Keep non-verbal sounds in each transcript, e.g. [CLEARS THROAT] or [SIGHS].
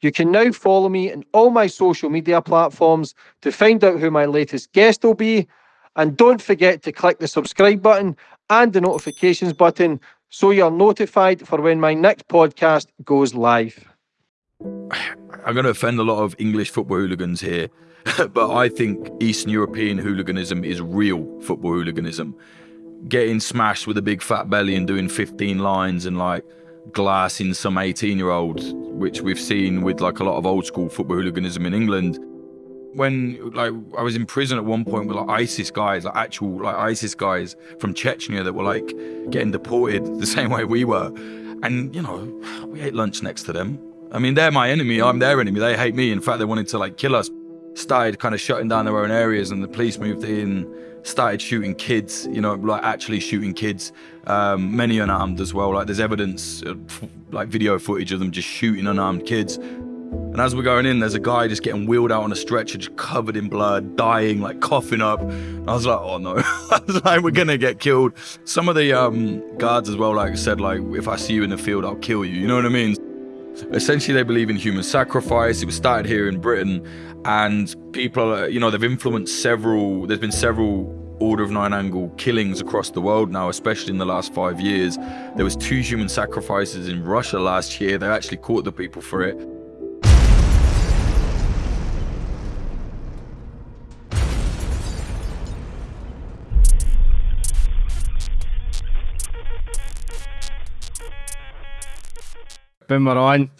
You can now follow me on all my social media platforms to find out who my latest guest will be. And don't forget to click the subscribe button and the notifications button so you're notified for when my next podcast goes live. I'm going to offend a lot of English football hooligans here, [LAUGHS] but I think Eastern European hooliganism is real football hooliganism. Getting smashed with a big fat belly and doing 15 lines and like glassing some 18 year olds, which we've seen with like a lot of old school football hooliganism in England. When like I was in prison at one point with like ISIS guys, like actual like ISIS guys from Chechnya that were like getting deported [LAUGHS] the same way we were. And you know, we ate lunch next to them. I mean, they're my enemy, I'm their enemy. They hate me. In fact, they wanted to like kill us. Started kind of shutting down their own areas and the police moved in started shooting kids, you know, like actually shooting kids, um, many unarmed as well. Like there's evidence, like video footage of them just shooting unarmed kids. And as we're going in, there's a guy just getting wheeled out on a stretcher, just covered in blood, dying, like coughing up. And I was like, oh no, [LAUGHS] I was like, we're gonna get killed. Some of the um, guards as well, like said, like, if I see you in the field, I'll kill you. You know what I mean? Essentially, they believe in human sacrifice. It was started here in Britain, and people, you know, they've influenced several. There's been several order of nine angle killings across the world now, especially in the last five years. There was two human sacrifices in Russia last year. They actually caught the people for it. Boom, we're on.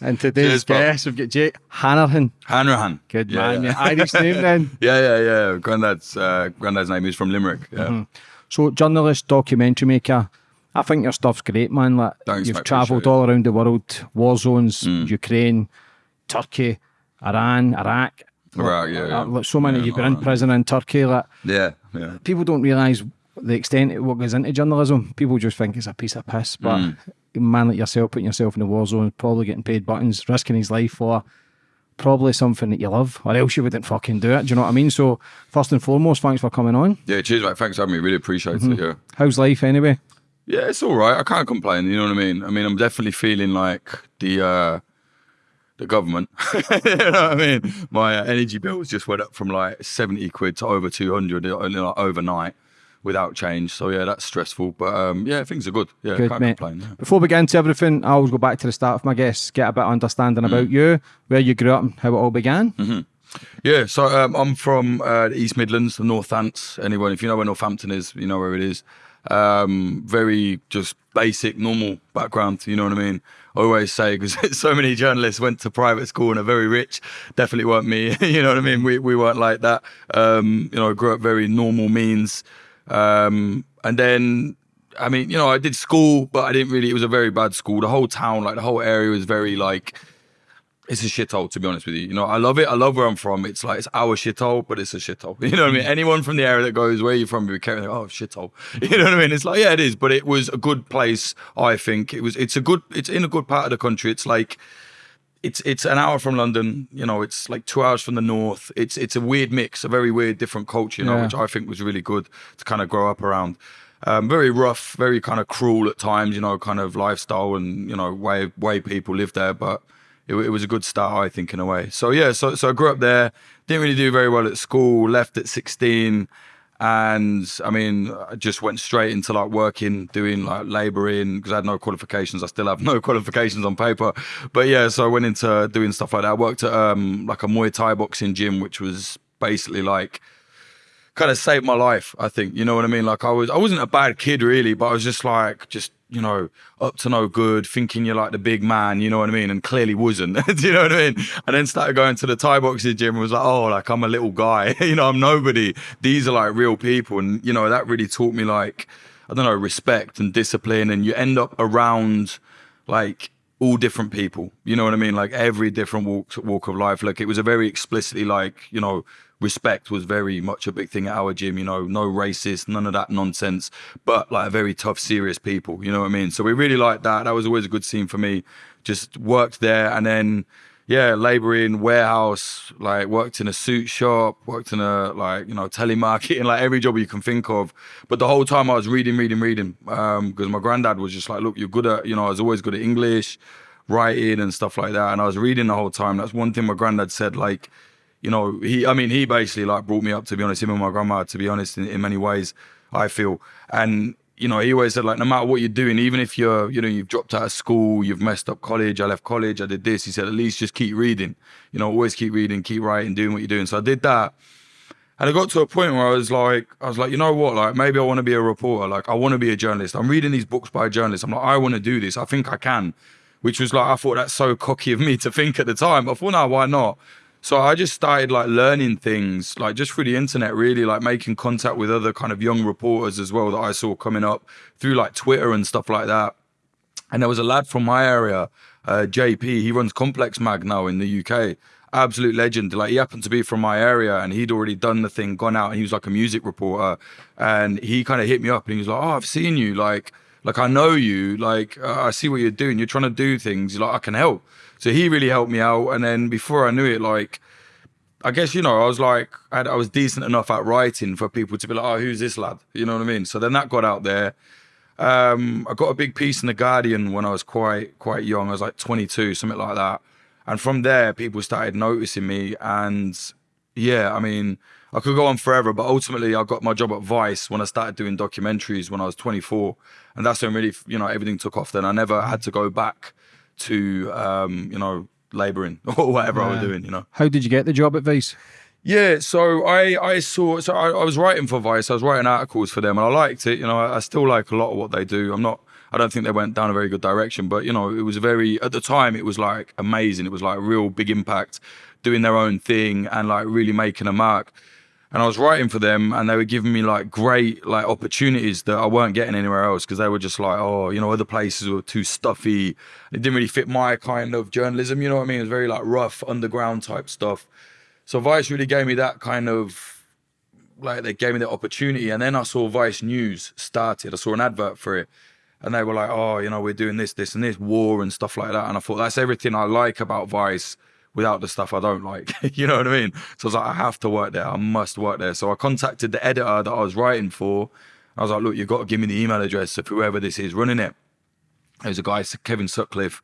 And today's Cheers, guest, we've got Jake Hanrahan. Hanrahan. Good yeah, man. Yeah. Irish name then. [LAUGHS] Yeah, yeah, yeah. Granddad's, uh, Granddad's name is from Limerick. Yeah. Mm -hmm. So, journalist, documentary maker. I think your stuff's great, man. Like, Thanks, you've travelled all around the world, war zones, mm. Ukraine, Turkey, Iran, Iraq. Iraq, yeah, yeah. Like, so many. Yeah, you've been in prison in Turkey. Like, yeah, yeah. People don't realise the extent of what goes into journalism. People just think it's a piece of piss, but mm man like yourself putting yourself in the war zone, probably getting paid buttons, risking his life for probably something that you love, or else you wouldn't fucking do it. Do you know what I mean? So, first and foremost, thanks for coming on. Yeah, cheers, mate. Thanks for having me. Really appreciate mm -hmm. it. Yeah. How's life anyway? Yeah, it's all right. I can't complain. You know what I mean? I mean, I'm definitely feeling like the uh, the government. [LAUGHS] you know what I mean? My uh, energy bills just went up from like 70 quid to over 200 uh, overnight without change. So yeah, that's stressful. But um, yeah, things are good. Yeah, good, can't mate. complain. Yeah. Before we get into everything, I always go back to the start of my guests, get a bit of understanding mm. about you, where you grew up, and how it all began. Mm -hmm. Yeah, so um, I'm from uh, the East Midlands, the Northants. Anyone, if you know where Northampton is, you know where it is. Um, very just basic, normal background. You know what I mean? I always say because [LAUGHS] so many journalists went to private school and are very rich. Definitely weren't me. [LAUGHS] you know what I mean? We we weren't like that. Um, you know, I grew up very normal means. Um, and then, I mean, you know, I did school, but I didn't really, it was a very bad school. The whole town, like the whole area was very like, it's a shithole, to be honest with you. You know, I love it. I love where I'm from. It's like, it's our shithole, but it's a shithole. [LAUGHS] You know what I mean? Mm. Anyone from the area that goes, where are you from? You carry, like, oh, shithole. [LAUGHS] You know what I mean? It's like, yeah, it is, but it was a good place, I think. It was, it's a good, it's in a good part of the country. It's like, it's it's an hour from London. You know, it's like two hours from the north. It's it's a weird mix, a very weird, different culture. You know, yeah. which I think was really good to kind of grow up around. Um, very rough, very kind of cruel at times. You know, kind of lifestyle and you know way way people live there, but. It, it was a good start, I think, in a way. So yeah, so so I grew up there. Didn't really do very well at school. Left at sixteen and I mean, I just went straight into like working, doing like labouring because I had no qualifications. I still have no [LAUGHS] qualifications on paper, but yeah, so I went into doing stuff like that. I worked at um, like a Muay Thai boxing gym, which was basically like kind of saved my life. I think you know what I mean. Like I was, I wasn't a bad kid really, but I was just like just you know, up to no good, thinking you're like the big man, you know what I mean? And clearly wasn't, [LAUGHS] do you know what I mean? And then started going to the Thai boxing gym and was like, oh, like I'm a little guy, [LAUGHS] you know, I'm nobody. These are like real people. And, you know, that really taught me like, I don't know, respect and discipline. And you end up around like all different people, you know what I mean? Like every different walk, walk of life. Like it was a very explicitly like, you know, respect was very much a big thing at our gym, you know, no racist, none of that nonsense, but like a very tough, serious people, you know what I mean? So we really liked that. That was always a good scene for me. Just worked there and then, yeah, laboring, warehouse, like worked in a suit shop, worked in a like, you know, telemarketing, [LAUGHS] like every job you can think of. But the whole time I was reading, reading, reading, because um, my granddad was just like, look, you're good at, you know, I was always good at English writing and stuff like that. And I was reading the whole time. That's one thing my granddad said, like, you know, he, I mean, he basically like brought me up, to be honest, him and my grandma, to be honest, in, in many ways, I feel. And, you know, he always said, like, no matter what you're doing, even if you're, you know, you've dropped out of school, you've messed up college, I left college, I did this, he said, at least just keep reading, you know, always keep reading, keep writing, doing what you're doing. So I did that. And I got to a point where I was like, I was like, you know what? Like, maybe I want to be a reporter. Like, I want to be a journalist. I'm reading these books by journalists. I'm like, I want to do this. I think I can. Which was like, I thought that's so cocky of me to think at the time. But I thought, no, why not? So I just started like learning things, like just through the internet, really, like making contact with other kind of young reporters as well that I saw coming up through like Twitter and stuff like that. And there was a lad from my area, uh, JP. He runs Complex Mag now in the UK absolute legend. Like he happened to be from my area and he'd already done the thing, gone out and he was like a music reporter. And he kind of hit me up and he was like, Oh, I've seen you. Like, like I know you. Like uh, I see what you're doing. You're trying to do things. You're Like I can help. So he really helped me out. And then before I knew it, like, I guess, you know, I was like, I, I was decent enough at writing for people to be like, oh, who's this lad? You know what I mean? So then that got out there. Um, I got a big piece in The Guardian when I was quite, quite young. I was like 22, something like that. And from there, people started noticing me. And yeah, I mean, I could go on forever, but ultimately, I got my job at Vice when I started doing documentaries when I was 24. And that's when really, you know, everything took off then. I never had to go back to, um, you know, laboring [LAUGHS] or whatever yeah. I was doing, you know. How did you get the job at Vice? Yeah, so I I saw so I, I, was writing for Vice. I was writing articles for them, and I liked it. You know, I, I, still like a lot of what they do. I'm not I don't think they went down a very good direction. But you know, it was very at the time it was like amazing. It was like real big impact, doing their own thing and like really making a mark. And I was writing for them, and they were giving me like great like opportunities that I weren't getting anywhere else because they were just like, oh, you know, other places were too stuffy. It didn't really fit my kind of journalism. You know what I mean? It was very like rough underground type stuff. So Vice really gave me that kind of like they gave me the opportunity, and then I saw Vice News started. I saw an advert for it, and they were like, oh, you know, we're doing this, this, and this, war and stuff like that. And I thought that's everything I like about Vice without the stuff I don't like. [LAUGHS] you know what I mean? So I was like, I have to work there. I must work there. So I contacted the editor that I was writing for. I was like, look, you've got to give me the email address of whoever this is running it. There was a guy, Kevin Sutcliffe,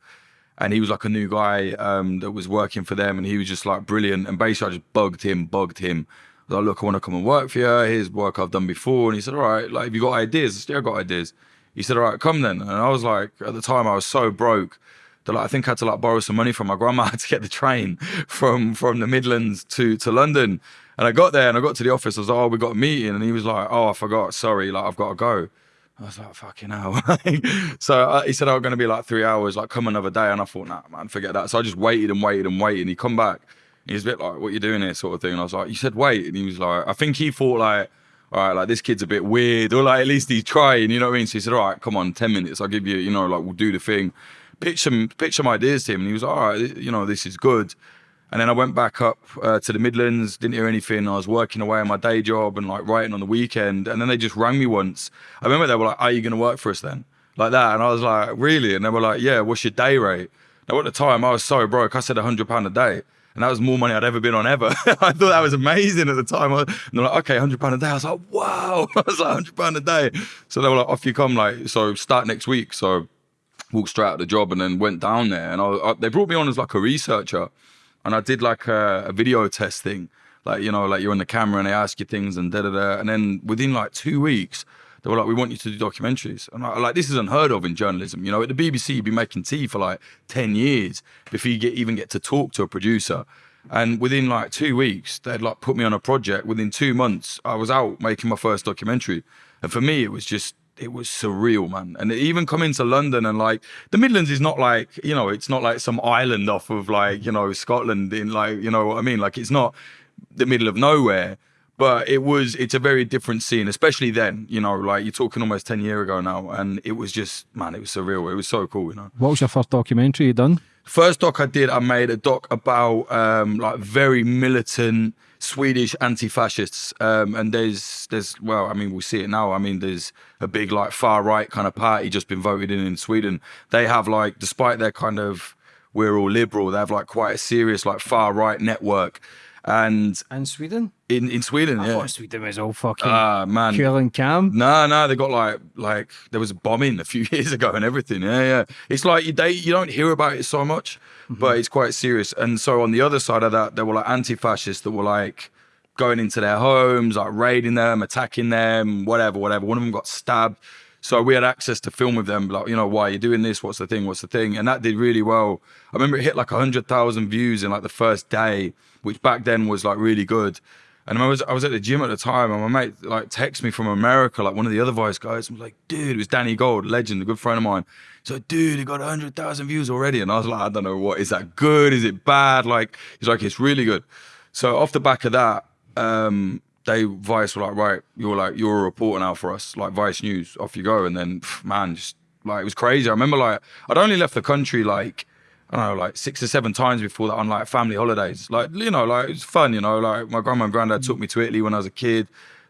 and he was like a new guy um, that was working for them, and he was just like brilliant. And basically, I just bugged him, bugged him. I was like, look, I want to come and work for you. Here's work I've done before. And he said, all right, like, have you got ideas? I I got ideas he said, all right, come then. And I was like, at the time I was so broke like, I think I had to like borrow some money from my grandma [LAUGHS] to get the train from from the Midlands to to London. And I got there and I got to the office. I was like, oh, we got a meeting. And he was like, oh, I forgot. Sorry, like I've got to go. I was like, fucking hell. [LAUGHS] so uh, he said, oh, going to be like three hours, like come another day. And I thought, nah, man, forget that. So I just waited and waited and waited. And he come back. He was a bit like, what you doing here sort of thing. And I was like, you said wait. And he was like, I think he thought like, all right, like this kid's a bit weird, [LAUGHS] or like at least he's trying, you know what I mean? So he said, all right, come on, 10 minutes, I'll give you, you know, like we'll do the thing. Pitch some, pitch some ideas to him. And he was, all right, you know, this is good. And then I went back up uh, to the Midlands, didn't hear anything. I was working away on my day job and like writing on the weekend. And then they just rang me once. I remember they were like, are you going to work for us then? Like that. And I was like, really? And they were like, yeah, what's your day rate? Now at the time I was so broke, I said £100 a day and that was more money I'd ever been on ever. [LAUGHS] I thought that was amazing at the time. And they're like, okay, hundred pound a day. I was like, wow. [LAUGHS] I was like, hundred pound a day. So they were like, off you come. Like, so start next week. So walked straight out of the job and then went down there. And I, I, they brought me on as like a researcher, and I did like a, a video test thing. Like you know, like you're on the camera and they ask you things and da da da. And then within like two weeks they were like, we want you to do documentaries. And I, like, this is unheard of in journalism. You know, at the BBC, you'd be making tea for like 10 years before you get even get to talk to a producer. And within like two weeks, they'd like put me on a project. Within two months, I was out making my first documentary. And for me, it was just, it was surreal, man. And even coming to London and like the Midlands is not like, you know, it's not like some island off of like, you know, Scotland in like, you know what I mean? Like it's not the middle of nowhere but it was it's a very different scene especially then you know like you're talking almost 10 years ago now and it was just man it was surreal it was so cool you know what was your first documentary you done first doc i did i made a doc about um like very militant swedish anti-fascists um and there's there's well i mean we see it now. I mean there's a big like far right kind of party just been voted in in sweden. They have like despite their kind of we're all liberal they have like quite a serious like far right network And In Sweden? in, in Sweden, I yeah. thought Sweden was all fucking Ah, man. cool and calm. No, no, they got like like there was a bombing a few [LAUGHS] years ago and everything. Yeah, yeah. It's like you they you don't hear about it so much, but it's quite serious. And so on the other side of that, there were like anti-fascists that were like going into their homes, like raiding them, attacking them, whatever, whatever. One of them got stabbed. So we had access to film with them, like, you know, why are you doing this? What's the thing? What's the thing? And that did really well. I remember it hit like 100,000 views in like the first day, which back then was like really good. And I was I was at the gym at the time, and my mate like texted me from America, like one of the other Vice guys, was like, "Dude, it was Danny Gold, legend, a good friend of mine." So, dude, it got hundred thousand views already, and I was like, "I don't know what is that good? Is it bad?" Like, he's like, "It's really good." So off the back of that, um, they Vice were like, "Right, you're like you're a reporter now for us, like Vice News, off you go." And then, pff, man, just like it was crazy. I remember like I'd only left the country like I don't know, like six or seven times before that on like family holidays. Like, you know, like it's fun, you know, like my grandma and granddad took me to Italy when I was a kid.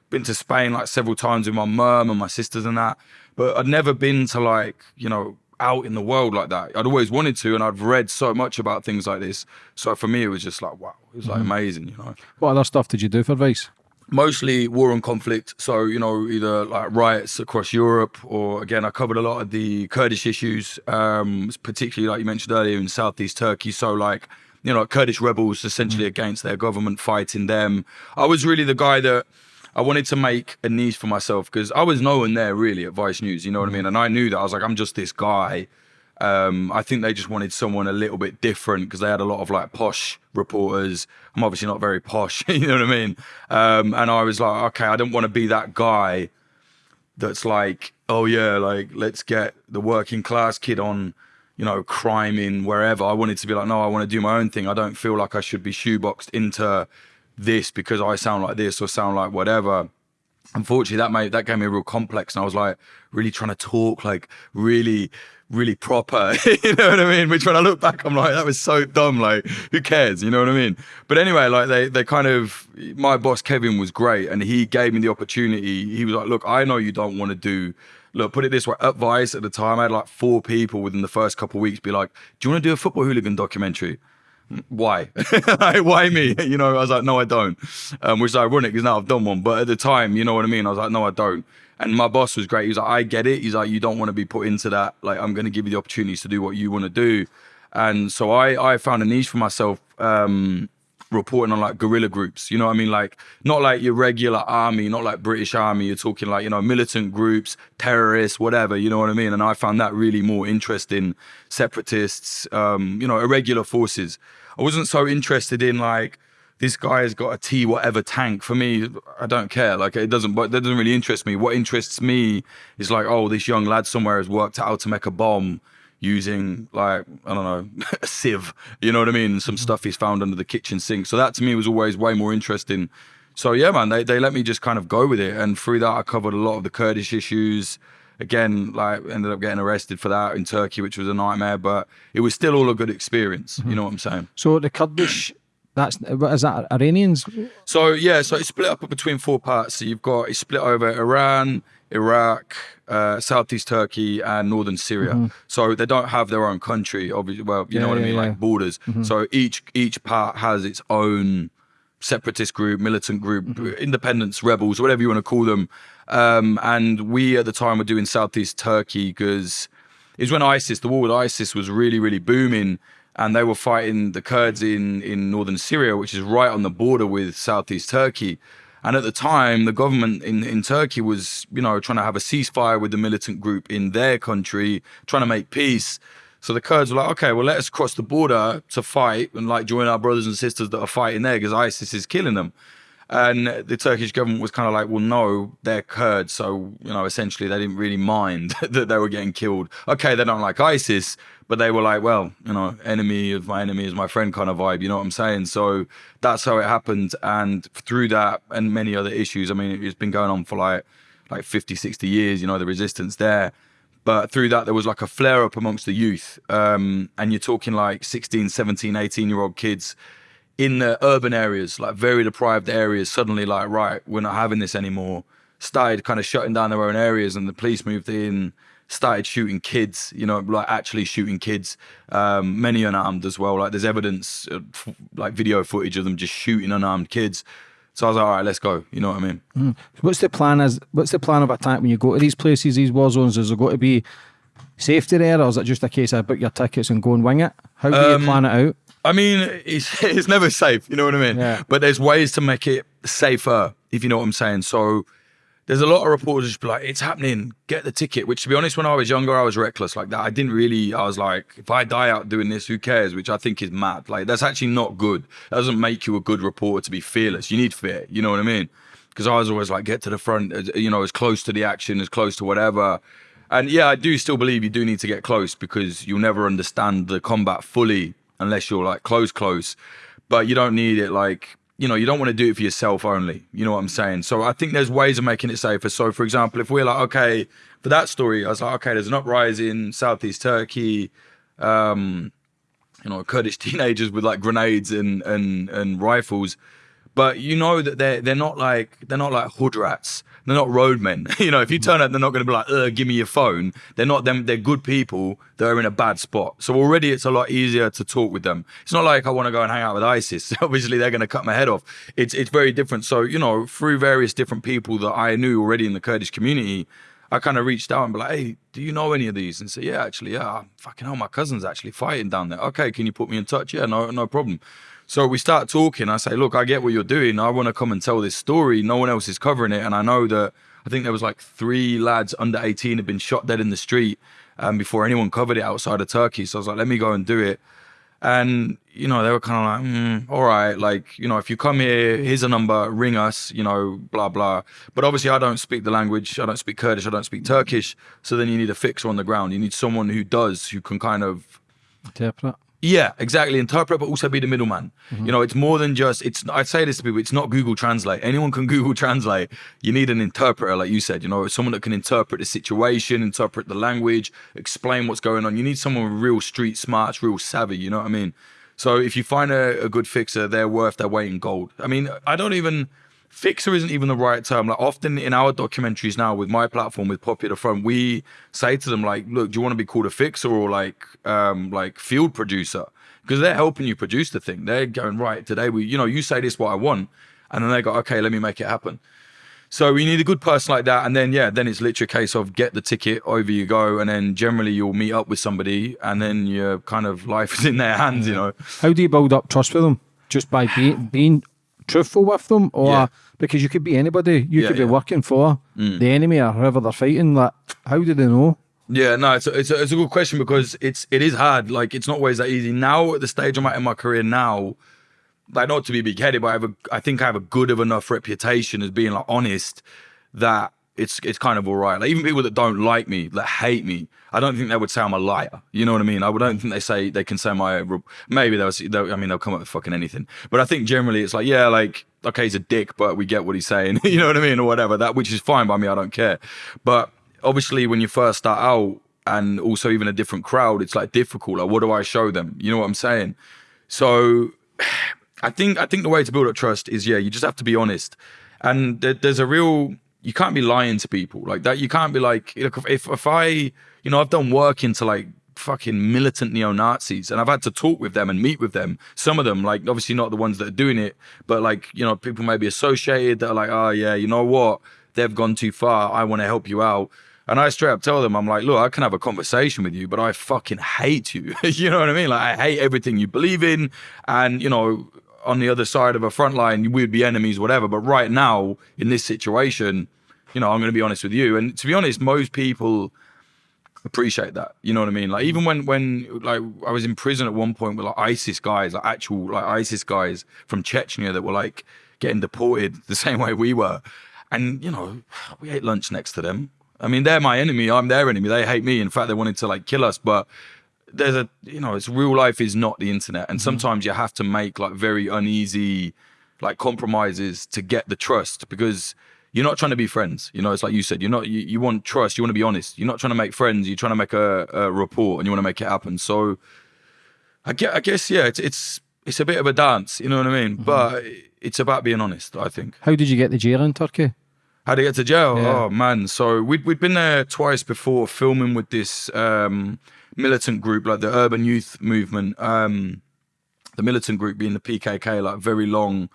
Been to Spain like several times with my mum and my sisters and that. But I'd never been to like, you know, out in the world like that. I'd always wanted to and I'd read so much about things like this. So for me it was just like wow, it was like mm-hmm. amazing, you know What other stuff did you do for Vice? Mostly war and conflict. So, you know, either like riots across Europe or again, I covered a lot of the Kurdish issues, um, particularly like you mentioned earlier in Southeast Turkey. So like, you know, Kurdish rebels essentially against their government fighting them. I was really the guy that I wanted to make a niche for myself because I was no one there really at Vice News, you know what I mean? And I knew that I was like, I'm just this guy. Um, I think they just wanted someone a little bit different because they had a lot of like posh reporters. I'm obviously not very posh, [LAUGHS] you know what I mean? Um, and I was like, okay, I don't want to be that guy that's like, oh yeah, like let's get the working class kid on, you know, crime in wherever. I wanted to be like, no, I want to do my own thing. I don't feel like I should be shoeboxed into this because I sound like this or sound like whatever unfortunately that made that gave me a real complex and I was like really trying to talk like really really proper [LAUGHS] you know what I mean? Which when I look back I'm like that was so dumb like who cares you know what I mean? But anyway like they they kind of my boss Kevin was great and he gave me the opportunity. He was like look I know you don't want to do look put it this way at Vice at the time I had like four people within the first couple of weeks be like do you want to do a football hooligan documentary why? [LAUGHS] why me? [LAUGHS] You know, I was like, no, I don't. Um, which is ironic because now I've done one. But at the time, you know what I mean? I was like, no, I don't. And my boss was great. He was like, I get it. He's like, you don't want to be put into that. Like, I'm going to give you the opportunities to do what you want to do. And so I, I found a niche for myself, um, reporting on like guerrilla groups. You know what I mean? Like, not like your regular army, not like British army. You're talking like, you know, militant groups, terrorists, whatever. You know what I mean? And I found that really more interesting. Separatists, um, you know, irregular forces. I wasn't so interested in like this guy has got a T whatever tank. For me, I don't care. Like it doesn't, but that doesn't really interest me. What interests me is like, oh, this young lad somewhere has worked out how to make a bomb using like I don't know [LAUGHS] a sieve. You know what I mean? Some mm-hmm. stuff he's found under the kitchen sink. So that to me was always way more interesting. So yeah, man, they they let me just kind of go with it, and through that I covered a lot of the Kurdish issues again, like ended up getting arrested for that in Turkey, which was a nightmare, but it was still all a good experience. You mm-hmm. know what I'm saying? So the Kurdish, that's is that Iranians? So yeah, so it's split up between four parts. So you've got it's split over Iran, Iraq, uh, Southeast Turkey, and northern Syria. Mm-hmm. So they don't have their own country. Obviously, well, you know Yeah, what I mean, yeah. like borders. Mm-hmm. So each each part has its own separatist group, militant group, independence rebels, whatever you want to call them. Um, and we at the time were doing Southeast Turkey because it was when ISIS, the war with ISIS was really, really booming. And they were fighting the Kurds in, in northern Syria, which is right on the border with Southeast Turkey. And at the time, the government in, in Turkey was, you know, trying to have a ceasefire with the militant group in their country, trying to make peace. So the Kurds were like, okay, well, let us cross the border to fight and like join our brothers and sisters that are fighting there because ISIS is killing them. And the Turkish government was kind of like, well, no, they're Kurds. So, you know, essentially they didn't really mind [LAUGHS] that they were getting killed. Okay, they don't like ISIS, but they were like, well, you know, enemy of my enemy is my friend kind of vibe. You know what I'm saying? So that's how it happened. And through that and many other issues, I mean, it's been going on for like, like 50, 60 years, you know, the resistance there. But through that, there was like a flare up amongst the youth. Um, and you're talking like 16, 17, 18 year old kids in the urban areas, like very deprived areas, suddenly like, right, we're not having this anymore. started kind of shutting down their own areas, and the police moved in, started shooting kids. You know, like actually shooting kids, um, many unarmed as well. Like there's evidence, like video footage of them just shooting unarmed kids. So I was like, all right, let's go. You know what I mean? Mm. What's the plan? As what's the plan of attack when you go to these places, these war zones? Is there going to be safety there, or is it just a case of book your tickets and go and wing it? How do um, you plan it out? I mean, it's it's never safe. You know what I mean? Yeah. But there's ways to make it safer, if you know what I'm saying. So there's a lot of reporters just be like, it's happening, get the ticket. Which to be honest, when I was younger, I was reckless like that. I didn't really, I was like, if I die out doing this, who cares? Which I think is mad. Like that's actually not good. That doesn't make you a good reporter to be fearless. You need fear. You know what I mean? Because I was always like, get to the front, you know, as close to the action, as close to whatever. And yeah, I do still believe you do need to get close because you'll never understand the combat fully unless you're like close, close. But you don't need it like you know, you don't want to do it for yourself only. You know what I'm saying? So I think there's ways of making it safer. So for example, if we're like, okay, for that story, I was like, okay, there's an uprising in southeast Turkey, um, you know, Kurdish [LAUGHS] teenagers with like grenades and and and rifles. But you know that they're they're not like they're not like hood rats. They're not roadmen. [LAUGHS] you know, if you mm-hmm. turn up, they're not going to be like, give me your phone. They're not them. They're good people that are in a bad spot. So already it's a lot easier to talk with them. It's not like I want to go and hang out with ISIS. [LAUGHS] Obviously, they're going to cut my head off. It's it's very different. So you know, through various different people that I knew already in the Kurdish community, I kind of reached out and be like, hey, do you know any of these? And say, yeah, actually, yeah, fucking hell, my cousin's actually fighting down there. Okay, can you put me in touch? Yeah, no, no problem. So we start talking. I say, look, I get what you're doing. I want to come and tell this story. No one else is covering it. And I know that I think there was like three lads under 18 had been shot dead in the street um, before anyone covered it outside of Turkey. So I was like, let me go and do it. And, you know, they were kind of like, mm, all right, like, you know, if you come here, here's a number, ring us, you know, blah, blah. But obviously, I don't speak the language. I don't speak Kurdish. I don't speak Turkish. So then you need a fixer on the ground. You need someone who does, who can kind of interpret. Yeah, exactly. Interpret, but also be the middleman. Mm-hmm. You know, it's more than just. It's. I say this to people. It's not Google Translate. Anyone can [LAUGHS] Google Translate. You need an interpreter, like you said. You know, someone that can interpret the situation, interpret the language, explain what's going on. You need someone real street smarts, real savvy. You know what I mean? So if you find a, a good fixer, they're worth their weight in gold. I mean, I don't even fixer isn't even the right term. Like often in our documentaries now with my platform with Popular Front, we say to them like, look, do you want to be called a fixer or like um like field producer? Because they're helping you produce the thing. They're going, right, today we, you know, you say this what I want. And then they go, okay, let me make it happen. So we need a good person like that. And then yeah, then it's literally a case of get the ticket, over you go, and then generally you'll meet up with somebody and then your kind of life is in their hands, you know. How do you build up trust with them? Just by being being truthful with them, or yeah. Because you could be anybody, you yeah, could be yeah. working for mm. the enemy or whoever they're fighting. Like, how do they know? Yeah, no, it's a, it's a, it's a good question because it's it is hard. Like, it's not always that easy. Now at the stage I'm at in my career now, like not to be big headed, but I have a, I think I have a good of enough reputation as being like honest that it's it's kind of all right. Like even people that don't like me, that hate me, I don't think they would say I'm a liar. You know what I mean? I don't think they say they can say my maybe they'll, they'll I mean they'll come up with fucking anything. But I think generally it's like yeah, like okay, he's a dick, but we get what he's saying. [LAUGHS] you know what I mean or whatever. That which is fine by me. I don't care. But obviously when you first start out and also even a different crowd, it's like difficult. Like what do I show them? You know what I'm saying? So [SIGHS] I think I think the way to build up trust is yeah, you just have to be honest. And there's a real you can't be lying to people like that. You can't be like, look, if if I, you know, I've done work into like fucking militant neo Nazis, and I've had to talk with them and meet with them. Some of them, like obviously not the ones that are doing it, but like you know, people may be associated that are like, oh yeah, you know what, they've gone too far. I want to help you out. And I straight up tell them, I'm like, look, I can have a conversation with you, but I fucking hate you. [LAUGHS] you know what I mean? Like, I hate everything you believe in. And, you know, on the other side of a front line, we'd be enemies, whatever. But right now, in this situation, you know, I'm going to be honest with you. And to be honest, most people appreciate that. You know what I mean? Like even when when like I was in prison at one point with like ISIS guys, like actual like ISIS guys from Chechnya that were like getting deported [LAUGHS] the same way we were. And you know, we ate lunch next to them. I mean, they're my enemy. I'm their enemy. They hate me. In fact, they wanted to like kill us. But there's a you know, it's real life is not the internet, and mm-hmm. sometimes you have to make like very uneasy like compromises to get the trust because you're not trying to be friends. You know, it's like you said, you're not, you, you want trust, you want to be honest. You're not trying to make friends, you're trying to make a, a report and you want to make it happen. So I guess, I guess, yeah, it's, it's, it's a bit of a dance, you know what I mean? Mm-hmm. But it's about being honest, I think. How did you get the jail in Turkey? How to get to jail? Yeah. Oh man! So we'd we'd been there twice before filming with this um, militant group, like the Urban Youth Movement. Um, the militant group being the PKK, like very long,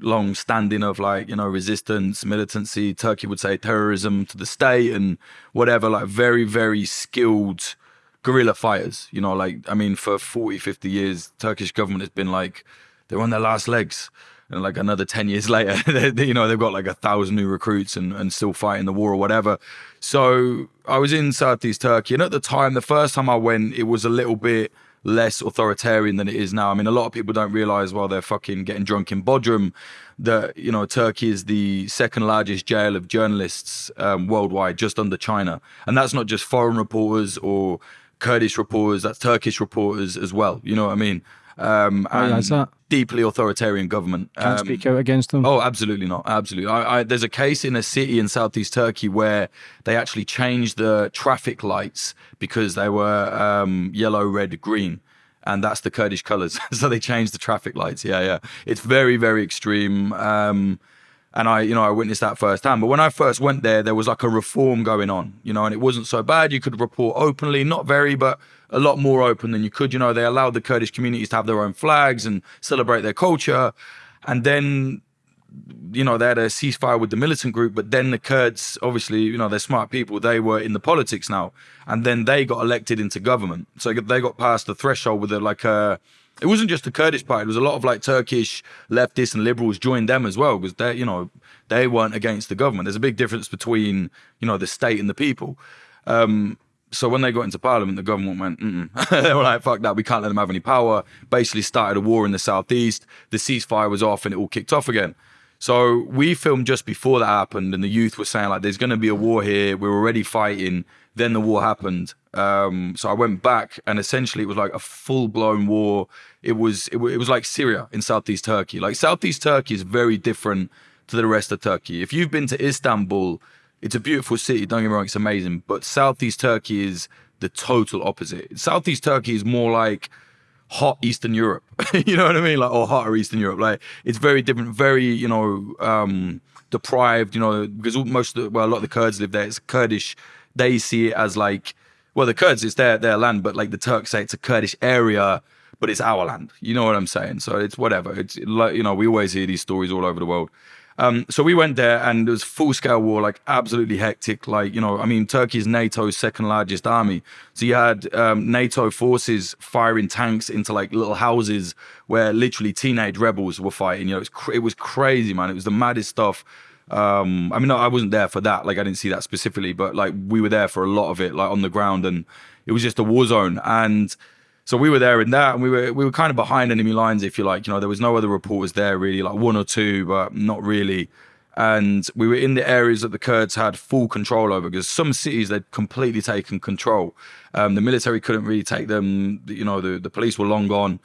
long standing of like you know resistance, militancy. Turkey would say terrorism to the state and whatever. Like very very skilled guerrilla fighters. You know, like I mean, for 40, 50 years, Turkish government has been like they're on their last legs. And like another 10 years [LAUGHS] later, they, you know, they've got like a thousand new recruits and, and still fighting the war or whatever. So I was in Southeast Turkey. And at the time, the first time I went, it was a little bit less authoritarian than it is now. I mean, a lot of people don't realize while they're fucking getting drunk in Bodrum that, you know, Turkey is the second largest jail of journalists um, worldwide, just under China. And that's not just foreign reporters or Kurdish reporters, that's Turkish reporters as well. You know what I mean? Um, Why and is that? deeply authoritarian government. Can't Um, speak out against them. Oh, absolutely not. Absolutely. I, I, there's a case in a city in southeast Turkey where they actually changed the traffic lights because they were um, yellow, red, green. And that's the Kurdish colors. [LAUGHS] so they changed the traffic lights. Yeah, yeah. It's very, very extreme. Um, and I, you know, I witnessed that firsthand. But when I first went there, there was like a reform going on, you know, and it wasn't so bad. You could report openly, not very, but a lot more open than you could. You know, they allowed the Kurdish communities to have their own flags and celebrate their culture. And then you know, they had a ceasefire with the militant group, but then the Kurds, obviously, you know, they're smart people. They were in the politics now, and then they got elected into government. So they got past the threshold with a, like a. It wasn't just the Kurdish party. It was a lot of like Turkish leftists and liberals joined them as well because they, you know, they weren't against the government. There's a big difference between, you know, the state and the people. Um, so when they got into parliament, the government went, Mm-mm. [LAUGHS] they were like, fuck that, we can't let them have any power. Basically started a war in the southeast. The ceasefire was off and it all kicked off again. So we filmed just before that happened, and the youth were saying like, "There's going to be a war here. We're already fighting." Then the war happened. Um, so I went back, and essentially it was like a full blown war. It was it, it was like Syria in southeast Turkey. Like southeast Turkey is very different to the rest of Turkey. If you've been to Istanbul, it's a beautiful city. Don't get me wrong, it's amazing. But southeast Turkey is the total opposite. Southeast Turkey is more like hot Eastern Europe. [LAUGHS] you know what I mean? Like or hotter Eastern Europe. Like it's very different, very, you know, um deprived, you know, because most of the, well, a lot of the Kurds live there. It's Kurdish. They see it as like well, the Kurds it's their their land, but like the Turks say it's a Kurdish area, but it's our land. You know what I'm saying? So it's whatever. It's like you know, we always hear these stories all over the world. Um, so we went there and it was full scale war, like absolutely hectic. Like, you know, I mean, Turkey is NATO's second largest army. So you had um, NATO forces firing tanks into like little houses where literally teenage rebels were fighting. You know, it was, it was crazy, man. It was the maddest stuff. Um, I mean, I wasn't there for that. Like, I didn't see that specifically, but like we were there for a lot of it, like on the ground, and it was just a war zone. And so we were there in that, and we were we were kind of behind enemy lines, if you like. You know, there was no other reporters there really, like one or two, but not really. And we were in the areas that the Kurds had full control over, because some cities they'd completely taken control. Um, the military couldn't really take them. You know, the the police were long gone.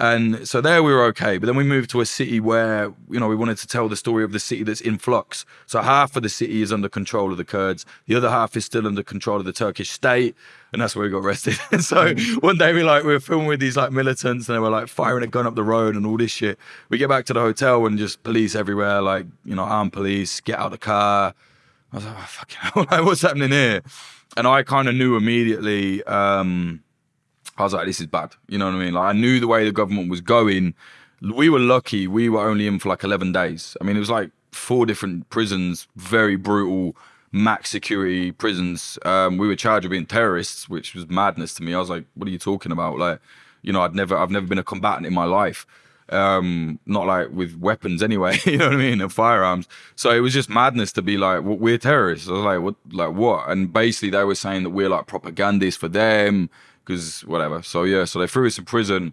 And so there we were okay. But then we moved to a city where, you know, we wanted to tell the story of the city that's in flux. So half of the city is under control of the Kurds. The other half is still under control of the Turkish state. And that's where we got arrested. [LAUGHS] and so one day we like, we were filming with these like militants and they were like firing a gun up the road and all this shit. We get back to the hotel and just police everywhere, like, you know, armed police, get out of the car. I was like, oh, fucking [LAUGHS] hell, like, what's happening here? And I kind of knew immediately, um, I was like, this is bad. You know what I mean? Like, I knew the way the government was going. We were lucky. We were only in for like 11 days. I mean, it was like four different prisons, very brutal, max security prisons. Um, we were charged with being terrorists, which was madness to me. I was like, what are you talking about? Like, you know, I'd never, I've never been a combatant in my life. Um, not like with weapons anyway, [LAUGHS] you know what I mean, and firearms. So it was just madness to be like, well, we're terrorists. I was like, what, like what? And basically, they were saying that we're like propagandists for them because whatever. So yeah, so they threw us in prison,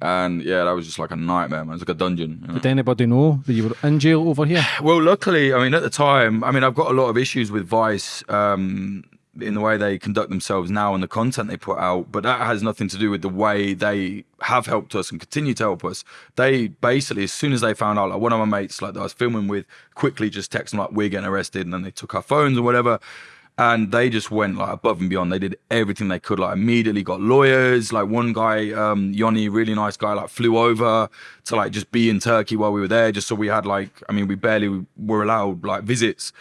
and yeah, that was just like a nightmare, man. It was like a dungeon. you know? Did anybody know that you were in jail over here? [SIGHS] Well, luckily, I mean, at the time, I mean, I've got a lot of issues with Vice um, in the way they conduct themselves now and the content they put out, but that has nothing to do with the way they have helped us and continue to help us. They basically, as soon as they found out, like one of my mates, like that I was filming with, quickly just texted them like, "We're getting arrested," and then they took our phones or whatever. And they just went like above and beyond. They did everything they could. Like immediately got lawyers. Like one guy, um, Yoni, really nice guy, like flew over to like just be in Turkey while we were there, just so we had like, I mean, we barely were allowed like visits.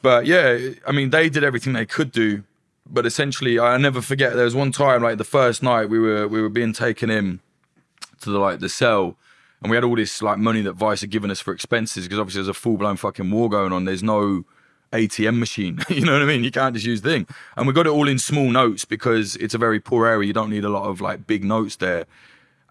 But yeah, I mean, they did everything they could do. But essentially, I never forget. There was one time, like the first night, we were we were being taken in to the like the cell, and we had all this like money that Vice had given us for expenses because obviously there's a full blown fucking war going on. There's no ATM machine. [LAUGHS] you know what I mean? You can't just use the thing. And we got it all in small notes because it's a very poor area. You don't need a lot of like big notes there.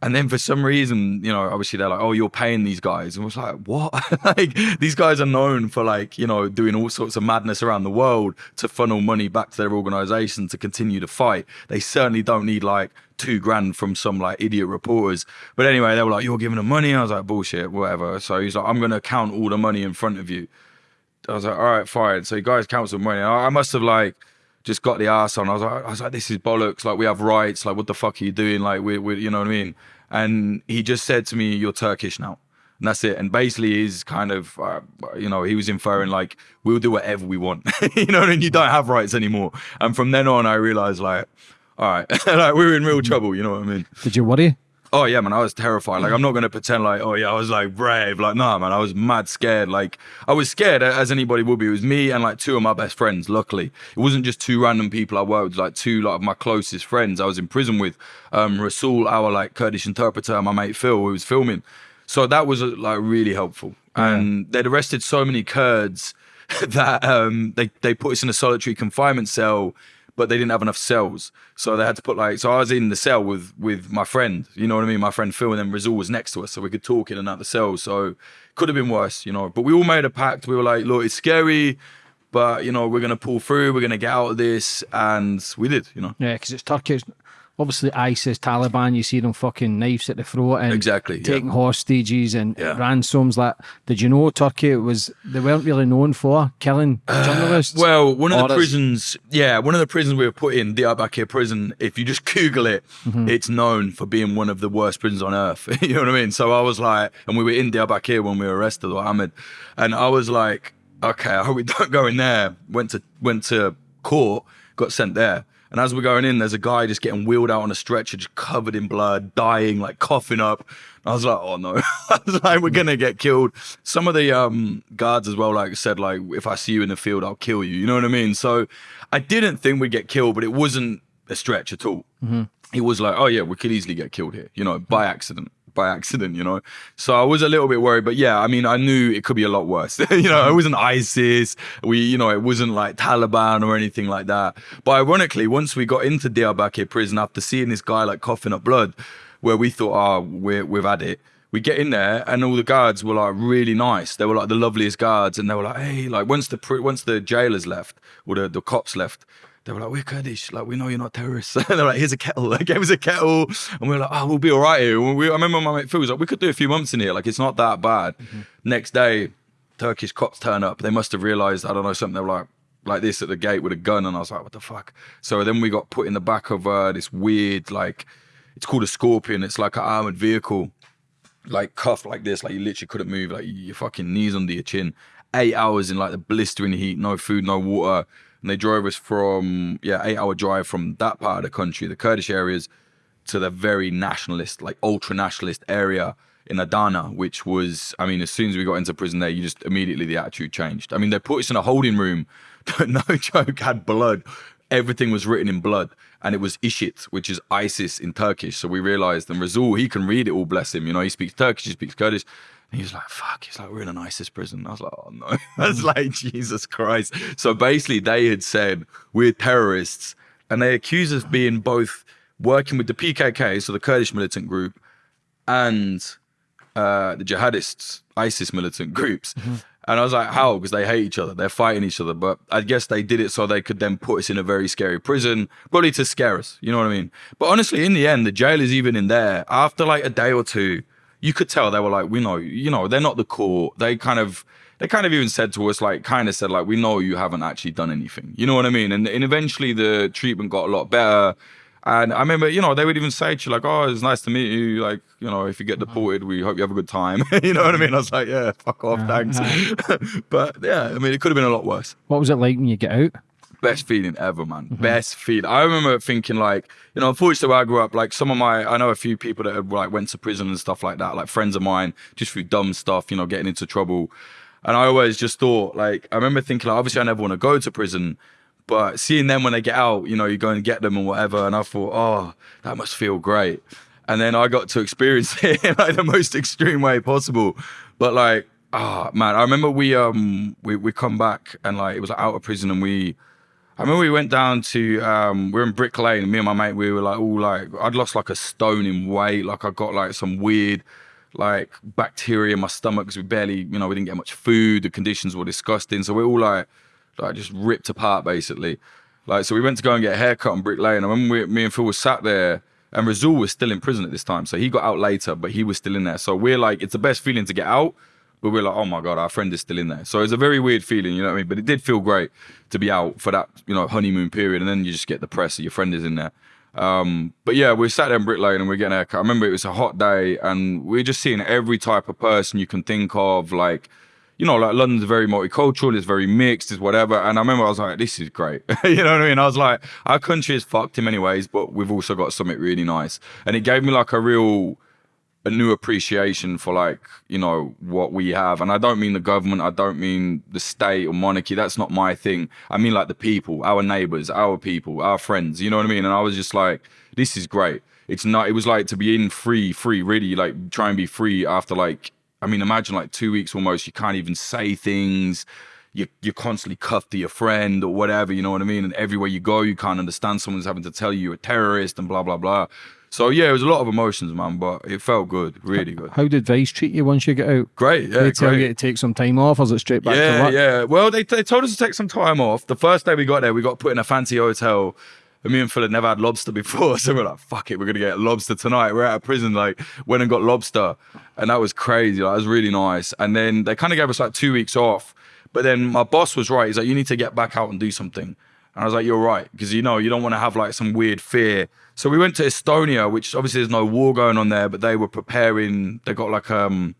And then for some reason, you know, obviously they're like, "Oh, you're paying these guys," and I was like, "What?" [LAUGHS] like these guys are known for like, you know, doing all sorts of madness around the world to funnel money back to their organization to continue to fight. They certainly don't need like two grand from some like idiot reporters. But anyway, they were like, "You're giving them money." I was like, "Bullshit, whatever." So he's like, "I'm gonna count all the money in front of you." I was like, all right, fine. So you guys some money. I, I must have like just got the ass on. I was like, I was like, this is bollocks. Like we have rights. Like what the fuck are you doing? Like we, we you know what I mean? And he just said to me, you're Turkish now. And that's it. And basically, he's kind of, uh, you know, he was inferring like, we'll do whatever we want. [LAUGHS] you know, and you don't have rights anymore. And from then on, I realized like, all right, [LAUGHS] like we were in real trouble. You know what I mean? Did you worry? Oh yeah, man, I was terrified. Like I'm not gonna pretend like, oh yeah, I was like brave. Like nah, man, I was mad scared. Like I was scared as anybody would be. It was me and like two of my best friends. Luckily, it wasn't just two random people I worked with. Like two like my closest friends I was in prison with. Um, Rasool, our like Kurdish interpreter, and my mate Phil, who was filming. So that was uh, like really helpful. Yeah. And they'd arrested so many Kurds [LAUGHS] that um, they they put us in a solitary confinement cell but they didn't have enough cells. So they had to put like, so I was in the cell with with my friend, you know what I mean? My friend Phil and then Rasool was next to us, so we could talk in the cell. So could have been worse, you know. But we all made a pact. We were like, look, it's scary, but you know, we're gonna pull through, we're gonna get out of this, and we did, you know. Yeah, because it's Turkish obviously ISIS, Taliban, you see them fucking knives at the throat and exactly taking yeah. hostages and yeah. ransoms. Like, did you know Turkey was they weren't really known for killing uh, journalists? well, one of the prisons, yeah, one of the prisons we were put in, Diyarbakir prison. If you just [LAUGHS] Google it, mm-hmm. it's known for being one of the worst prisons on earth. [LAUGHS] you know what I mean? So I was like, and we were in Diyarbakir when we were arrested, or Amed, and I was like, okay, I hope we [LAUGHS] don't go in there. Went to went to court, got sent there. And as we're going in, there's a guy just getting wheeled out on a stretcher, just covered in blood, dying, like coughing up. I was like, oh no, [LAUGHS] I was like, we're gonna get killed. Some of the um, guards as well, like said, like if I see you in the field, I'll kill you. You know what I mean? So I didn't think we'd get killed, but it wasn't a stretch at all. Mm-hmm. It was like, oh yeah, we could easily get killed here, you know, by accident by accident, you know. So I was a little bit worried, but yeah, I mean, I knew it could be a lot worse. [LAUGHS] you know, it wasn't ISIS. We, you know, it wasn't like Taliban or anything like that. But ironically, once we got into Diyarbakir prison after seeing this guy like coughing up blood, where we thought, ah, oh, we're, we've had it. We get in there and all the guards were like really nice. They were like the loveliest guards, and they were like, "Hey, like once the once the jailers left or the, the cops left, they were like, we're Kurdish, like we know you're not terrorists. [LAUGHS] they're like, here's a kettle. They gave us a kettle, and we were like, oh, we'll be all right here. We, I remember my mate Phil was like, we could do a few months in here, like it's not that bad. Mm-hmm. Next day, Turkish cops turn up. They must have realised, I don't know, something. They were like, like this at the gate with a gun, and I was like, what the fuck? So then we got put in the back of uh, this weird, like, it's called a Scorpion. It's like an armored vehicle, like cuffed like this, like you literally couldn't move, like your fucking knees under your chin. Eight hours in like the blistering heat, no food, no water and they drove us from yeah eight hour drive from that part of the country, the Kurdish areas, to the very nationalist, like ultra nationalist area in Adana, which was, I mean, as soon as we got into prison there, you just immediately the attitude changed. I mean, they put us in a holding room [LAUGHS] no joke had blood. Everything was written in blood, and it was IŞİD, which is ISIS in Turkish. So we realized, and Rasool, he can read it all, bless him. You know, he speaks Turkish, he speaks Kurdish. And he was like, fuck, he's like, we're in an ISIS prison. I was like, oh no. [LAUGHS] I was like, Jesus Christ. So basically, they had said, we're terrorists. And they accused us of being both working with the PKK, so the Kurdish militant group, and uh, the jihadists, ISIS militant groups. Mm-hmm. And I was like, how? Because they hate each other. They're fighting each other. But I guess they did it so they could then put us in a very scary prison, probably to scare us. You know what I mean? But honestly, in the end, the jail is even in there. After like a day or two, you could tell they were like, we know, you know, they're not the core. They kind of, they kind of even said to us, like, kind of said, like, we know you haven't actually done anything. You know what I mean? And, and eventually the treatment got a lot better. And I remember, you know, they would even say to you, like, oh, it's nice to meet you. Like, you know, if you get uh-huh. deported, we hope you have a good time. [LAUGHS] you know what I mean? I was like, yeah, fuck off, uh-huh. thanks. Uh-huh. [LAUGHS] but yeah, I mean, it could have been a lot worse. What was it like when you get out? Best feeling ever, man. Best feeling. I remember thinking like, you know, unfortunately where I grew up, like some of my, I know a few people that have like went to prison and stuff like that, like friends of mine, just through dumb stuff, you know, getting into trouble. And I always just thought, like, I remember thinking, like, obviously I never want to go to prison, but seeing them when they get out, you know, you go and get them and whatever. And I thought, oh, that must feel great. And then I got to experience [LAUGHS] it in like the most extreme way possible. But like, ah, man, I remember we um we we come back and like it was like, out of prison and we. I remember we went down to um we are in Brick Lane me and my mate we were like all like I'd lost like a stone in weight like I got like some weird like bacteria in my stomach because we barely you know we didn't get much food the conditions were disgusting so we're all like like just ripped apart basically. Like so we went to go and get a haircut on Brick Lane and when we, me and Phil was sat there and Rasool was still in prison at this time so he got out later but he was still in there. So we're like it's the best feeling to get out but we're like, oh my god, our friend is still in there. So it's a very weird feeling, you know what I mean? But it did feel great to be out for that, you know, honeymoon period, and then you just get the press that your friend is in there. Um, but yeah, we sat there in Brick Lane and we are getting a haircut. I remember it was a hot day, and we are just seeing every type of person you can think of, like. You know, like London's very multicultural, it's very mixed, it's whatever. And I remember I was like, this is great. [LAUGHS] you know what I mean? I was like, our country is fucked in many ways, but we've also got something really nice. And it gave me like a real a new appreciation for like you know what we have. And i don't mean the government i don't mean the state or monarchy that's not my thing. I mean like the people our neighbors our people our friends you know what i mean? And i was just like this is great. It's not it was like to be in free free really like try and be free after like i mean imagine like two weeks almost you can't even say things. You, you're constantly cuffed to your friend or whatever, you know what I mean? And everywhere you go, you can't understand someone's having to tell you you're a terrorist and blah, blah, blah. So yeah, it was a lot of emotions, man, but it felt good, really good. How did Vice treat you once you get out? Great, yeah, they tell great. you to take some time off, or is it straight back to yeah, work? yeah. Well, they, they told us to take some time off. The first day we got there, we got put in a fancy hotel. And me and Phil had never had lobster [LAUGHS] before, so we're like, "Fuck it, we're gonna get lobster tonight." We're out of prison, like went and got lobster, and that was crazy. Like, that was really nice. And then they kind of gave us like two weeks off, but then my boss was right. He's like, "You need to get back out and do something." And I was like, "You're right," because you know you don't want to have like some weird fear so we went to Estonia, which obviously there's no war going on there, but they were preparing. They got like um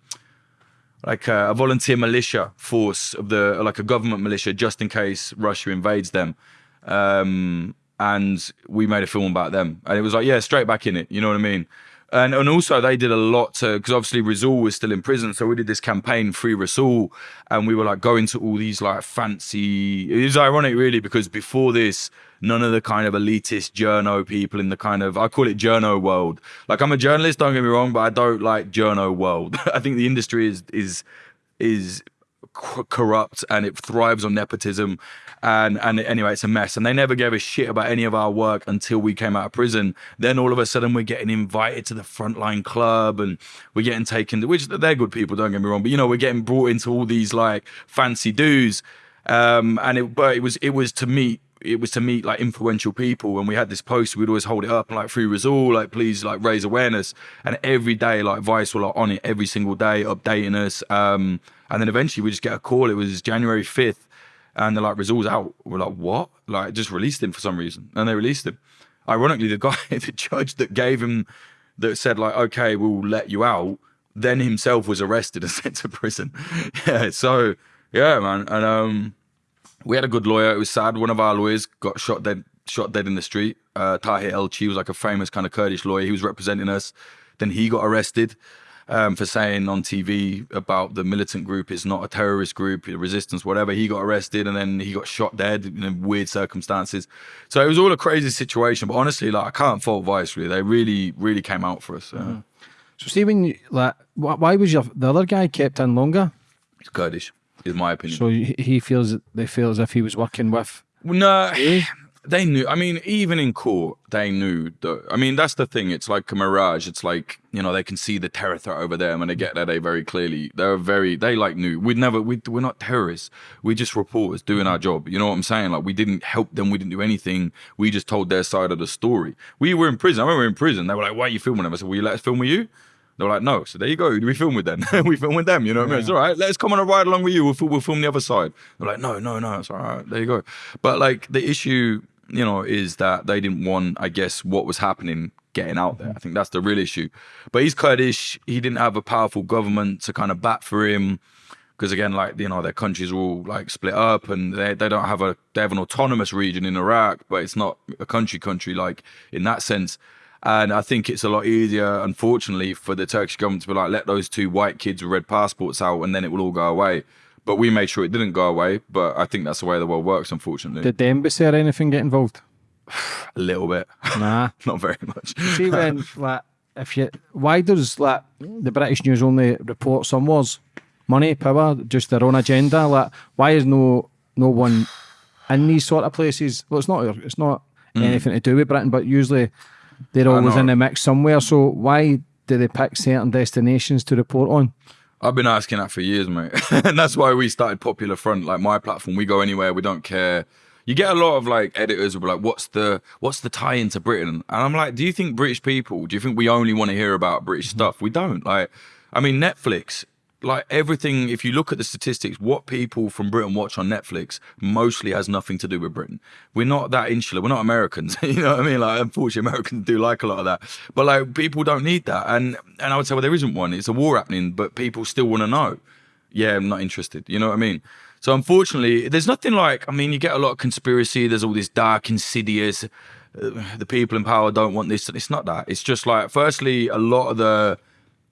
like a, a volunteer militia force of the like a government militia just in case Russia invades them. Um, and we made a film about them, and it was like yeah, straight back in it. You know what I mean? And, and also they did a lot to because obviously Rasool was still in prison, so we did this campaign Free Rasool, and we were like going to all these like fancy. It was ironic really because before this, none of the kind of elitist journo people in the kind of I call it journo world. Like I'm a journalist, don't get me wrong, but I don't like journo world. [LAUGHS] I think the industry is is is corrupt and it thrives on nepotism and and anyway it's a mess. And they never gave a shit about any of our work until we came out of prison. Then all of a sudden we're getting invited to the frontline club and we're getting taken to, which they're good people don't get me wrong but you know we're getting brought into all these like fancy dues um and it but it was it was to meet it was to meet like influential people. And we had this post we'd always hold it up and like free Rasool like please like raise awareness. And every day like vice were like on it every single day updating us. Um and then eventually we just get a call. It was january 5th and they're like Rasool's out we're like what like just released him for some reason and they released him ironically the guy [LAUGHS] the judge that gave him that said like okay we'll let you out then himself was arrested and [LAUGHS] sent to prison yeah so yeah man and um we had a good lawyer. It was sad. One of our lawyers got shot dead, shot dead in the street. Uh, Tahir Elçi was like a famous kind of Kurdish lawyer. He was representing us. Then he got arrested um, for saying on TV about the militant group is not a terrorist group, resistance, whatever. He got arrested and then he got shot dead in weird circumstances. So it was all a crazy situation. But honestly, like I can't fault Vice really. They really, really came out for us. Mm -hmm. So Stephen, like, why was your the other guy kept in longer? He's Kurdish is my opinion. So he feels they feel as if he was working with. No, they knew. I mean, even in court, they knew. that. I mean, that's the thing. It's like a mirage. It's like you know they can see the terror threat over there, and they get that they very clearly. They're very. They like knew. We'd never. We we're not terrorists. We're just reporters doing our job. You know what I'm saying? Like we didn't help them. We didn't do anything. We just told their side of the story. We were in prison. I remember in prison. They were like, "Why are you filming them?" I said, "Will you let us film with you?" They're like, no. So there you go. We film with them. [LAUGHS] we film with them. You know what yeah. I mean? It's all right. Let's come on a ride along with you. We'll, we'll film the other side. They're like, no, no, no. It's all right. There you go. But like the issue, you know, is that they didn't want, I guess, what was happening getting out there. I think that's the real issue. But he's Kurdish. He didn't have a powerful government to kind of bat for him because again, like you know, their countries are all like split up, and they they don't have a they have an autonomous region in Iraq, but it's not a country country like in that sense. And I think it's a lot easier, unfortunately, for the Turkish government to be like, let those two white kids with red passports out, and then it will all go away. But we made sure it didn't go away. But I think that's the way the world works, unfortunately. Did the embassy or anything get involved? [SIGHS] a little bit. Nah. [LAUGHS] Not very much. See when [LAUGHS] like if you why does like the British news only report some wars? Money, power, just their own agenda. Like why is no no one in these sort of places? Well it's not it's not mm. anything to do with Britain, but usually they're always in the mix somewhere. So why do they pick certain destinations to report on? I've been asking that for years, mate. [LAUGHS] and that's why we started Popular Front, like my platform. We go anywhere, we don't care. You get a lot of like editors who are like, "What's the what's the tie into Britain?" And I'm like, "Do you think British people? Do you think we only want to hear about British mm-hmm. stuff? We don't. Like, I mean, Netflix, like everything. If you look at the statistics, what people from Britain watch on Netflix mostly has nothing to do with Britain. We're not that insular. We're not Americans. [LAUGHS] you know what I mean? Like, unfortunately, Americans do like a lot of that, but like people don't need that. And and I would say, well, there isn't one. It's a war happening, but people still want to know yeah, I'm not interested. You know what I mean? So unfortunately, there's nothing like. I mean, you get a lot of conspiracy. There's all this dark, insidious. Uh, the people in power don't want this. It's not that. It's just like, firstly, a lot of the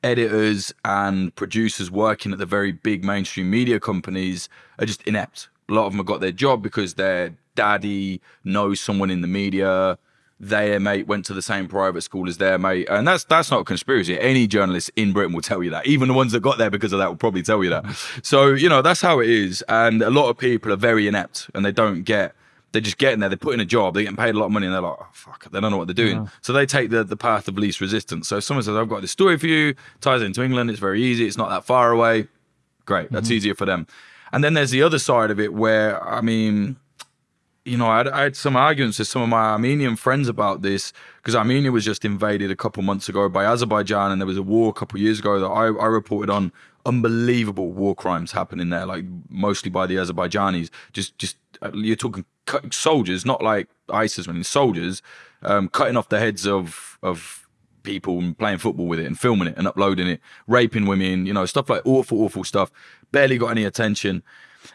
editors and producers working at the very big mainstream media companies are just inept. A lot of them have got their job because their daddy knows someone in the media. Their mate went to the same private school as their mate, and that's that's not a conspiracy. Any journalist in Britain will tell you that. Even the ones that got there because of that will probably tell you that. So you know that's how it is, and a lot of people are very inept, and they don't get. They're just getting there. They're putting a job. They're getting paid a lot of money, and they're like, "Oh fuck!" They don't know what they're doing. So they take the the path of least resistance. So if someone says, "I've got this story for you," ties into England. It's very easy. It's not that far away. Great. That's mm-hmm. easier for them. And then there's the other side of it where I mean, you know, I had, I had some arguments with some of my Armenian friends about this because Armenia was just invaded a couple months ago by Azerbaijan, and there was a war a couple years ago that I, I reported on unbelievable war crimes happening there, like mostly by the Azerbaijanis. Just, just uh, you're talking soldiers, not like ISIS, when soldiers um, cutting off the heads of of people and playing football with it and filming it and uploading it, raping women, you know, stuff like awful, awful stuff. Barely got any attention.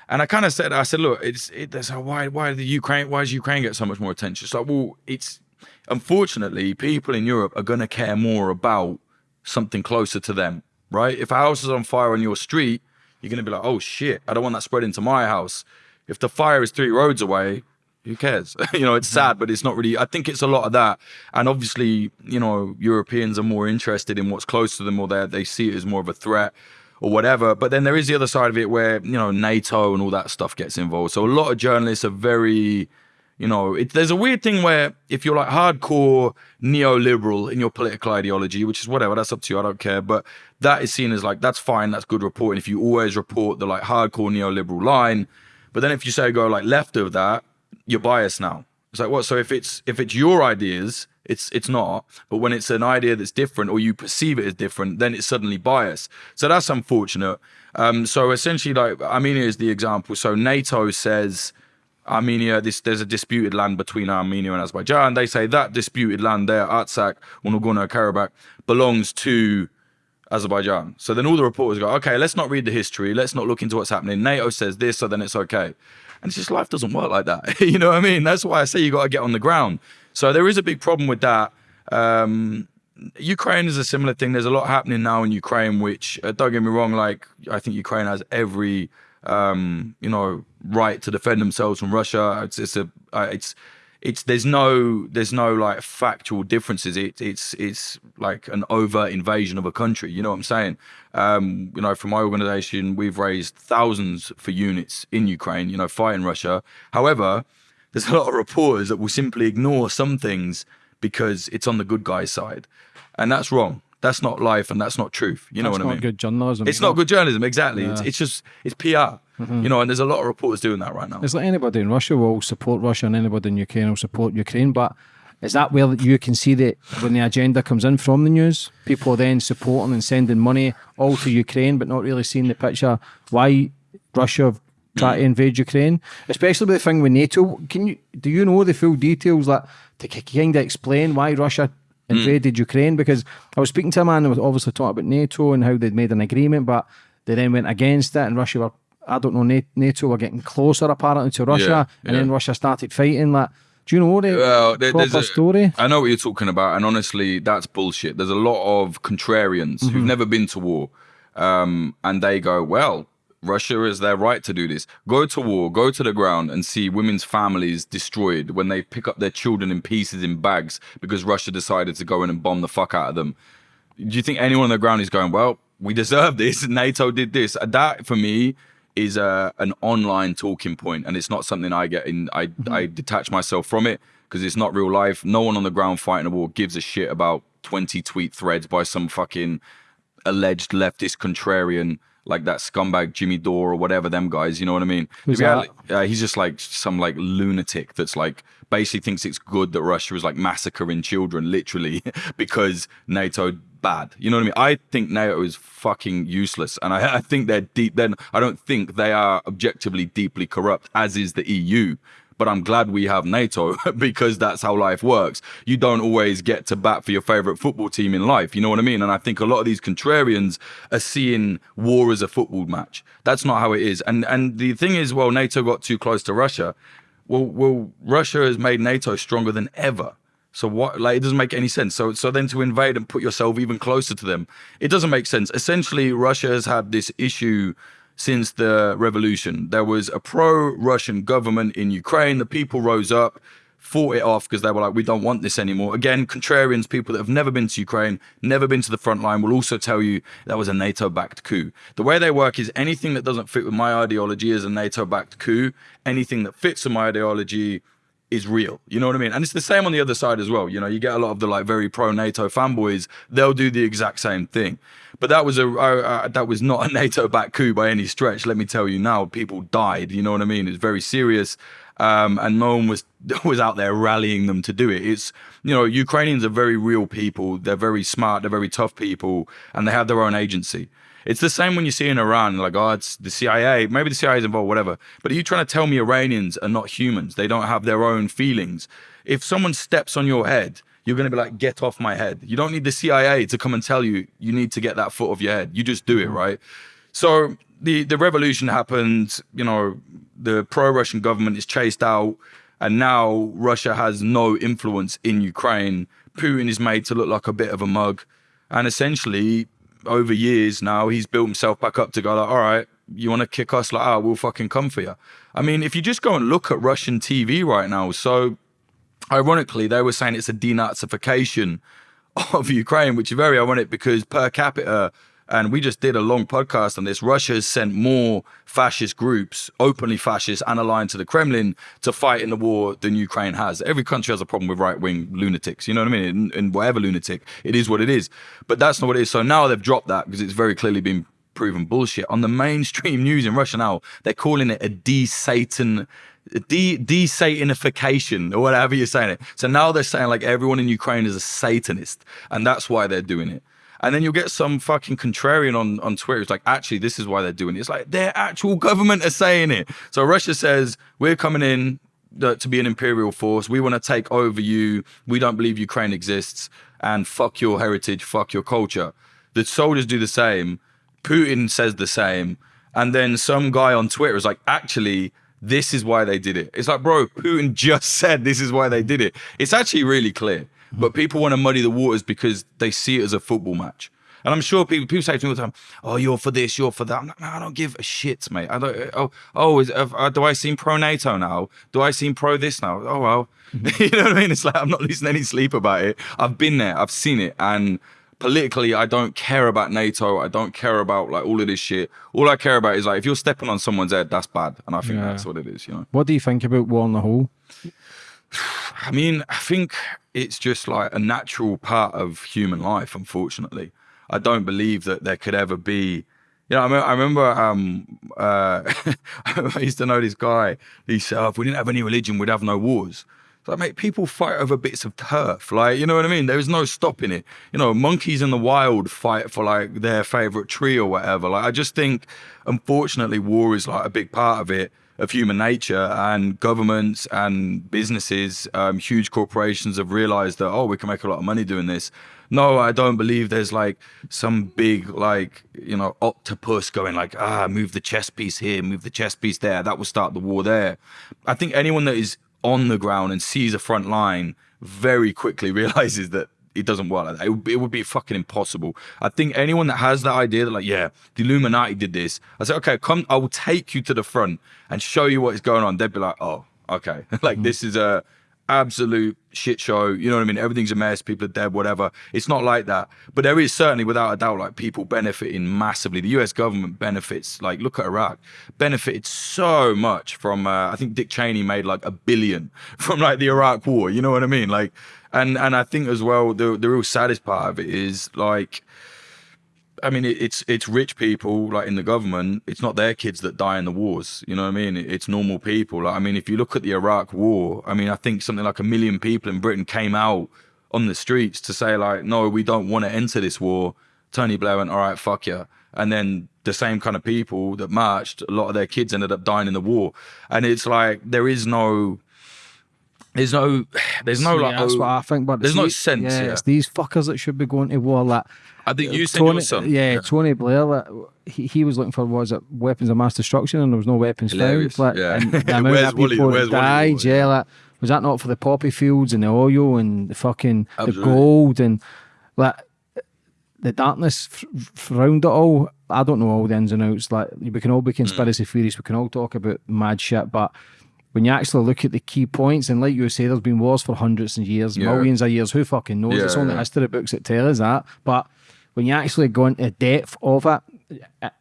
And I kind of said, I said, look, it's it, a, why why the Ukraine why does Ukraine get so much more attention? It's like, well, it's unfortunately people in Europe are going to care more about something closer to them, right? If a house is on fire on your street, you're going to be like, oh shit, I don't want that spreading to my house. If the fire is three roads away, who cares? [LAUGHS] you know, it's mm-hmm. sad, but it's not really. I think it's a lot of that, and obviously, you know, Europeans are more interested in what's close to them, or they they see it as more of a threat or whatever. But then there is the other side of it where you know NATO and all that stuff gets involved. So a lot of journalists are very, you know, it, there's a weird thing where if you're like hardcore neoliberal in your political ideology, which is whatever, that's up to you. I don't care. But that is seen as like that's fine, that's good reporting. If you always report the like hardcore neoliberal line, but then if you say go like left of that, you're biased now. It's like what? So if it's if it's your ideas, it's it's not. But when it's an idea that's different or you perceive it as different, then it's suddenly biased. So that's unfortunate. Um, so essentially, like Armenia is the example. So NATO says Armenia, this there's a disputed land between Armenia and Azerbaijan. They say that disputed land there, Artsakh or Nagorno-Karabakh, belongs to Azerbaijan. So then all the reporters go, okay, let's not read the history. Let's not look into what's happening. NATO says this, so then it's okay. And it's just life doesn't work like that. [LAUGHS] you know what I mean? That's why I say you got to get on the ground. So there is a big problem with that. Um, Ukraine is a similar thing. There's a lot happening now in Ukraine, which uh, don't get me wrong. Like I think Ukraine has every um, you know right to defend themselves from Russia. It's it's a uh, it's it's there's no there's no like factual differences. It, it's it's like an overt invasion of a country. You know what I'm saying? Um, you know, from my organization, we've raised thousands for units in Ukraine. You know, fighting Russia. However, there's a lot of reporters that will simply ignore some things because it's on the good guy's side, and that's wrong. That's not life, and that's not truth. You know That's what I mean? It's not good journalism. It's not good journalism, exactly. It's, Yeah. it's just it's PR. Mm-hmm. You know, and there's a lot of reporters doing that right now. It's like anybody in Russia will support Russia and anybody in Ukraine will support Ukraine. But is that where you can see that when the agenda comes in from the news, people are then supporting and sending money all to Ukraine, but not really seeing the picture why Russia tried to mm. invade Ukraine, especially with the thing with NATO. Can you do you know the full details that to kind of explain why Russia invaded Ukraine? Because I was speaking to a man who was obviously talking about NATO and how they'd made an agreement, but They then went against it, and Russia were, I don't know, NATO were getting closer apparently to Russia, Yeah, and yeah. then Russia started fighting. Like, do you know the Well, there- proper a- story? I know what you're talking about, and honestly, that's bullshit. There's a lot of contrarians who've Mm-hmm. never been to war, um, and they go, "Well, Russia is their right to do this. Go to war, go to the ground, and see women's families destroyed when they pick up their children in pieces in bags because Russia decided to go in and bomb the fuck out of them." Do you think anyone on the ground is going, "Well, we deserve this. [LAUGHS] NATO did this"? Uh, that for me is a an online talking point, and it's not something I get in. I mm-hmm. I detach myself from it because it's not real life. No one on the ground fighting a war gives a shit about twenty tweet threads by some fucking alleged leftist contrarian like that scumbag Jimmy Dore or whatever them guys. You know what I mean? Who's reality- uh, he's just like some like lunatic that's like basically thinks it's good that Russia is like massacring children literally [LAUGHS] because NATO bad. You know what I mean? I think NATO is fucking useless, and I, [LAUGHS] I think they're deep. Then I don't think they are objectively deeply corrupt, as is the EU. But I'm glad we have NATO [LAUGHS] because that's how life works. You don't always get to bat for your favorite football team in life. You know what I mean? And I think a lot of these contrarians are seeing war as a football match. That's not how it is. And and the thing is, well, NATO got too close to Russia. Well, well, Russia has made NATO stronger than ever. So what? Like, it doesn't make any sense. So, so then to invade and put yourself even closer to them, it doesn't make sense. Essentially, Russia has had this issue since the revolution. There was a pro-Russian government in Ukraine. The people rose up, fought it off because they were like, we don't want this anymore. Again, contrarians, people that have never been to Ukraine, never been to the front line, will also tell you that was a NATO-backed coup. The way they work is anything that doesn't fit with my ideology is a NATO-backed coup. Anything that fits with my ideology is real. You know what I mean? And it's the same on the other side as well. You know, you get a lot of the like very pro NATO fanboys. They'll do the exact same thing. But that was a that was not a [LAUGHS] NATO backed coup by any stretch. Let me tell you now, people died. You know what I mean? It's very serious. Um, and no one was [LAUGHS] was out there rallying them to do it. It's you know Ukrainians are very real people. They're very smart. They're very tough people, and they have their own agency. It's the same when you see in Iran, like, oh, it's the CIA. Maybe the CIA is involved, whatever. But are you trying to tell me Iranians are not humans? They don't have their own feelings. If someone steps on your head, you're going to be like, get off my head. You don't need the CIA to come and tell you you need to get that foot off your head. You just do it, mm-hmm. right? So the, the revolution happened, you know, the pro Russian government is chased out, and now Russia has no influence in Ukraine. Putin is made to look like a bit of a mug. And essentially, over years now, he's built himself back up to go like, all right, you want to kick us like, oh, we'll fucking come for you. I mean, if you just go and look at Russian TV right now, so ironically, they were saying it's a denazification of Ukraine, which is very ironic because per capita, and we just did a long podcast on this, Russia has sent more fascist groups, openly fascist and aligned to the Kremlin, to fight in the war than Ukraine has. Every country has a problem with right wing lunatics, you know what I mean? And, whatever lunatic, it is what it is. But that's not what it is. So now they've dropped that because it's very clearly been proven bullshit. On the mainstream [LAUGHS] news in Russia now, they're calling it a de-Satan de de-satanification or whatever you're saying it. So now they're saying like everyone in Ukraine is a Satanist, and that's why they're doing it. And then you'll get some fucking contrarian on, on Twitter. It's like, actually, this is why they're doing it. It's like their actual government are saying it. So Russia says, we're coming in uh, to be an imperial force. We want to take over you. We don't believe Ukraine exists. And fuck your heritage, fuck your culture. The soldiers do the same. Putin says the same. And then some guy on Twitter is like, actually, this is why they did it. It's like, bro, Putin just [LAUGHS] said this is why they did it. It's actually really clear. But people want to muddy the waters because they see it as a football match. And I'm sure people people say to me all the time, "Oh, you're for this, you're for that." I'm like, no, I don't give a shit, mate. I don't. Oh, oh, is, uh, do I seem pro NATO now? Do I seem pro this now? Oh well, [LAUGHS] you know what I mean. It's like I'm not losing any sleep about it. I've been there, I've seen it, and politically, I don't care about NATO. I don't care about like all of this shit. All I care about is like if you're stepping on someone's head, that's bad, and I think Yeah. that's what it is. You know. What do you think about war on the whole? [SIGHS] I mean, I think it's just like a natural part of human life, unfortunately. I don't believe that there could ever be. You know, I, me- I remember um, uh, [LAUGHS] I used to know this guy. He said, oh, if we didn't have any religion, we'd have no wars. Like, mate, people fight over bits of turf. Like, you know what I mean? There is no stopping it. You know, monkeys in the wild fight for like their favorite tree or whatever. Like, I just think, unfortunately, war is like a big part of it. of human nature and governments and businesses, um, huge corporations have realized that, oh, we can make a lot of money doing this. No, I don't believe there's like some big, like, you know, octopus going like, ah, move the chess piece here, move the chess piece there. That will start the war there. I think anyone that is on the ground and sees a front line very quickly [LAUGHS] realizes that it doesn't work like that. It would, be, it would be fucking impossible. I think anyone that has that idea that like, yeah, the Illuminati did this, I say, okay, come, I will take you to the front and show you what is going on. They'd be like, oh, okay, [LAUGHS] like mm. this is a absolute shit show. You know what I mean? Everything's a mess. People are dead, whatever. It's not like that. But there is certainly, without a doubt, like people benefiting massively. The US government benefits, like look at Iraq, benefited so much from, uh, I think Dick Cheney made like a billion [LAUGHS] from like the Iraq war. You know what I mean? Like, and, and I think as well, the, the real saddest part of it is like, I mean, it's it's rich people like in the government. It's not their kids that die in the wars. You know what I mean? It's normal people. Like, I mean, if you look at the Iraq War, I mean, I think something like a million people in Britain came out on the streets to say like, no, we don't want to enter this war. Tony Blair went, all right, fuck you. And then the same kind of people that marched, a lot of their kids ended up dying in the war. And it's like there is no there's no there's no yeah, like that's oh, what I think. But there's no these- sense, Yeah, yeah. it's these fuckers that should be going to war. Like I think you said Tony, your son. yeah, Tony Blair. Like, he, he was looking for was it weapons of mass destruction, and there was no weapons Hilarious, found. Like, yeah. and the amount of people that died. Yeah, yeah. like was that not for the poppy fields and the oil and the fucking Absolutely. the gold and like the darkness around it all. I don't know all the ins and outs. Like we can all be conspiracy Mm. theories. We can all talk about mad shit, but when you actually look at the key points, and like you say, there's been wars for hundreds of years, Yeah. millions of years. Who fucking knows? Yeah, it's only yeah. history books that tell us that. But when you actually go into depth of it,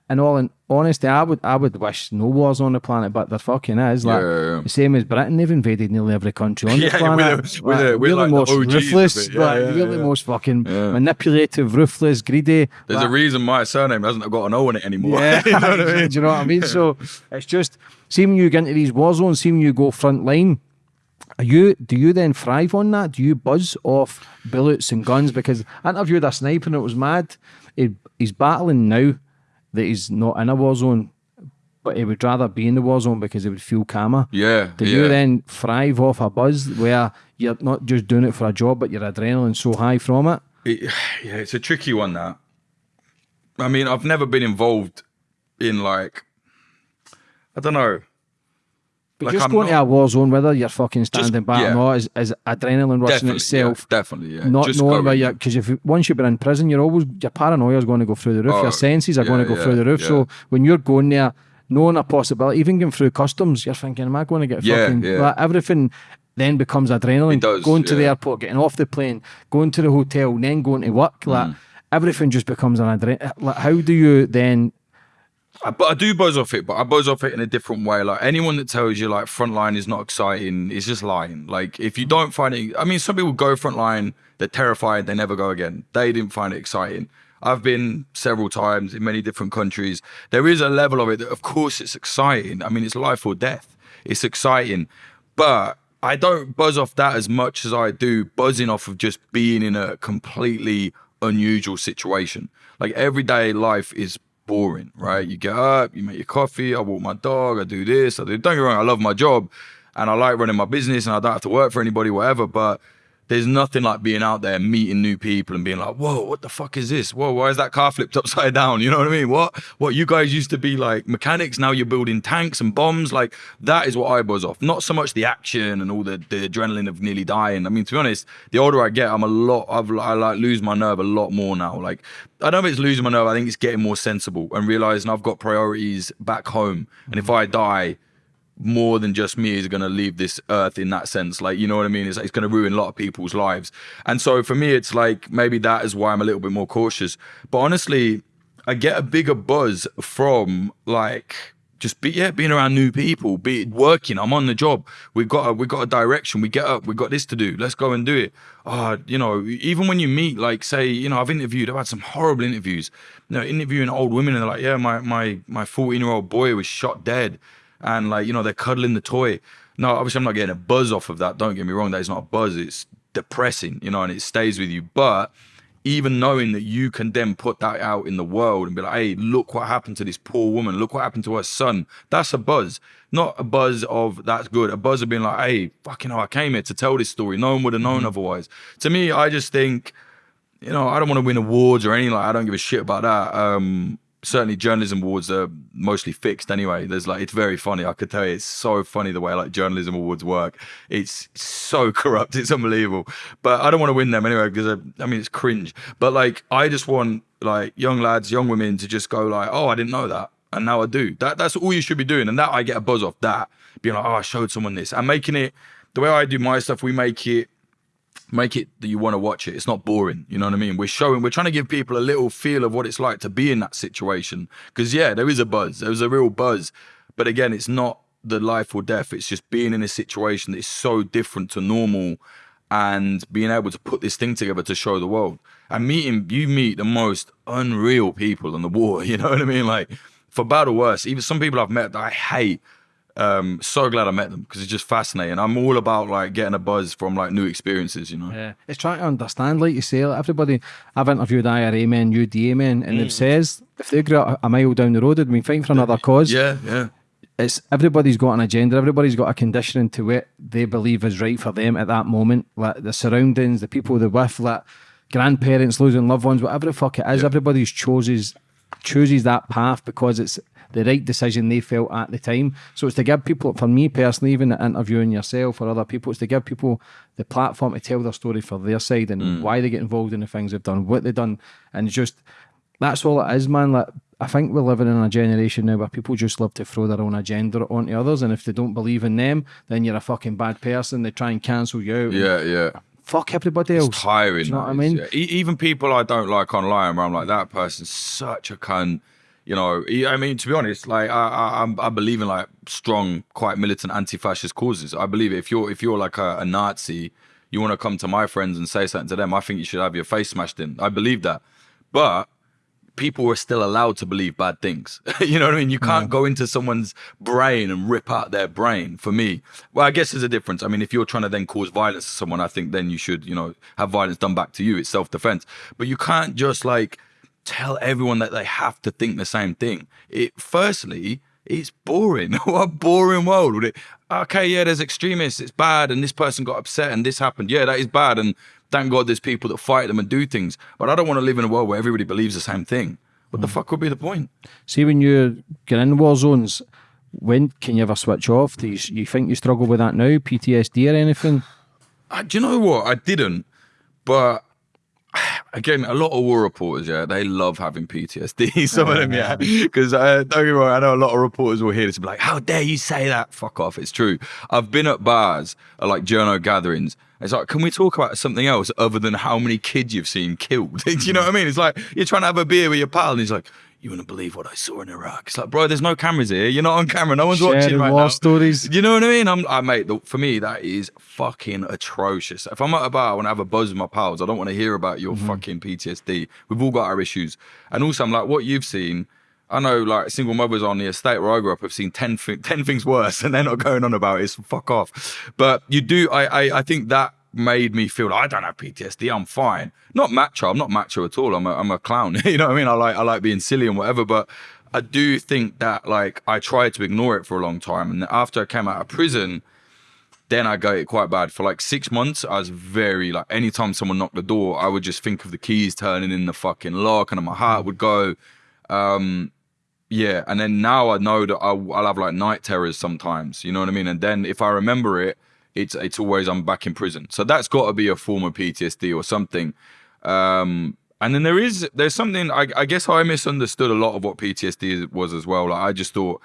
in all in honesty, I would I would wish no wars on the planet, but there fucking is. Like Yeah, the same as Britain, they've invaded nearly every country on the [LAUGHS] Yeah, planet. we're the- we're we're really like the most OGs ruthless. Yeah, like, yeah, really most fucking manipulative, ruthless, greedy. There's Like, a reason my surname hasn't got an O in it anymore. yeah, [LAUGHS] you know what I mean? [LAUGHS] do you know what I mean? So it's just see when you get into these war zones, see when you go front line. Are you do you then thrive on that? Do you buzz off bullets and guns? Because I interviewed a sniper and it was mad. He, he's battling now that he's not in a war zone, but he would rather be in the war zone because he would feel calmer. Yeah. Do yeah. you then thrive off a buzz where you're not just doing it for a job, but your adrenaline's so high from it? It, yeah, it's a tricky one. That I mean, I've never been involved in like I don't know. But Like, just I'm going to not- a war zone, whether you're fucking standing back yeah. or not, is, is adrenaline rushing Definitely, itself. yeah, definitely, yeah. Not Just knowing where you're, because if once you've been in prison, you're always your paranoia is going to go through the roof. Oh, your senses are going to yeah, go through the roof. yeah. So when you're going there, knowing a possibility, even going through customs, you're thinking, am I going to get Yeah, fucking? yeah. Like, everything then becomes adrenaline. It does, going to the airport, getting off the plane, going to the hotel, then going to work. Like Mm. everything just becomes an adrenaline. Like, how do you then? I, but I do buzz off it, but I buzz off it in a different way. Like anyone that tells you like frontline is not exciting is just lying. Like if you don't find it, I mean, some people go frontline, they're terrified, they never go again. They didn't find it exciting. I've been several times in many different countries. There is a level of it that, of course, it's exciting. I mean, it's life or death. It's exciting, but I don't buzz off that as much as I do buzzing off of just being in a completely unusual situation. Like everyday life is boring, right? You get up, you make your coffee, I walk my dog, I do this, I do. Don't get wrong, I love my job, and I like running my business, and I don't have to work for anybody, whatever. But there's nothing like being out there, meeting new people, and being like, "Whoa, what the fuck is this? Whoa, why is that car flipped [LAUGHS] upside down?" You know what I mean? What? What? You guys used to be like mechanics, now you're building tanks and bombs. Like that is what I buzz off. Not so much the action and all the, the adrenaline of nearly dying. I mean, to be honest, the older I get, I'm a lot. I've I like lose my nerve a lot more now. Like I don't know if it's losing my nerve. I think it's getting more sensible and realizing I've got priorities back home, and if I die more than just me is going to leave this earth in that sense. Like, you know what I mean? It's, it's going to ruin a lot of people's lives. And so for me, it's like maybe that is why I'm a little bit more cautious. But honestly, I get a bigger buzz from like just be yeah being around new people be working i'm on the job we got a we got a direction we get up we got this to do let's go and do it uh you know even when you meet like say you know i've interviewed i've had some horrible interviews you know interviewing old women and they're like yeah my my my 14 year old boy was shot dead and like you know they're cuddling the toy no obviously i'm not getting a buzz off of that don't get me wrong that is not a buzz it's depressing you know and it stays with you but even knowing that you can then put that out in the world and be like, hey, look what happened to this poor woman. Look what happened to her son. That's a buzz. Not a buzz of that's good. A buzz of being like, hey, fucking hell, I came here to tell this story. No one would have known mm-hmm. otherwise. To me, I just think, you know, I don't want to win awards or anything like I don't give a shit about that. Um, certainly journalism awards are mostly fixed anyway. There's like it's very funny. I could tell you it's so funny the way like journalism awards work. It's so [LAUGHS] corrupt. It's unbelievable. But I don't want to win them anyway because I, uh, I mean it's cringe. But like I just want like young lads, young women to just go like, oh, I didn't know that, and now I do. That that's all you should be doing, and that I get a buzz off that. Being like, oh, I showed someone this. I'm making it the way I do my stuff. We make it make it that you want to watch it. It's not boring. You know what I mean? We're showing, we're trying to give people a little feel of what it's like to be in that situation. Because yeah, there is a buzz. There's a real buzz. But again, it's not the life or death. It's just being in a situation that is so different to normal and being able to put this thing together to show the world. And meeting, you meet the most unreal people in the [LAUGHS] war. You know what I mean? Like for bad or worse, even some people I've met that I hate um, so glad I met them because it's just fascinating. I'm all about like getting a buzz from like new experiences, you know. Yeah, it's trying to understand, like you say, like, everybody. I've interviewed IRA men, UDA men, and mm. they've says if they grew up a mile down the road, they'd been fighting for another cause. Yeah, yeah. It's everybody's got an agenda. Everybody's got a conditioning to what they believe is right for them at that moment. Like the surroundings, the people they're with, like grandparents losing loved ones, whatever the fuck it is. Yeah. Everybody's chooses chooses that path because it's the right decision they felt at the time. So it's to give people, for me personally, even interviewing yourself or other people, it's to give people the platform to tell their story for their side and mm. why they get involved in the things they've done, what they've done, and just that's all it is, man. Like I think we're living in a generation now where people just love to throw their own agenda onto others, and if they don't believe in them, then you're a fucking bad person. They try and cancel you out. Yeah, yeah fuck everybody else. It's tiring. you know what I mean? Yeah. even people I don't like online, where I'm like, that person's such a cunt you know, I mean, to be honest, like I, I, I believe in like strong, quite militant anti-fascist causes. I believe if you're if you're like a, a Nazi, you want to come to my friends and say something to them. I think you should have your face smashed in. I believe that, but people are still allowed to believe bad things. [LAUGHS] you know what I mean? You can't yeah. go into someone's brain and rip out their brain. For me, well, I guess there's a difference. I mean, if you're trying to then cause violence to someone, I think then you should, you know, have violence done back to you. It's self-defense. But you can't just like tell everyone that they have to think the same thing. It firstly, it's boring. [LAUGHS] what a boring world. Would it? Okay, yeah, there's extremists. It's bad, and this person got upset, and this happened. Yeah, that is bad, and thank God there's people that fight them and do things. But I don't want to live in a world where everybody believes the same thing. What mm. the fuck would be the point? See, when you get in war zones, when can you ever switch off? Do you, you think you struggle with that now? PTSD or anything? Uh, do you know what? I didn't, but again, a lot of war reporters, yeah, they love having PTSD. Some of them, yeah, because uh, don't get me wrong, I know a lot of reporters will hear this and be like, "How dare you say that? Fuck off!" It's true. I've been at bars, at like journo gatherings. It's like, can we talk about something else other than how many kids you've seen killed? [LAUGHS] Do you know what I mean? It's like you're trying to have a beer with your pal, and he's like, you wouldn't believe what I saw in Iraq. It's like, bro, there's no cameras here. You're not on camera. No one's Sharing watching right now. stories. You know what I mean? I'm, I mate. The, for me, that is fucking atrocious. If I'm at a bar, I want to have a buzz with my pals. I don't want to hear about your mm-hmm. fucking PTSD. We've all got our issues. And also, I'm like, what you've seen. I know, like, single mothers on the estate where I grew up have seen 10, 10 things worse, [LAUGHS] and they're not going on about it. So fuck off. But you do. I, I, I think that made me feel like I don't have PTSD. I'm fine. Not macho. I'm not macho at all. I'm a, I'm a clown. [LAUGHS] you know what I mean? I like I like being silly and whatever. But I do think that like I tried to ignore it for a long time, and after I came out of prison, then I got it quite bad. For like six months, I was very like anytime someone knocked the door, I would just think of the keys turning in the fucking lock, and my heart would go. Um, yeah, and then now I know that I'll, I'll have like night terrors sometimes. You know what I mean? And then if I remember it it's it's always I'm back in prison. So that's got to be a form of PTSD or something. Um, and then there is there's something I, I, guess I misunderstood a lot of what PTSD was as well. Like I just thought,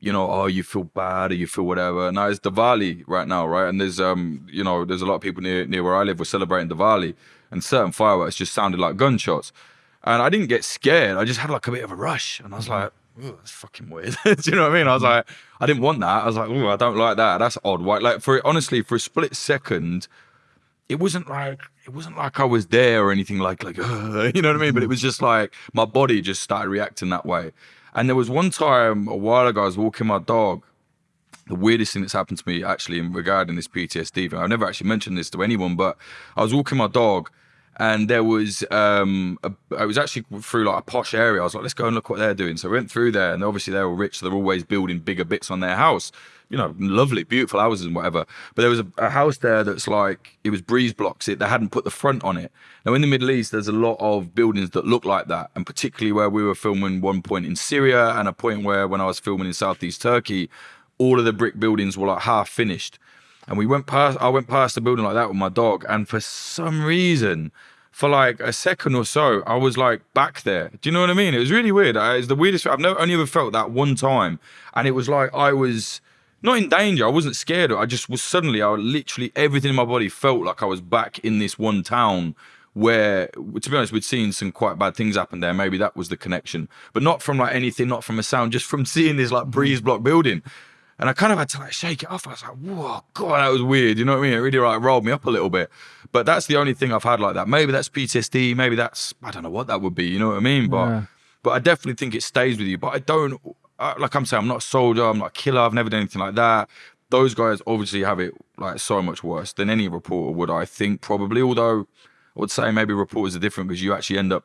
you know, oh, you feel bad or you feel whatever. Now it's Diwali right now, right? And there's um, you know, there's a lot of people near near where I live. We're celebrating Diwali, and certain fireworks just sounded like gunshots. And I didn't get scared. I just had like a bit of a rush, and I was like, that's fucking weird. [LAUGHS] Do you know what I mean? I was like, I didn't want that. I was like, oh, I don't like that. That's odd. Why? Like for honestly, for a split second, it wasn't like it wasn't like I was there or anything like like uh, [LAUGHS] you know what I mean. But it was just like my body just started reacting that way. And there was one time a while ago, I was walking my dog. The weirdest thing that's happened to me actually in regarding this PTSD thing. I've never actually mentioned this to anyone, but I was walking my dog and there was um was actually through like a posh area. I was like, let's go and look what they're doing. So I went through there, and obviously they're all rich. So they're always building bigger bits on their house. You know, lovely, beautiful houses and whatever. But there was a, a house there that's like it was breeze blocks. It they hadn't put the front on it. Now in the Middle East, there's a lot of buildings that look like that, and particularly where we were filming one point in Syria and a point where when I was filming in Southeast Turkey, all of the brick buildings were like half finished. And we went past, I went past a building like that with my dog, and for some reason, for like a second or so, I was like back there. Do you know what I mean? It was really weird. Uh, it's the weirdest. I've never only ever felt that one time, and it was like I was not in danger. I wasn't scared. I just was suddenly. I literally everything in my body felt like I was back in this one town where, to be honest, we'd seen some quite bad things happen there. Maybe that was the connection, but not from like anything, not from a sound, just from [LAUGHS] seeing this like breeze block building. And I kind of had to like shake it off. I was like, whoa, God, that was weird. You know what I mean? It really like rolled me up a little bit. But that's the only thing I've had like that. Maybe that's PTSD. Maybe that's, I don't know what that would be. You know what I mean? But, Yeah. but I definitely think it stays with you. But I don't, uh, like I'm saying, I'm not a soldier. I'm not a killer. I've never done anything like that. Those guys obviously have it like so much worse than any reporter would, I think, probably. Although I would say maybe reporters are different because you actually end up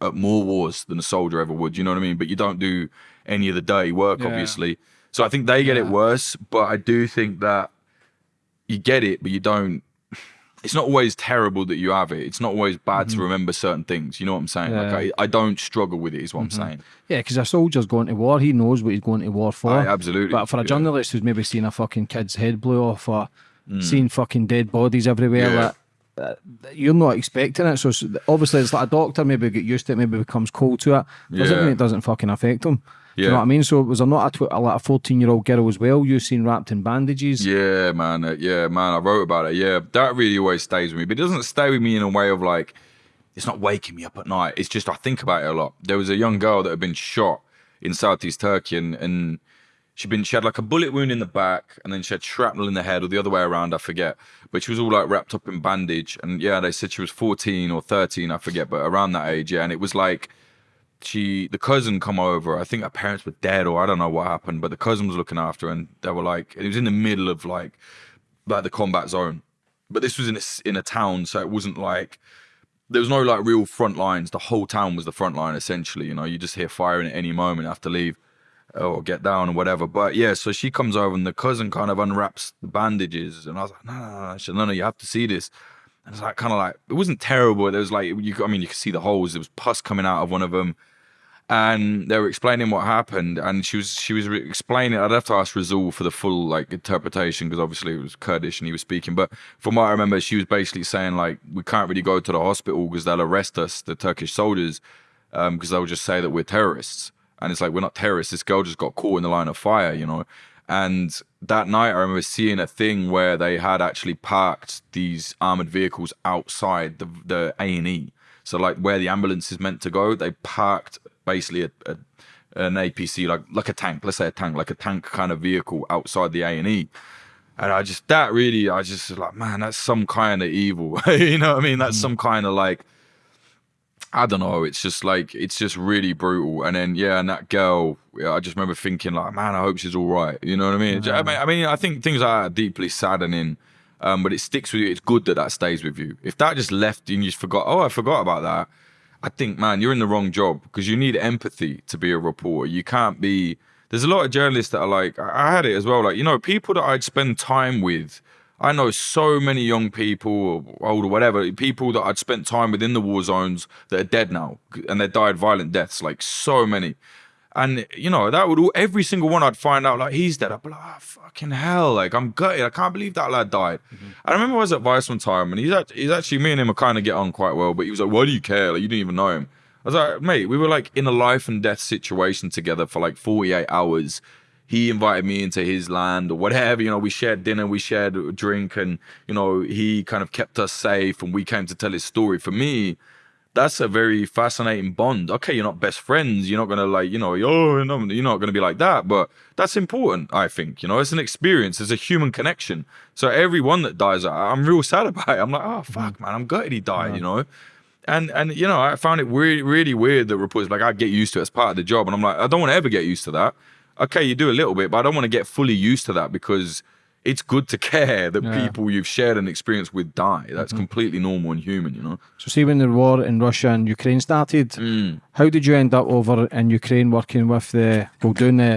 at more wars than a soldier ever would. You know what I mean? But you don't do any of the dirty work, Yeah. obviously. So I think they get it worse. But I do think that you get it, but you don't. It's not always terrible that you have it. It's not always bad to remember certain things. You know what I'm saying? Like Mm-hmm. Yeah. Mm-hmm. I, I don't struggle with it. Is what I'm saying. Yeah, because a soldier's going to war, he knows what he's going to war for. Aye, absolutely. But for a Yeah. journalist who's maybe seen a fucking kid's head blow off or seen fucking dead bodies everywhere, Mm. Yeah. like, uh, you're not expecting it. So obviously, it's like a doctor maybe get used to it, maybe becomes cold to it. Doesn't Yeah. mean it doesn't fucking affect him. Do you Yeah. know what I mean? So was there not a, tw- a, like a 14 year old girl as well you seen wrapped in bandages? Yeah, man. uh, yeah, man. I wrote about it. Yeah, that really always stays with me. But it doesn't stay with me in a way of like, it's not waking me up at night. It's just I think about it a lot. There was a young girl that had been shot in Southeast Turkey, and, and she'd been she had like a bullet wound in the back, and then she had shrapnel in the head, or the other way around. I forget. But she was all like wrapped up in bandage, and yeah, they said she was 14 or 13. I forget, but around that age. Yeah, and it was like she the cousin come over. I think her parents were dead, or I don't know what happened, but the cousin was looking after her, and they were like, it was in the middle of like like the combat zone, but this was in a in a town, so it wasn't like there was no like real front lines. The whole town was the front line essentially. You know, you just hear firing at any moment, have to leave or get down or whatever. But yeah, so she comes over and the cousin kind of unwraps the bandages, and I was like, no, no, no, said, no, no, you have to see this. And it's like kind of like it wasn't terrible. There was like you, I mean, you could see the holes. There was pus coming out of one of them, and they were explaining what happened. And she was she was explaining. I'd have to ask Rasool for the full like interpretation because obviously it was Kurdish and he was speaking. But from what I remember, she was basically saying like we can't really go to the hospital because they'll arrest us, the Turkish soldiers, um, because they'll just say that we're terrorists. And it's like we're not terrorists. This girl just got caught in the line of fire, you know. And that night, I remember seeing a thing where they had actually parked these armored vehicles outside the the A and E. So like where the ambulance is meant to go, they parked basically a, a an APC like like a tank, let's say a tank, like a tank kind of vehicle outside the A and E. And I just that really, I just was like, man, that's some kind of evil. [LAUGHS] you know what I mean? That's mm. some kind of like I don't know. It's just like it's just really brutal. And then yeah, and that girl, yeah, I just remember thinking like, man, I hope she's all right. You know what I mean? I mean, I mean, I think things are deeply saddening, um, but it sticks with you. It's good that that stays with you. If that just left and you just forgot, oh, I forgot about that. I think, man, you're in the wrong job because you need empathy to be a reporter. You can't be. There's a lot of journalists that are like, I had it as well. Like, you know, people that I'd spend time with. I know so many young people, or old or whatever, people that I'd spent time with in the war zones that are dead now and they died violent deaths, like so many. And you know, that would all every single one I'd find out like he's dead. I'd be like, oh, fucking hell, like I'm gutted. I can't believe that lad died. Mm-hmm. I remember I was at Vice one time and he's actually, he's actually me and him are kind of get on quite well, but he was like, Why do you care? Like you didn't even know him. I was like, mate, we were like in a life and death situation together for like 48 hours. He invited me into his land or whatever, you know, we shared dinner, we shared a drink, and you know, he kind of kept us safe and we came to tell his story. For me, that's a very fascinating bond. Okay, you're not best friends. You're not gonna like, you know, oh, no, you're not gonna be like that. But that's important, I think. You know, it's an experience. It's a human connection. So everyone that dies, I- I'm real sad [LAUGHS] about it. I'm like, oh mm-hmm. fuck, man, I'm gutted he died. You know, and and you know, I found it really really weird that reporters like I get used to it as part of the job, and I'm like, I don't want to ever get used to that. Okay, you do a little bit, but I don't want to get fully used to that because it's good to care that Yeah. people you've shared an experience with die. That's completely normal and human, you know. So, see, when the war in Russia and Ukraine started, Mm. how did you end up over in Ukraine working with the, well, doing the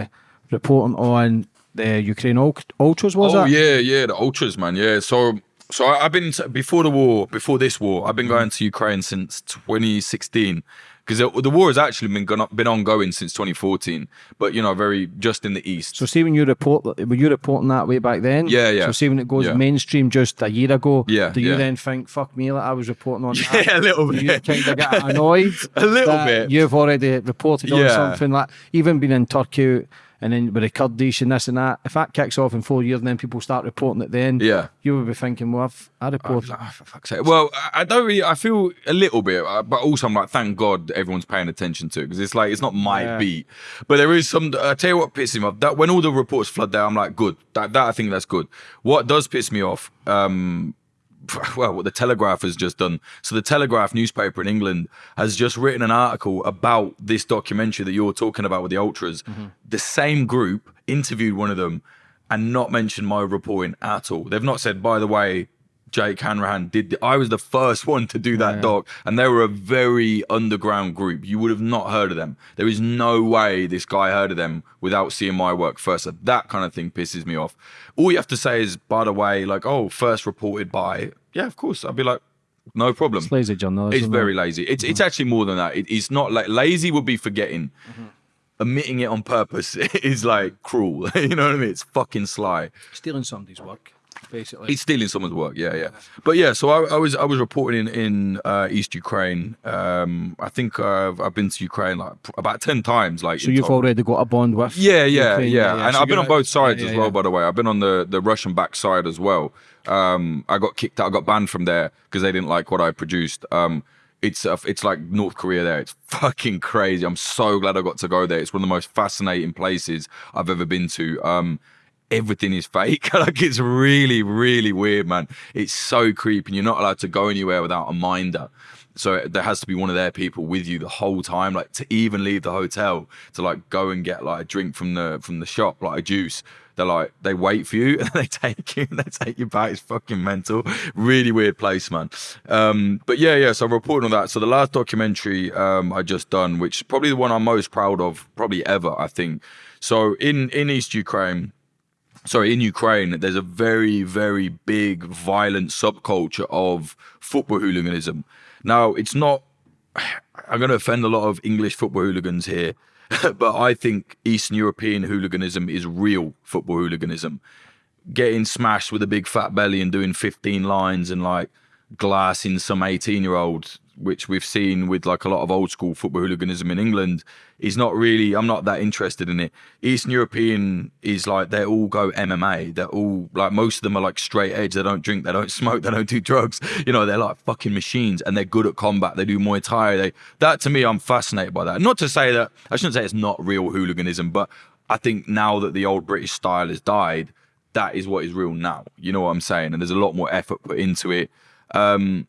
reporting on the Ukraine ultras? Was oh it? yeah, yeah, the ultras, man. Yeah, so so I, I've been before the war, before this war, I've been going to Ukraine since 2016 because the, war has actually been gone, been ongoing since 2014, but you know, very just in the east. So, see, when you report, were you reporting that way back then? Yeah, yeah. So, see, when it goes Yeah. mainstream just a year ago, Yeah, do you yeah. then think, fuck me, like I was reporting on [LAUGHS] that? Yeah, a little Do you bit. kind of get annoyed? [LAUGHS] A little bit. You've already reported on Yeah. something like, even been in Turkey and then with the Kurdish and this and that. If that kicks off in four years and then people start reporting it then, Yeah. you would be thinking, well, I've, I. Oh, for fuck's sake. Well, I- don't really. I feel a little bit, uh, but also I'm like, thank God everyone's paying attention to it because it's like it's not my Yeah. beat, but there is some. I tell you what pisses me off. That when all the reports flood there, I'm like, good. That that I think that's good. What does piss me off? Um, [LAUGHS] well, what the Telegraph has just done. So the Telegraph newspaper in England has just written an article about this documentary that you're talking about with the ultras. Mm-hmm. The same group interviewed one of them and not mentioned my reporting at all. They've not said, by the way, Jake Hanrahan did. I was the first one to do that doc, and they were a very underground group. You would have not heard of them. There is no way this guy heard of them without seeing my work first. So that kind of thing pisses me off. All you have to say is, by the way, like, oh, first reported by. Yeah, of course. I'd be like, no problem. It's lazy journalism. It's very lazy. It's it's mm-hmm. actually more than that. It, it's not like lazy would be forgetting. Mm-hmm. Omitting it on purpose [LAUGHS] is like cruel. [LAUGHS] you know what I mean? It's fucking sly. stealing somebody's work, basically. He's stealing someone's work. Yeah, yeah. But yeah, so I, I was I was reporting in in uh, East Ukraine. Um, I think uh, I've been to Ukraine like about ten times. Like so you've total. already got a bond with. Yeah, yeah, Ukraine, yeah. And So I've been on both sides yeah, as well, yeah. by the way. I've been on the, the Russian backside as well. Um, I got kicked out, I got banned from there because they didn't like what I produced. Um, it's uh, it's like North Korea there. It's [LAUGHS] fucking crazy. I'm so glad I got to go there. It's one of the most fascinating places I've ever been to. Um, everything is fake. [LAUGHS] like it's really, really weird, man. It's so creepy. And You're not allowed to go anywhere without a minder. So there has to be one of their people with you the whole time, like to even leave the hotel to like go and get like a drink from the from the shop, like a juice. They're like they wait for you [LAUGHS] and they take you and they take you back. It's fucking mental. Really weird place, man. Um, but yeah, yeah. So I'm reporting on that. So the last documentary um, I just done, which is probably the one I'm most proud of, probably ever, I think. So in in East Ukraine, sorry, in Ukraine, there's a very, very big violent subculture of football hooliganism. Now, it's not, [SIGHS] I'm going to offend a lot of English football hooligans here, [LAUGHS] but I think Eastern European hooliganism is real football hooliganism. Getting smashed with a big fat belly and doing 15 lines and like glassing some 18 year old, which we've seen with like a lot of old school football hooliganism in England, is not really, I'm not that interested in it. Eastern European is like, they all go MMA. They're all like, most of them are like straight edge. They don't drink, they don't [LAUGHS] smoke, they don't do drugs. You know, they're like fucking machines and they're good at combat. They do Muay Thai. They, that to me, I'm fascinated by that. Not to say that, I shouldn't say it's not real hooliganism, but I think now that the old British style has died, that is what is real now. You know what I'm saying? And there's a lot more effort put into it. Um,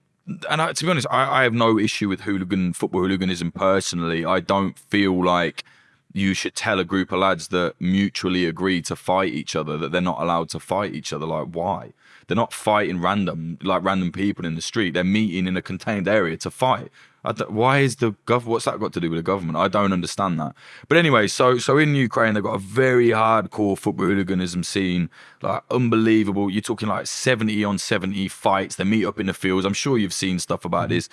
and I, to be honest, I, I have no issue with hooligan football hooliganism personally. I don't feel like you should tell a group of lads that mutually agree to fight each other that they're not allowed to fight each other. Like, why? They're not fighting random, like random people in the street. They're meeting in a contained area to fight. I don't- why is the gov? What's that got to do with the government? I don't understand that. But anyway, so so in Ukraine they've got a very hardcore football hooliganism scene, like unbelievable. You're talking like 70 on 70 fights. They meet up in the fields. I'm sure you've seen stuff about mm-hmm. this,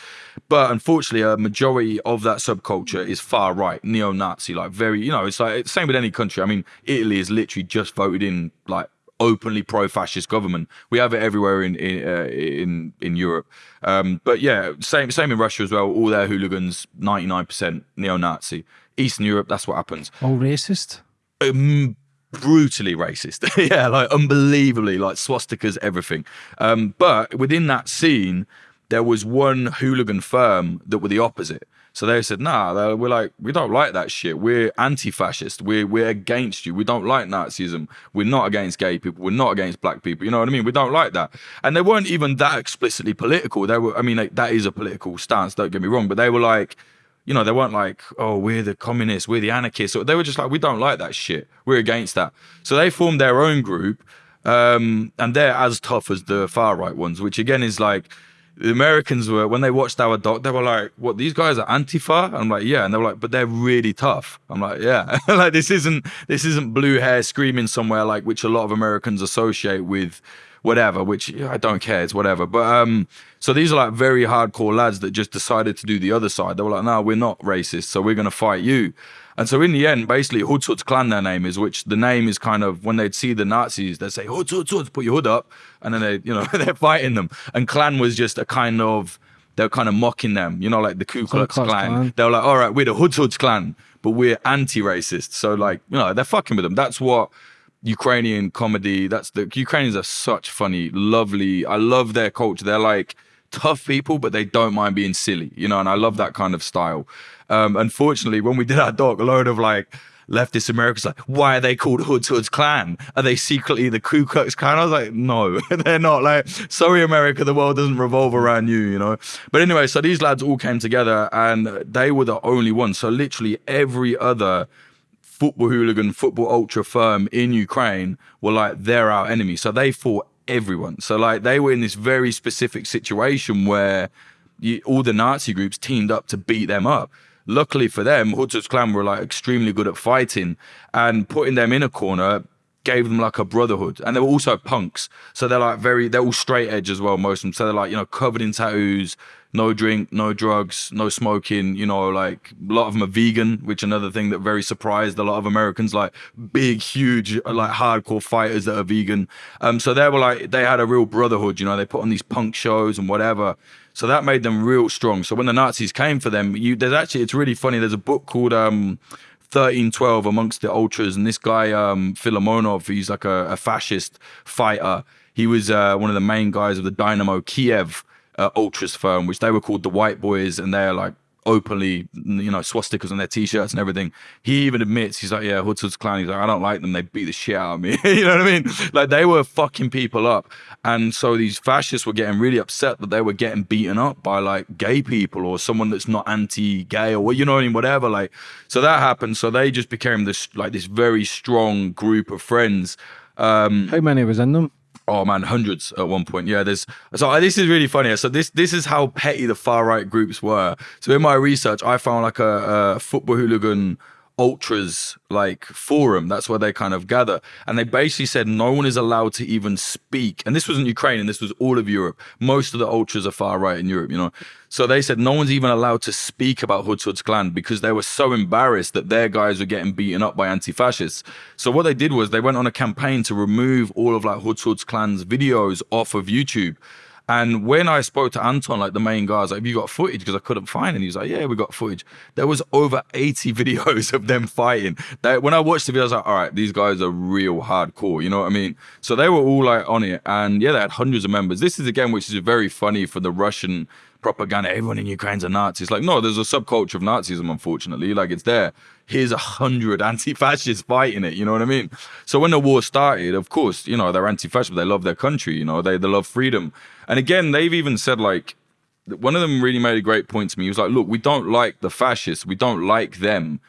but unfortunately, a majority of that subculture is far right, neo-Nazi. Like very, you know, it's like same with any country. I mean, Italy is literally just voted in like openly pro-fascist government. We have it everywhere in in uh, in, in Europe. Um, but yeah, same same in Russia as well. All their hooligans, ninety nine percent neo-Nazi. Eastern Europe, that's what happens. All racist. Um, brutally racist. [LAUGHS] yeah, like unbelievably, like swastikas, everything. Um, but within that scene, there was one hooligan firm that were the opposite. So they said, nah, we're like, we don't like that shit. We're anti-fascist. We're we're against you. We don't like Nazism. We're not against gay people. We're not against black people. You know what I mean? We don't like that. And they weren't even that explicitly political. They were, I mean, like, that is a political stance. Don't get me wrong. But they were like, you know, they weren't like, oh, we're the communists, we're the anarchists. They were just like, we don't like that shit. We're against that. So they formed their own group. Um, and they're as tough as the far right ones, which again is like the Americans were when they watched our doc, they were like, "What? These guys are Antifa?" I'm like, "Yeah," and they were like, "But they're really tough." I'm like, "Yeah." [LAUGHS] like this isn't this isn't blue hair screaming somewhere like which a lot of Americans associate with whatever. Which I don't care. It's whatever. But um, so these are like very hardcore lads that just decided to do the other side. They were like, "No, we're not racist, so we're gonna fight you." And so in the end, basically, Hoods Hoods Klan, their name is, which the name is kind of when they'd see the Nazis, they'd say Hoods Hoods put your hood up, and then they, you know, [LAUGHS] they're fighting them. And Klan was just a kind of they're kind of mocking them, you know, like the Ku Klux, Klux Klan. Klan. They were like, all right, we're the Hoods Hoods Klan, but we're anti-racist. So like, you know, they're fucking with them. That's what Ukrainian comedy. That's the Ukrainians are such funny, lovely. I love their culture. They're like tough people, but they don't mind being silly, you know, and I love that kind of style. Um, unfortunately, when we did our doc, a load of like leftist Americans like, why are they called Hoods Hoods Klan? Are they secretly the Ku Klux Klan? I was like, no, [LAUGHS] they're not. Like, sorry, America, the world doesn't revolve around you, you know. But anyway, so these lads all came together, and they were the only ones. So literally every other football hooligan, football ultra firm in Ukraine were like, they're our enemy. So they fought everyone. So like they were in this very specific situation where you, all the Nazi groups teamed up to beat them up luckily for them, Hoods Klan were like extremely good at fighting and putting them in a corner gave them like a brotherhood. And they were also punks. So they're like very, they're all straight edge as well, most of them. So they're like, you know, covered in tattoos, no drink, no drugs, no smoking, you know, like a lot of them are vegan, which another thing that very surprised a lot of Americans, like big, huge, like hardcore fighters that are vegan. Um, so they were like, they had a real brotherhood, you know, they put on these punk shows and whatever. So that made them real strong. So when the Nazis came for them, you there's actually it's really funny. There's a book called um 1312 amongst the ultras, and this guy um Filimonov, he's like a, a fascist fighter. He was uh, one of the main guys of the Dynamo Kiev uh, ultras firm, which they were called the White Boys, and they're like openly, you know, swastikas on their t-shirts and everything. He even admits, he's like, yeah, Hoods Klan. He's like, I don't like them. They beat the shit out of me. [LAUGHS] you know what I mean? Like they were fucking people up. And so these fascists were getting really upset that they were getting beaten up by like gay people or someone that's not anti-gay or you know what I mean, whatever. Like, so that happened. So they just became this like this very strong group of friends. Um, How many was in them? Oh man, hundreds at one point. Yeah, there's so this is really funny. So this this is how petty the far right groups were. So in my research, I found like a, a football hooligan ultras like forum that's where they kind of gather. And they basically said no one is allowed to even speak. And this wasn't ukraine and this was all of europe. Most of the ultras are far right in europe you know? So they said no one's even allowed to speak about Hoods Klan because they were so embarrassed that their guys were getting beaten up by anti-fascists. So what they did was they went on a campaign to remove all of like Hoods Klan's videos off of youtube and when I spoke to Anton, like the main guy, I was like, Have you got footage? Because I couldn't find it. He was like, Yeah, we got footage. There was over 80 [LAUGHS] videos of them fighting. That when I watched the video, I was like, All right, these guys are real hardcore. You know what I mean? So they were all like on it. And yeah, they had hundreds of members. This is again, which is very funny for the Russian propaganda. Everyone in Ukraine's a Nazi. It's like, no, there's a subculture of Nazism, unfortunately. Like it's there. Here's a hundred [LAUGHS] anti-fascists fighting it. You know what I mean? So when the war started, of course, you know, they're anti-fascist, but they love their country, you know, they, they love freedom. And again, they've even said like, one of them really made a great point to me. He was like, look, we don't like the fascists. We don't like them.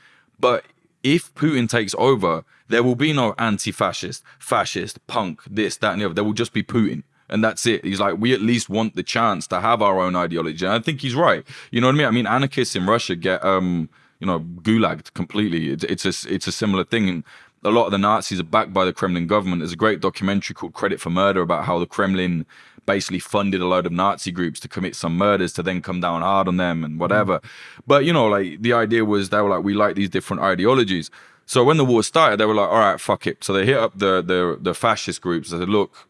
But if Putin takes over, there will be no anti-fascist, fascist, punk, this, that, and the other. There will just be Putin and that's it. He's like, we at least want the chance to have our own ideology. And I think he's right. You know what I mean? I mean, anarchists in Russia get, um, you know, gulagged completely. It's, it's a it's a similar thing. And a lot of the Nazis are backed by the Kremlin government. There's a great documentary called Credit for Murder about how the Kremlin basically funded a load of Nazi groups to commit some murders to then come down hard on them and whatever. Mm. But you know, like the idea was they were like, we like these different ideologies. So when the war started, they were like, all right, fuck it. So they hit up the the the fascist groups. They said, look,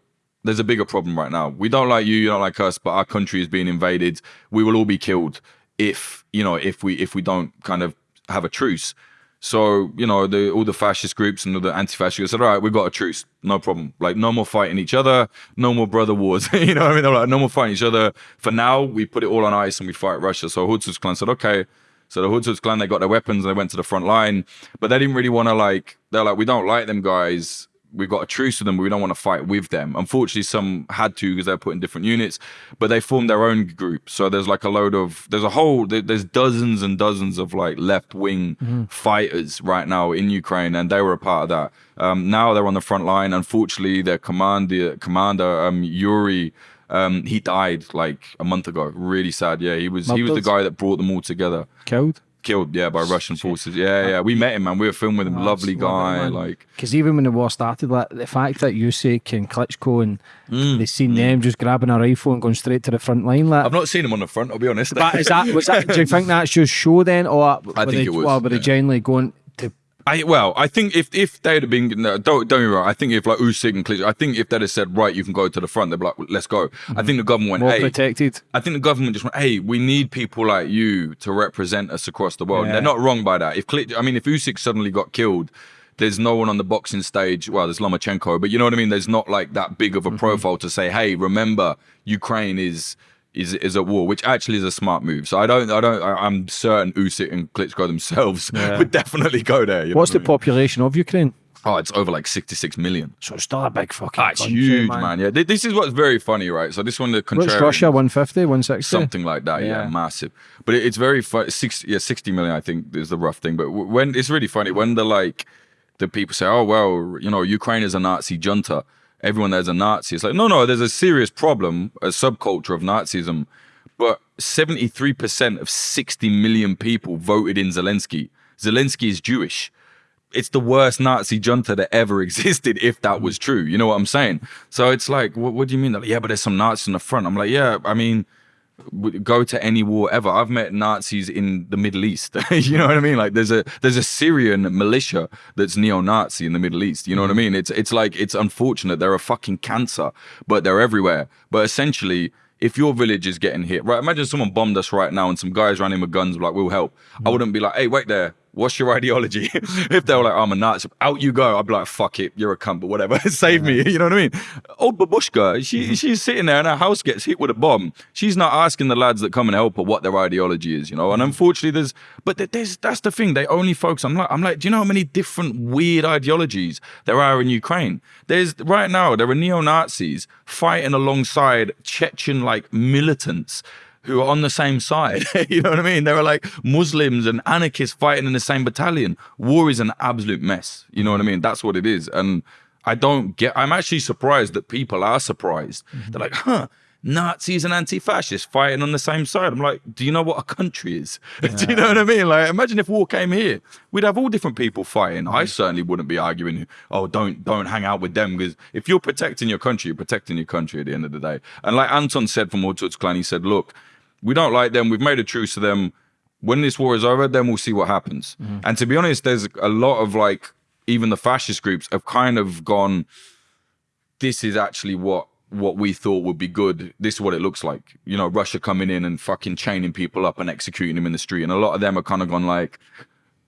there's a bigger problem right now. We don't like you, you don't like us, but our country is being invaded. We will all be killed if you know if we if we don't kind of have a truce. So you know the all the fascist groups and all the anti-fascist groups said, all right, we've got a truce, no problem. Like no more fighting each other, no more brother wars. [LAUGHS] you know what I mean? They're like no more fighting each other. For now, we put it all on ice and we fight Russia. So Hoods Klan said, okay. So the Hoods Klan they got their weapons and they went to the front line, but they didn't really want to like. They're like, we don't like them guys we've got a truce with them, but we don't want to fight with them. Unfortunately, some had to because they're put in different units, but they formed their own group. So there's like a load of there's a whole there's dozens and dozens of like left wing mm-hmm. fighters right now in Ukraine, and they were a part of that. Um, now they're on the front line. Unfortunately, their commander commander um, Yuri. Um, he died like a month ago. Really sad. Yeah, he was he was the guy that brought them all together. Killed killed, yeah, by Russian forces. Yeah, yeah. We met him, man. We were filming with him. Oh, Lovely guy. like, because even when the war started, like the fact that Usyk and Klitschko and mm, they seen mm. them just grabbing a rifle and going straight to the front line. Like, I've not seen him on the front. I'll be honest. But is that was that? do you [LAUGHS] think that's just show then, or I think they, it was. Or were yeah. they generally going? I well, I think if if they'd have been no, don't don't me wrong, I think if like Usyk and Klitschko, I think if they'd have said right, you can go to the front, they'd be like, let's go. Mm-hmm. I think the government went, more hey, protected. I think the government just went, hey, we need people like you to represent us across the world. Yeah. They're not wrong by that. If Klitschko, I mean, if Usyk suddenly got killed, there's no one on the boxing stage. Well, there's Lomachenko, but you know what I mean. There's not like that big of a mm-hmm. profile to say, hey, remember Ukraine is is is at war, which actually is a smart move. So I don't, I don't, I, am certain Usyk and Klitschko themselves [LAUGHS] yeah. would definitely go there. What's the I mean? population of Ukraine? Oh, it's over like 66 million. So it's still a big fucking ah, That's country, huge, man. man. Yeah, this is what's very funny, right? So this one, the What's Russia, 150, 160? Something like that, yeah, yeah massive. But it, it's very funny. 60, yeah, 60 million, I think, is the rough thing. But when it's really funny, when the like, the people say, oh, well, you know, Ukraine is a Nazi junta everyone there's a Nazi. It's like, no, no, there's a serious problem, a subculture of Nazism but 73% of 60 million people voted in Zelensky. Zelensky is Jewish. It's the worst Nazi junta that ever [LAUGHS] existed, if that was true. You know what I'm saying? So it's like, what, what do you mean? Like, yeah, but there's some Nazis in the front. I'm like, yeah, I mean, go to any war ever. I've met Nazis in the Middle East. [LAUGHS] you know what I mean? Like there's a there's a Syrian militia that's neo-Nazi in the Middle East. You know what I mm. mean? It's it's like it's unfortunate. They're a fucking cancer, but they're everywhere. But essentially if your village is getting hit, right? Imagine someone bombed us right now and some guys running with guns like, we'll help. Mm. I wouldn't be like, hey, wait there what's your ideology? [LAUGHS] if they were like, I'm a Nazi, out you go. I'd be like, fuck it, you're a cunt, but whatever, [LAUGHS] save me. You know what I mean? Old babushka, she mm-hmm. she's sitting there and her house gets hit with a bomb. She's not asking the lads that come and help her what their ideology is, you know. And mm-hmm. unfortunately, there's but there's that's the thing. They only focus. I'm like, I'm like, do you know how many different weird ideologies there are in Ukraine? There's right now there are neo Nazis fighting alongside Chechen like militants who are on the same side. [LAUGHS] you know what I mean? There are like Muslims and anarchists fighting in the same battalion. War is an absolute mess. You know what I mean? That's what it is. And I don't get, I'm actually surprised that people are surprised. Mm-hmm. They're like, huh, Nazis and anti-fascists fighting on the same side. I'm like, do you know what a country is? Yeah. [LAUGHS] do you know what I mean? Like, imagine if war came here, we'd have all different people fighting. Mm-hmm. I certainly wouldn't be arguing, oh, don't don't hang out with them because if you're protecting your country, you're protecting your country at the end of the day. And like Anton said from All Clan, he said, look, we don't like them. We've made a truce to them. When this war is over, then we'll see what happens. Mm. And to be honest, there's a lot of like, even the fascist groups have kind of gone, this is actually what what we thought would be good. This is what it looks like. You know, Russia coming in and fucking chaining people up and executing them in the street. And a lot of them are kind of gone like,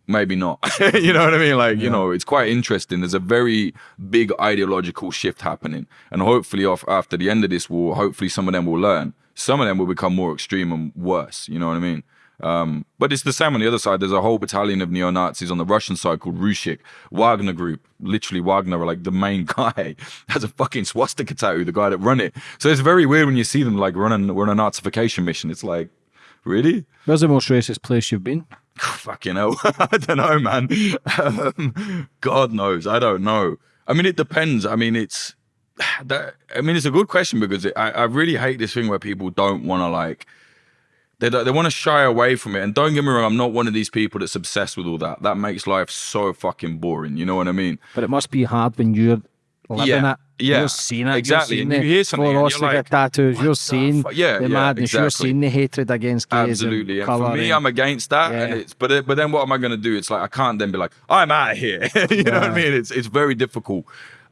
maybe not. [LAUGHS] you know what I mean? Like, yeah. you know, it's quite interesting. There's a very big ideological shift happening. And hopefully off after the end of this war, hopefully some of them will learn some of them will become more extreme and worse. You know what I mean? Um, but it's the same on the other side. There's a whole battalion of neo Nazis on the Russian side called Rusich, Wagner Group. Literally, Wagner are like the main [LAUGHS] guy. Has a fucking swastika tattoo, the guy that run it. So it's very weird when you see them like running, we're on a Nazification mission. It's like, really? Where's the most racist place you've been? [LAUGHS] Fucking hell. [LAUGHS] I don't know, man. Um, God knows. I don't know. I mean, it depends. I mean, it's [SIGHS] that I mean, it's a good question because it, I, I really hate this thing where people don't want to like they they want to shy away from it. And don't get me wrong, I'm not one of these people that's obsessed with all that. That makes life so fucking boring. You know what I mean? But it must be hard when you're living yeah. it. Yeah, you're seeing it. Exactly. You're seeing and you hear something. And you're like, tattoos. You're seeing the, yeah, the madness. Exactly. You're seeing the hatred against gays. Absolutely. And, and for me, I'm against that. Yeah. And it's but but then what am I going to do? It's like I can't then be like I'm out of here. [LAUGHS] you yeah. know what I mean? It's it's very difficult.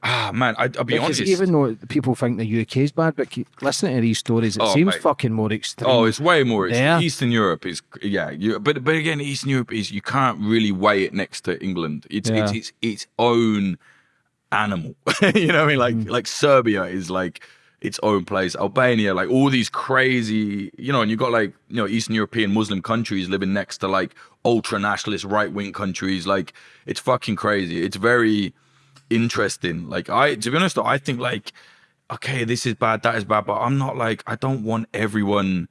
Ah man, I, will be because honest. Even though people think the UK is bad, but listening to these stories, it oh, seems mate. fucking more extreme. Oh, it's way more extreme. Eastern Europe is yeah, you, but but again, Eastern Europe is you can't really weigh it next to England. It's yeah. it's, it's its own animal. [LAUGHS] you know what I mean? Like mm. like Serbia is like its own place. Albania, like all these crazy, you know, and you've got like, you know, Eastern European Muslim countries living next to like ultra nationalist right wing countries. Like it's fucking crazy. It's very interesting. Like I, to be honest, though, I think like, okay, this is bad, that is bad, but I'm not like I don't want everyone.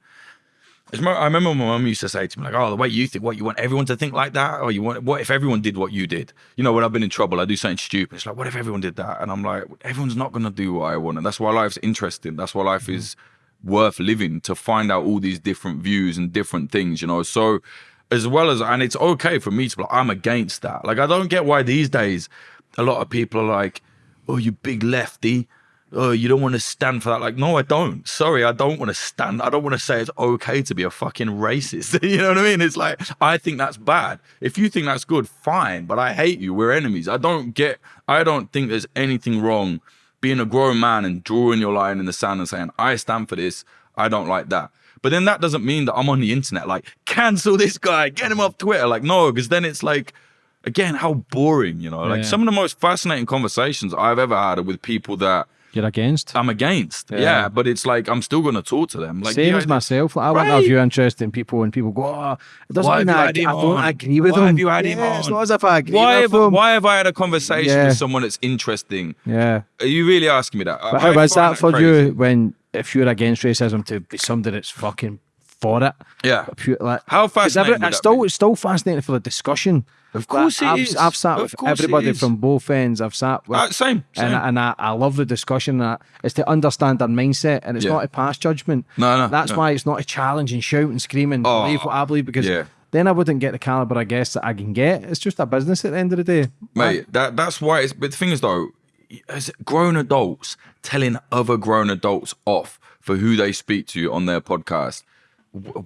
It's more- I remember my mum used to say to me like, "Oh, the way you think, what you want everyone to think like that, or you want what if everyone did what you did? You know, when I've been in trouble, I do something stupid. It's like, what if everyone did that? And I'm like, everyone's not gonna do what I want, and that's why life's interesting. That's why life mm-hmm. is worth living to find out all these different views and different things. You know, so as well as and it's okay for me to be like, I'm against that. Like, I don't get why these days a lot of people are like, "Oh, you big lefty." oh, you don't want to stand for that. Like, no, I don't. Sorry, I don't want to stand. I don't want to say it's okay to be a fucking racist. [LAUGHS] you know what I mean? It's like, I think that's bad. If you think that's good, fine. But I hate you. We're enemies. I don't get, I don't think there's anything wrong being a grown man and drawing your line in the sand and saying, I stand for this. I don't like that. But then that doesn't mean that I'm on the internet like, cancel this guy, get him off Twitter. Like, no, because then it's like, again, how boring, you know? Like, some of the most fascinating conversations I've ever had are with people that You're against. I'm against. Yeah. Yeah. but it's like I'm still gonna talk to them. Like Same yeah, as myself. Like, I want to Right. have you interested in people, and people go, "Oh, it doesn't Why mean I, I don't agree with Why him." have you had him yeah, It's on? not as if I agree Why with have, him. why have I had a conversation Yeah. with someone that's interesting? Yeah. Are you really asking me that? But how is that for you when if you're against racism to be somebody that's fucking for it? Yeah. Pure, like, How every- fascinating would it's still be? it's still fascinating for the discussion. Of course Like, it I've, is. I've sat Of with everybody from both ends. I've sat with Uh, same, and, same. I, and I, I love the discussion. That it's to understand their mindset, and it's Yeah. not to pass judgment. No, no, That's no. why it's not a challenge and shout and scream and Oh, believe what I believe because yeah. then I wouldn't get the caliber of guests that I can get. It's just a business at the end of the day, Mate, that that's why it's but the thing is though, as grown adults telling other grown adults off for who they speak to on their podcast,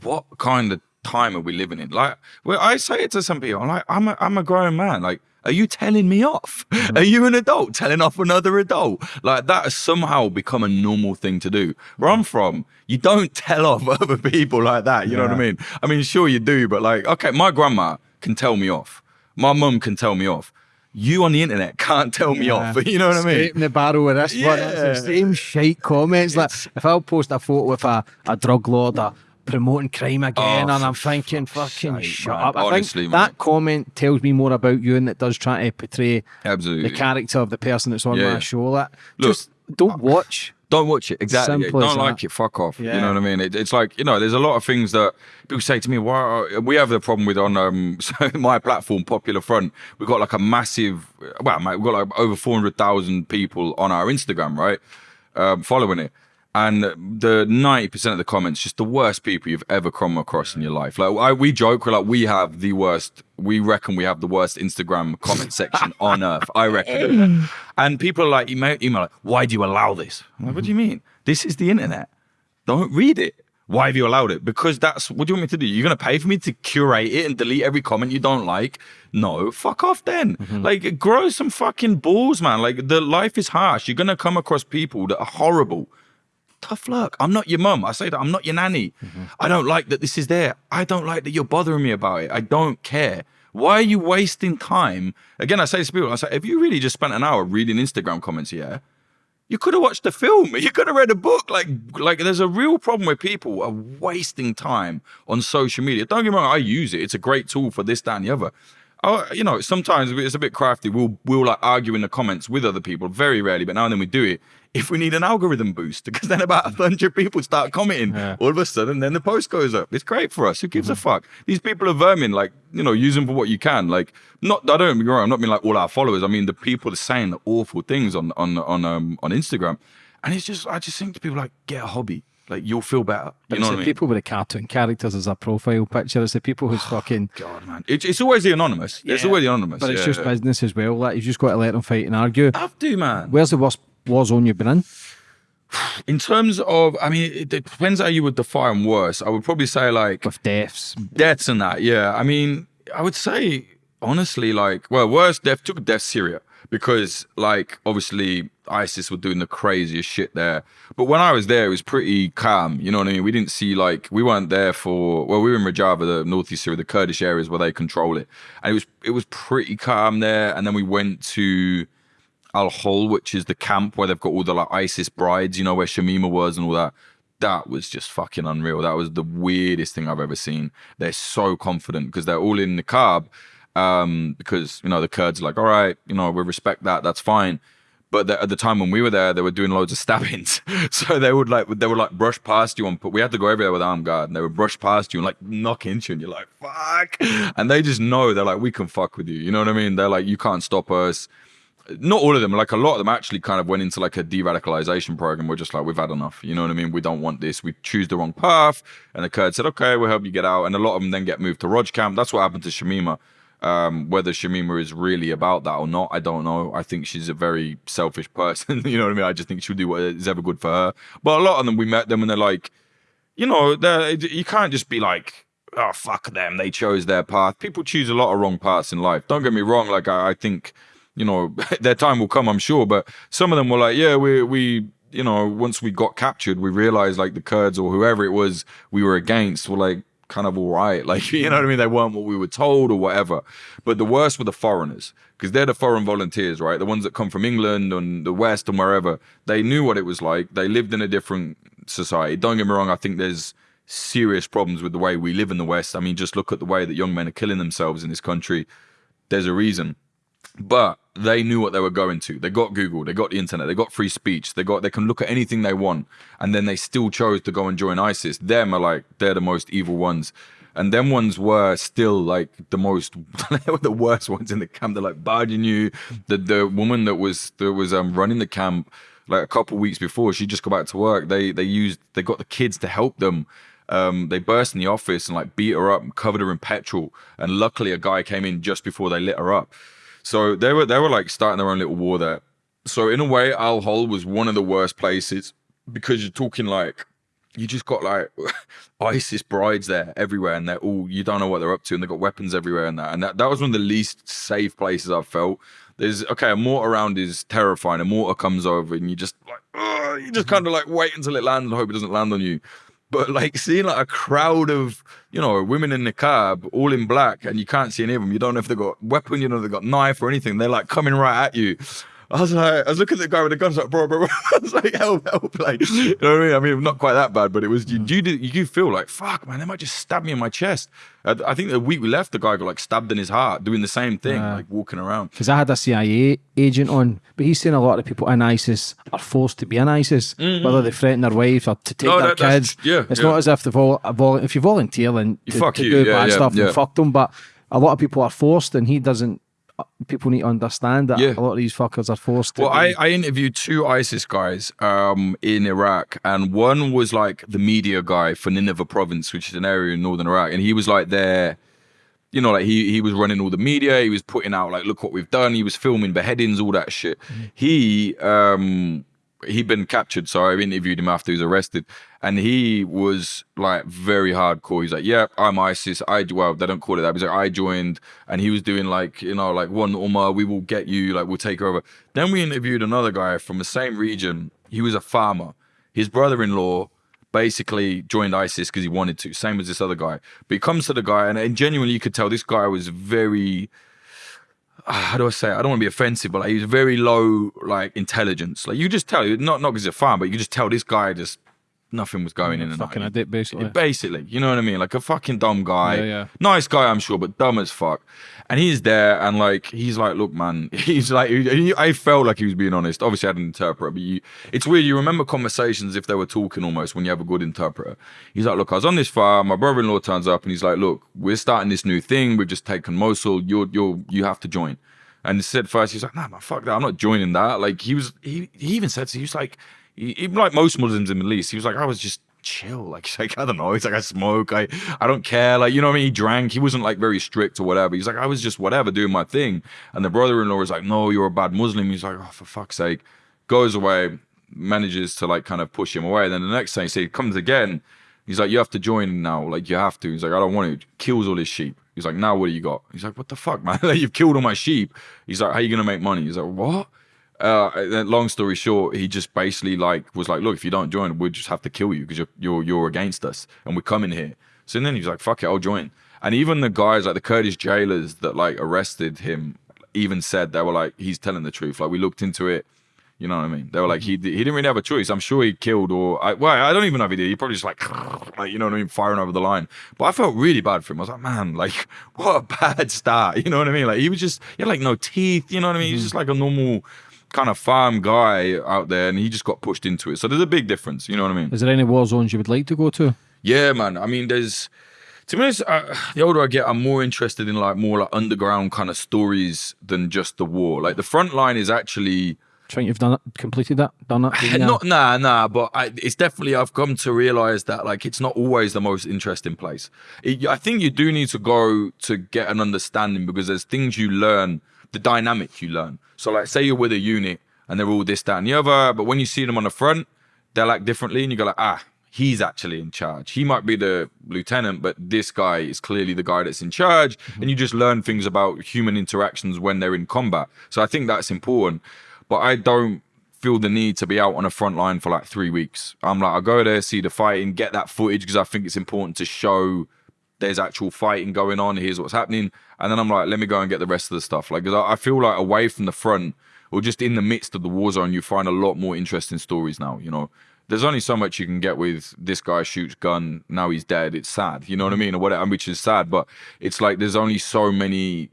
what kind of time are we living in? Like, well, I say it to some people, I'm like, I'm a, I'm a grown man. Like, are you telling me off? Mm-hmm. Are you an adult telling off another adult? Like that has somehow become a normal thing to do. Where I'm from, you don't [LAUGHS] tell off other people like that. You know what I mean? I mean, sure you do, but like, okay, my grandma can tell me off. My mum can tell me off. You on the internet can't tell me off. [LAUGHS] You know what I mean? Scraping the barrel with this one. It's the same shite comments. Like if I'll post a photo with a, a drug lord or promoting crime again, Oh, and I'm thinking, fucking sake, shut man. up. I Honestly, think man. that comment tells me more about you than it does try to portray Absolutely. the character of the person that's on Yeah. my show. Like, Look, just don't watch. Don't watch it. Exactly. Simple Don't like that. it. Fuck off. You know what I mean? It, it's like you know, there's a lot of things that people say to me. Why we have the problem with on um [LAUGHS] so my platform, Popular Front. We've got like a massive. Well, mate, we've got like over four hundred thousand people on our Instagram, right? Um, following it. And the ninety percent of the comments, just the worst people you've ever come across in your life. Like I, we joke, we're like we have the worst. We reckon we have the worst Instagram comment section [LAUGHS] on earth. I reckon. and people are like, email, email like, why do you allow this? I'm like, what do you mean? This is the internet. Don't read it. Why have you allowed it? Because that's what do you want me to do? You're gonna pay for me to curate it and delete every comment you don't like? No, fuck off then. Mm-hmm. Like grow some fucking balls, man. Like the life is harsh. You're gonna come across people that are horrible. Tough luck. I'm not your mum. I say that I'm not your nanny. Mm-hmm. I don't like that this is there. I don't like that you're bothering me about it. I don't care. Why are you wasting time? Again, I say to people, I say, if you really just spent an hour reading Instagram comments, yeah, you could have watched the film. [LAUGHS] You could have read a book. Like, like there's a real problem where people are wasting time on social media. Don't get me wrong, I use it. It's a great tool for this, that, and the other. Oh, you know, sometimes it's a bit crafty. We'll we'll like argue in the comments with other people. Very rarely, but now and then we do it. If we need an algorithm boost, [LAUGHS] because then about a hundred people start commenting, Yeah. all of a sudden, then the post goes up. It's great for us. Who gives a fuck? These people are vermin. Like, you know, use them for what you can. Like, not. I don't get me wrong. I'm not mean like all our followers. I mean the people are saying the awful things on on on um on Instagram, and it's just I just think to people like get a hobby. Like you'll feel better. You But know it's what I the mean? people with the cartoon characters as a profile picture. It's the people who's [SIGHS] fucking. God, man, it, it's always the anonymous. It's always the anonymous. But it's yeah, just yeah. business as well. Like you've just got to let them fight and argue. have to, man. Where's the worst war zone you've been in? [SIGHS] In terms of, I mean, it, it depends how you would define worse. I would probably say like With deaths, deaths and that. Yeah, I mean, I would say honestly, like, well, worst death took death Syria because, like, obviously ISIS were doing the craziest shit there. But when I was there, it was pretty calm. You know what I mean? We didn't see like we weren't there for. Well, we were in Rojava, the northeast Syria, the Kurdish areas where they control it, and it was it was pretty calm there. And then we went to. Al Hol, which is the camp where they've got all the like ISIS brides, you know, where Shamima was and all that. That was just fucking unreal. That was the weirdest thing I've ever seen. They're so confident because they're all in the Niqab um, because you know the Kurds are like, all right, you know, we respect that, that's fine. But the, at the time when we were there, they were doing loads of stabbings. [LAUGHS] so they would like they would like brush past you and put. We had to go everywhere with armed guard, and they would brush past you and like knock into you, and you're like fuck. And they just know they're like we can fuck with you. You know what I mean? They're like you can't stop us. Not all of them, like a lot of them actually kind of went into like a de-radicalization program. We're just like we've had enough. You know what I mean? We don't want this. We choose the wrong path. And the Kurds said, okay, we'll help you get out. And a lot of them then get moved to Roj camp. That's what happened to Shamima. Um, whether Shamima is really about that or not, I don't know. I think she's a very selfish [LAUGHS] person. you know what I mean? I just think she'll do what is ever good for her. But a lot of them, we met them and they're like, you know, you can't just be like, oh, fuck them. They chose their path. People choose a lot of wrong paths in life. Don't get me wrong. Like, I, I think, you know, [LAUGHS] their time will come, I'm sure. But some of them were like, yeah, we, we, you know, once we got captured, we realized like the Kurds or whoever it was we were against were like, kind of all right. [LAUGHS] Like, you know what I mean? They weren't what we were told or whatever. But the worst were the foreigners because they're the foreign volunteers, right? The ones that come from England and the West and wherever. They knew what it was like. They lived in a different society. Don't get me wrong. I think there's serious problems with the way we live in the West. I mean, just look at the way that young men are killing themselves in this country. There's a reason. But they knew what they were going to. They got Google, they got the internet, they got free speech, they got they can look at anything they want, and then they still chose to go and join ISIS. Them are like they're the most evil ones. And them ones were still like the most [LAUGHS] they were the worst ones in the camp. They're like barging you. The the woman that was that was um running the camp like a couple weeks before, she just got back to work. They they used they got the kids to help them. Um, they burst in the office and like beat her up and covered her in petrol. And luckily a guy came in just before they lit her up. So they were they were like starting their own little war there. So in a way, Al Hol was one of the worst places because you're talking like you just got like [LAUGHS] ISIS brides there everywhere, and they're all you don't know what they're up to, and they've got weapons everywhere, and that and that, that was one of the least safe places I've felt. There's okay, a mortar around is terrifying. A mortar comes over, and you just like you just mm-hmm. kind of like wait until it lands and hope it doesn't land on you. But like seeing like a crowd of, you know, women in the niqab, all in black, and you can't see any of them. You don't know if they've got weapon, you know, they've got knife or anything. They're like coming right at you. I was like, I was looking at the guy with the guns, like, bro, bro, bro. [LAUGHS] I was like, help, help, like, you know what I mean? I mean, not quite that bad, but it was, you, mm. you, you do feel like, fuck, man, they might just stab me in my chest. I, I think the week we left, the guy got like stabbed in his heart, doing the same thing, like walking around. Because I had a CIA agent on, but he's saying a lot of people in ISIS are forced to be in ISIS, mm-hmm. whether they threaten their wives or to take no, their that, kids. Yeah, it's yeah. not as if they vol-, vol- if you volunteer and to, to do yeah, bad yeah, stuff and fuck them, but a lot of people are forced, and he doesn't people need to understand that yeah. a lot of these fuckers are forced to. Well, I, I interviewed two ISIS guys um, in Iraq, and one was like the media guy for Nineveh province, which is an area in northern Iraq, and he was like there. You know, like he he was running all the media. He was putting out like, look what we've done. He was filming beheadings, all that shit. Mm-hmm. He um he'd been captured, so I interviewed him after he was arrested, and he was like very hardcore. He's like, "Yeah, I'm ISIS. I well, they don't call it that. He's like, I joined, and he was doing like, you know, like one ummah, we will get you, like we'll take over. Then we interviewed another guy from the same region. He was a farmer. His brother-in-law basically joined ISIS because he wanted to. Same as this other guy. But he comes to the guy, and, and genuinely, you could tell this guy was very Ah, how do I say? It? I don't want to be offensive, but like, he's very low like intelligence. Like you just tell, not not because he's a fan, but you just tell this guy just nothing was going in. And fucking a dip, basically. Basically, you know what I mean? Like a fucking dumb guy. Yeah, yeah. Nice guy, I'm sure, but dumb as fuck. And he's there, and like he's like, look, man. [LAUGHS] He's like, I felt like he was being honest. Obviously, I had an interpreter, but you, it's weird. You remember conversations if they were talking almost when you have a good interpreter. He's like, look, I was on this farm. My brother-in-law turns up, and he's like, look, we're starting this new thing. We've just taken Mosul. You're, you're, you have to join. And he said first, he's like, nah, man, fuck that. I'm not joining that. Like he was, he, he even said, so he was like, he, like most Muslims in the Middle East, he was like, I was just chill. Like, [LAUGHS] he's like, I don't know. He's like, I smoke. I, I don't care. Like, you know what I mean? He drank. He wasn't like very strict or whatever. He's like, I was just whatever doing my thing. And the brother-in-law was like, no, you're a bad Muslim. He's like, oh, for fuck's sake. Goes away, manages to like kind of push him away. And then the next thing, he comes again. He's like, you have to join now. Like, you have to. He's like, I don't want to. Kills all his sheep. He's like, now what do you got? He's like, what the fuck, [LAUGHS] man? You've killed all my sheep. He's like, how are you gonna make money? He's like, what? Uh, long story short, he just basically like was like, look, if you don't join, we'll just have to kill you because you're you're you're against us, and we're coming here. So then he's like, fuck it, I'll join. And even the guys like the Kurdish jailers that like arrested him even said they were like, he's telling the truth. Like we looked into it. You know what I mean? They were like, he he didn't really have a choice. I'm sure he killed or I, well, I don't even know if he did. He probably just like, [LAUGHS] like, you know what I mean, firing over the line. But I felt really bad for him. I was like, man, like [LAUGHS] what a bad start. [LAUGHS] You know what I mean? Like he was just he had like no teeth. You know what I mean? He's just like a normal kind of farm guy out there, and he just got pushed into it. So there's a big difference. You know what I mean? Is there any war zones you would like to go to? Yeah, man. I mean, there's to be honest, uh, the older I get, I'm more interested in like more like underground kind of stories than just the war. Like the front line is actually think you've done it, completed that, done it? [LAUGHS] Yeah. not nah nah, but I, it's definitely I've come to realize that like it's not always the most interesting place. It, I think you do need to go to get an understanding because there's things you learn, the dynamic you learn. So like say you're with a unit and they're all this that and the other, but when you see them on the front, they're like differently, and you go like ah he's actually in charge. He might be the lieutenant, but this guy is clearly the guy that's in charge. Mm -hmm. And you just learn things about human interactions when they're in combat. So I think that's important but I don't feel the need to be out on a front line for like three weeks. I'm like, I go there, see the fighting, get that footage because I think it's important to show there's actual fighting going on. Here's what's happening, and then I'm like, let me go and get the rest of the stuff. Like, I feel like away from the front or just in the midst of the war zone, you find a lot more interesting stories now. You know, there's only so much you can get with this guy shoots gun, now he's dead. It's sad, you know what I mean, or whatever, which is sad. But it's like there's only so many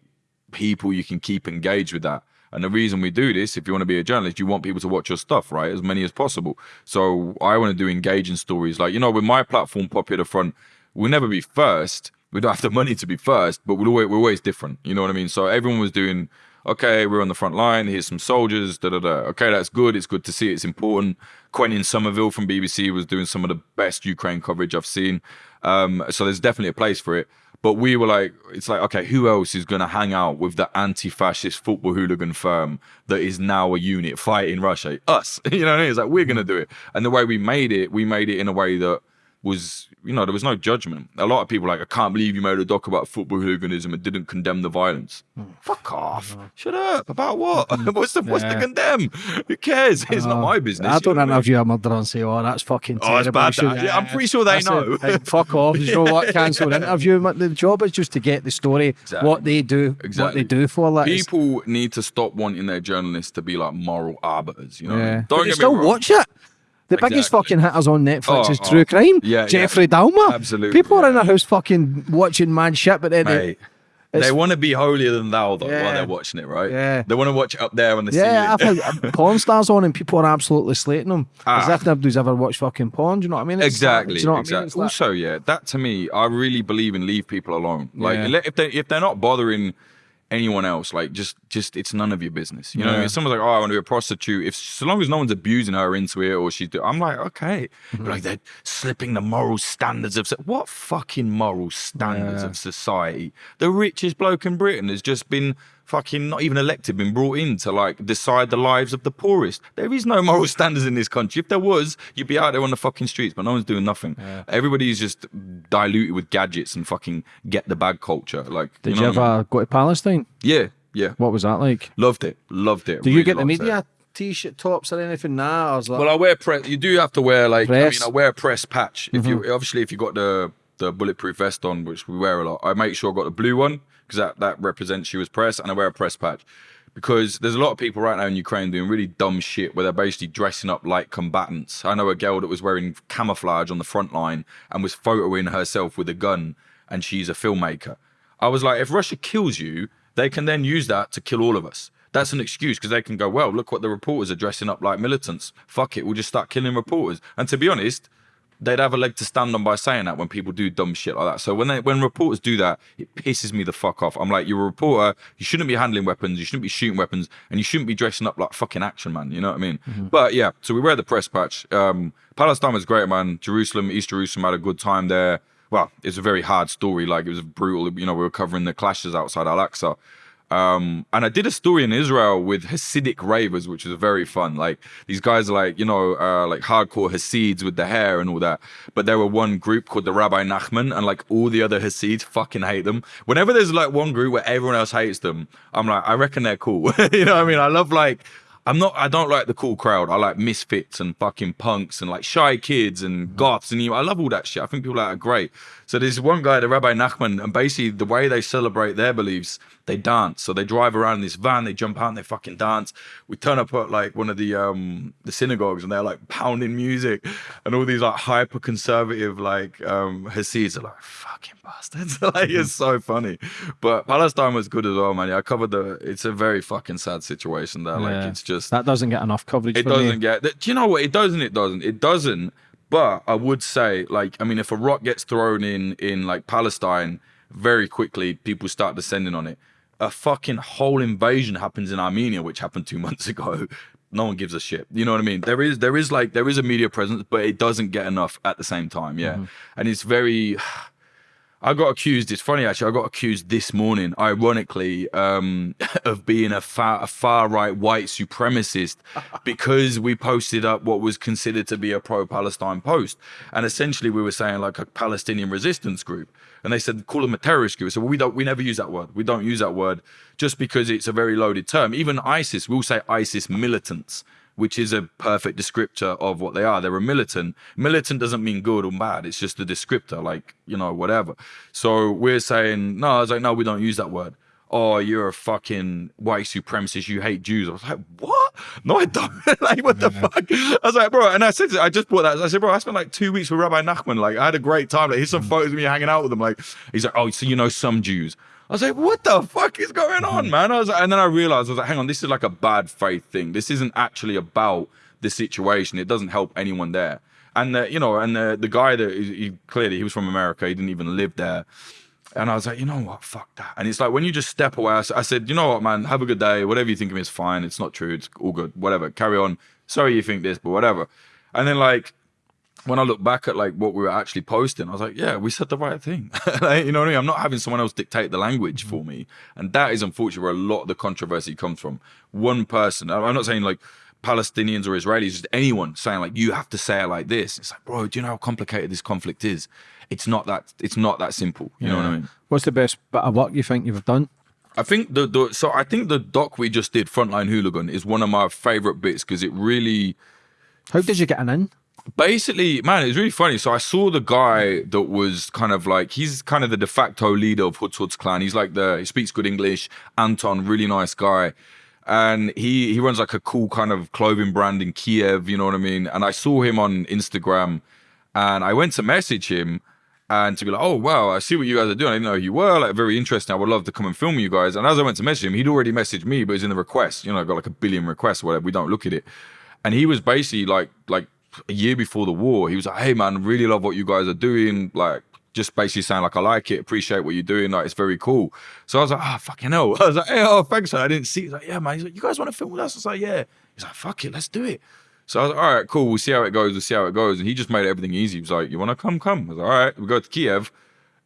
people you can keep engaged with that. And the reason we do this, if you want to be a journalist, you want people to watch your stuff, right? As many as possible. So I want to do engaging stories. Like, you know, with my platform, Popular Front, we'll never be first. We don't have the money to be first, but we're always, we're always different. You know what I mean? So everyone was doing, okay, we're on the front line. Here's some soldiers, da da da. Okay, that's good. It's good to see. It's important. Quentin Sommerville from BBC was doing some of the best Ukraine coverage I've seen. Um, so there's definitely a place for it. But we were like, it's like, okay, who else is going to hang out with the anti-fascist football hooligan firm that is now a unit fighting Russia? Us, [LAUGHS] you know what I mean? It's like, we're going to do it. And the way we made it, we made it in a way that was, you know, there was no judgment. A lot of people like, I can't believe you made a doc about football hooliganism and didn't condemn the violence. Mm. Fuck off. Mm. Shut up. About what? [LAUGHS] what's the what's yeah. the condemn? Who cares? It's uh, not my business. I don't interview a murderer and say, oh, that's fucking terrible. Oh, it's bad. Yeah, I'm pretty sure they know. fuck off. You know what? Cancel an interview. The job is just to get the story, exactly. what they do, exactly. what they do for that. People need to stop wanting their journalists to be like moral arbiters. You know, yeah. don't but still watch it. The exactly. biggest fucking hitters on Netflix oh, is True oh, Crime. Yeah, Jeffrey yeah. Dahmer. Absolutely. People are in their house fucking watching mad shit, but then they, they want to be holier than thou though yeah. while they're watching it, right? Yeah. They want to watch it up there on the yeah, ceiling. Yeah, uh, [LAUGHS] porn stars on and people are absolutely slating them. Ah. As if nobody's ever watched fucking porn. Do you know what I mean? It's exactly. Like, you know exactly. I mean? also, yeah, that to me, I really believe in leave people alone. Like if they if they're not bothering anyone else. Like just just it's none of your business. You know, yeah. I mean? someone's like, oh, I want to be a prostitute. If so long as no one's abusing her into it or she's, I'm like, okay. Mm-hmm. But like they're slipping the moral standards of what fucking moral standards yeah. of society? The richest bloke in Britain has just been fucking not even elected, been brought in to like decide the lives of the poorest. There is no moral [LAUGHS] standards in this country. If there was, you'd be out there on the fucking streets, but no one's doing nothing. Yeah. Everybody's just diluted with gadgets and fucking get the bag culture. Like, did you, know you ever I mean? go to Palestine? Yeah, yeah. What was that like? Loved it, loved it. Do really you get the media? T-shirt tops or anything now? Like... Well, I wear press. You do have to wear like press. I mean, I wear a press patch. If mm -hmm. you obviously if you got the the bulletproof vest on, which we wear a lot, I make sure I got the blue one because that, that represents you as press, and I wear a press patch. Because there's a lot of people right now in Ukraine doing really dumb shit where they're basically dressing up like combatants. I know a girl that was wearing camouflage on the front line and was photoing herself with a gun, and she's a filmmaker. I was like, if Russia kills you, they can then use that to kill all of us. That's an excuse because they can go, well, look what the reporters are dressing up like militants. Fuck it, we'll just start killing reporters. And to be honest, they'd have a leg to stand on by saying that when people do dumb shit like that. So when they when reporters do that, it pisses me the fuck off. I'm like, you're a reporter, you shouldn't be handling weapons, you shouldn't be shooting weapons, and you shouldn't be dressing up like fucking action man. You know what I mean? Mm-hmm. But yeah, so we wear the press patch. Um, Palestine was great, man. Jerusalem, East Jerusalem had a good time there. Well, it's a very hard story. Like it was brutal. You know, we were covering the clashes outside Al Aqsa. Um, and I did a story in Israel with Hasidic ravers, which was very fun. Like these guys are like, you know, uh, like hardcore Hasids with the hair and all that. But there were one group called the Rabbi Nachman, and like all the other Hasids fucking hate them. Whenever there's like one group where everyone else hates them, I'm like, I reckon they're cool. [LAUGHS] you know what I mean? I love like I'm not. I don't like the cool crowd. I like misfits and fucking punks and like shy kids and goths and you. I love all that shit. I think people like are great. So there's one guy, the Rabbi Nachman, and basically the way they celebrate their beliefs, they dance. So they drive around in this van, they jump out and they fucking dance. We turn up at like one of the um the synagogues and they're like pounding music, and all these like hyper conservative like um Hasids are like fucking bastards. [LAUGHS] like it's so funny. But Palestine was good as well, man. Yeah, I covered the. It's a very fucking sad situation there. Like Yeah. it's just That doesn't get enough coverage. it doesn't me. get. Do you know what? It doesn't. It doesn't. It doesn't. But I would say, like, I mean, if a rock gets thrown in in like Palestine, very quickly people start descending on it. A fucking whole invasion happens in Armenia, which happened two [LAUGHS] months ago. No one gives a shit. You know what I mean? There is there is like there is a media presence, but it doesn't get enough at the same time. Yeah, mm-hmm. and it's very. I got accused. It's funny actually. I got accused this morning, ironically, um, [LAUGHS] of being a far, a far right white supremacist [LAUGHS] because we posted up what was considered to be a pro-Palestine post, and essentially we were saying like a Palestinian resistance group, and they said call them a terrorist group. So well, we don't, we never use that word. We don't use that word just because it's a very loaded term. Even ISIS, we'll say ISIS militants which is a perfect descriptor of what they are. They're a militant. Militant doesn't mean good or bad. It's just a descriptor, like, you know, whatever. So we're saying, no, I was like, no, we don't use that word. Oh, you're a fucking white supremacist. You hate Jews. I was like, what? No, I don't. [LAUGHS] like, what the fuck? I was like, bro, and I said, I just brought that. I said, bro, I spent like two weeks with Rabbi Nachman. Like, I had a great time. Like, here's some mm. photos of me hanging out with him. Like, he's like, oh, so you know some Jews. I was like, what the fuck is going on, mm-hmm. man? I was like, and then I realized, I was like, hang on, this is like a bad faith thing. This isn't actually about the situation. It doesn't help anyone there. And, the, you know, and the, the guy that he, he clearly, he was from America. He didn't even live there. And I was like, you know what? Fuck that. And it's like when you just step away, I said, you know what, man? Have a good day. Whatever you think of me is fine. It's not true. It's all good. Whatever. Carry on. Sorry you think this, but whatever. And then like when I look back at like what we were actually posting, I was like, yeah, we said the right thing. [LAUGHS] Like, you know what I mean? I'm not having someone else dictate the language for mm-hmm. me. And that is unfortunately where a lot of the controversy comes from. One person, I'm not saying like Palestinians or Israelis, just anyone saying like, you have to say it like this. It's like, bro, do you know how complicated this conflict is? It's not that, it's not that simple. You know what I mean? What's the best bit of work you think you've done? I think the, the so I think the doc we just did, Frontline Hooligan, is one of my favorite bits because it really How did you get an in? Basically, man, it's really funny. So I saw the guy that was kind of like he's kind of the de facto leader of Hoods Klan. He's like the he speaks good English. Anton, really nice guy. And he he runs like a cool kind of clothing brand in Kiev, you know what I mean? And I saw him on Instagram and I went to message him and to be like, oh wow, I see what you guys are doing. I didn't know who you were, like very interesting. I would love to come and film you guys. And as I went to message him, he'd already messaged me, but it's in the request. You know, I got like a billion requests, whatever. We don't look at it. And he was basically like like a year before the war, he was like, hey man, really love what you guys are doing. Like just basically saying like I like it, appreciate what you're doing, like it's very cool. So I was like, ah, fucking hell. [LAUGHS] I was like, hey, oh, thanks. I didn't see. He's like, yeah, man. He's like, you guys want to film with us? I was like, yeah. He's like, fuck it, let's do it. So I was like, all right, cool. We'll see how it goes. We'll see how it goes. And he just made everything easy. He was like, you want to come? Come. I was like, all right. We go to Kiev.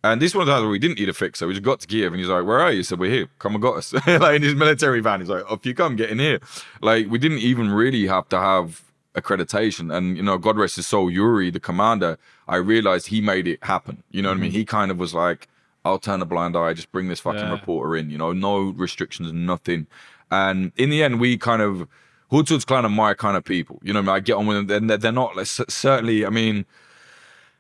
And this one times we didn't need a fixer. We just got to Kiev and he's like, where are you? Said, we're here. Come and got us. [LAUGHS] like in his military van. He's like, off you come, get in here. Like we didn't even really have to have accreditation. And, you know, God rest his soul, Yuri, the commander, I realized he made it happen. You know what I mean? Mm-hmm. He kind of was like, I'll turn a blind eye, just bring this fucking Yeah. reporter in, you know, no restrictions, nothing. And in the end, we kind of, Hood's kind of my kind of people. You know what I mean? I get on with them. They're- They're, they're not, like, certainly, I mean,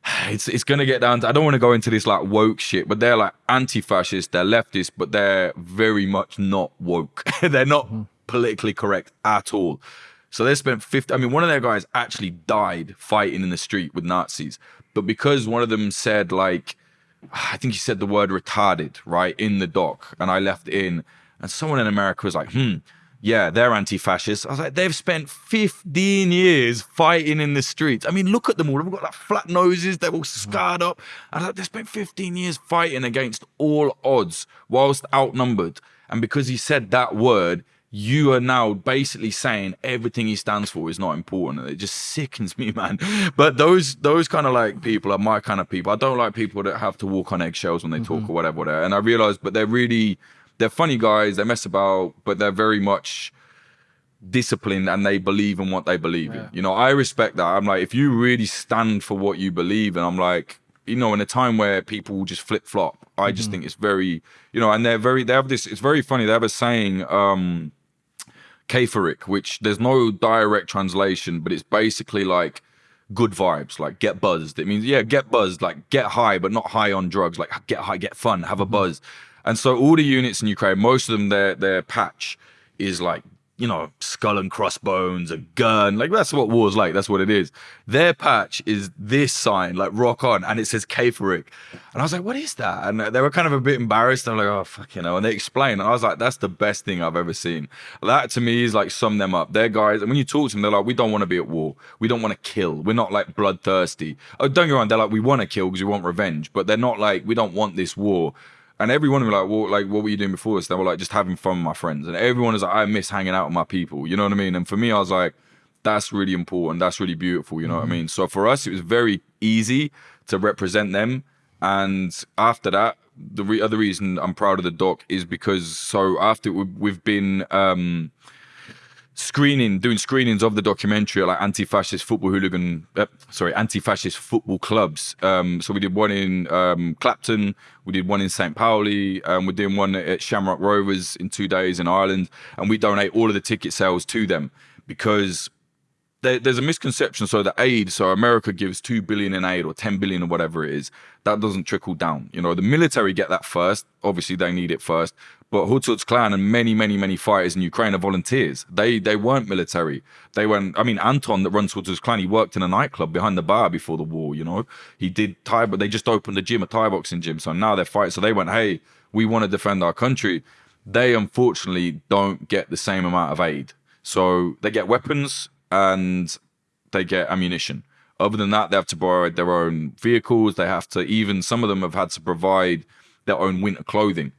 [SIGHS] it's it's gonna get down to I don't want to go into this like woke shit, but they're like anti-fascist, they're leftist, but they're very much not woke. [LAUGHS] they're not mm-hmm. politically correct at all. So they spent 50 I mean one of their guys actually died fighting in the street with Nazis. But because one of them said like I think he said the word retarded, right, in the doc, and I left in, and someone in America was like, hmm, yeah, they're anti-fascist. I was like, they've spent 15 years fighting in the streets. I mean, look at them all. They've got like flat noses, they're all scarred up. I was like, they spent 15 years fighting against all odds whilst outnumbered. And because he said that word, you are now basically saying everything he stands for is not important. And it just sickens [LAUGHS] me, man. But those those kind of like people are my kind of people. I don't like people that have to walk on eggshells when they talk or whatever, whatever. And I realized, but they're really they're funny guys, they mess about, but they're very much disciplined and they believe in what they believe in. You know, I respect that. I'm like, if you really stand for what you believe, and I'm like, you know, in a time where people just flip flop, I just think it's very, you know, and they're very, they have this, it's very funny. They have a saying, um, Keferic, which there's no direct translation, but it's basically like good vibes, like get buzzed. It means yeah, get buzzed, like get high, but not high on drugs. Like get high, get fun, have a mm-hmm. buzz. And so all the units in Ukraine, most of them, their their patch is like you know, skull and crossbones, a gun. Like that's what war's like. That's what it is. Their patch is this sign, like rock on, and it says Keferic. And I was like, what is that? And they were kind of a bit embarrassed. I'm like, oh fuck, you know. And they explained, and I was like, that's the best thing I've ever seen. That to me is like sum them up. They're guys, and when you talk to them, they're like, we don't want to be at war. We don't want to kill. We're not like bloodthirsty. Oh, don't get wrong. They're like, we want to kill because we want revenge, but they're not like we don't want this war. And everyone was like, well, like, what were you doing before this? They were like, just having fun with my friends. And everyone was like, I miss hanging out with my people. You know what I mean? And for me, I was like, that's really important. That's really beautiful. You know mm-hmm. what I mm-hmm. mean? So for us, it was very easy to represent them. And after that, the re- other reason I'm proud of the doc is because so after we've been um, screening, doing screenings of the documentary like anti-fascist football hooligan, uh, sorry, anti-fascist football clubs. Um, so we did one in um, Clapton, we did one in St. Pauli, um, we're doing one at Shamrock Rovers in two days in Ireland, and we donate all of the ticket sales to them because there, there's a misconception. So the aid, so America gives two billion in aid or ten billion or whatever it is, that doesn't trickle down. You know, the military get that first. Obviously, they need it first. But Hoods Hoods Klan and many, many, many fighters in Ukraine are volunteers. They they weren't military. They went. I mean, Anton that runs Hoods Hoods Klan, he worked in a nightclub behind the bar before the war. You know, he did Thai, but they just opened a gym, a Thai boxing gym. So now they're fighting. So they went, hey, we want to defend our country. They unfortunately don't get the same amount of aid. So they get weapons and they get ammunition. Other than that, they have to borrow their own vehicles. They have to even some of them have had to provide their own winter clothing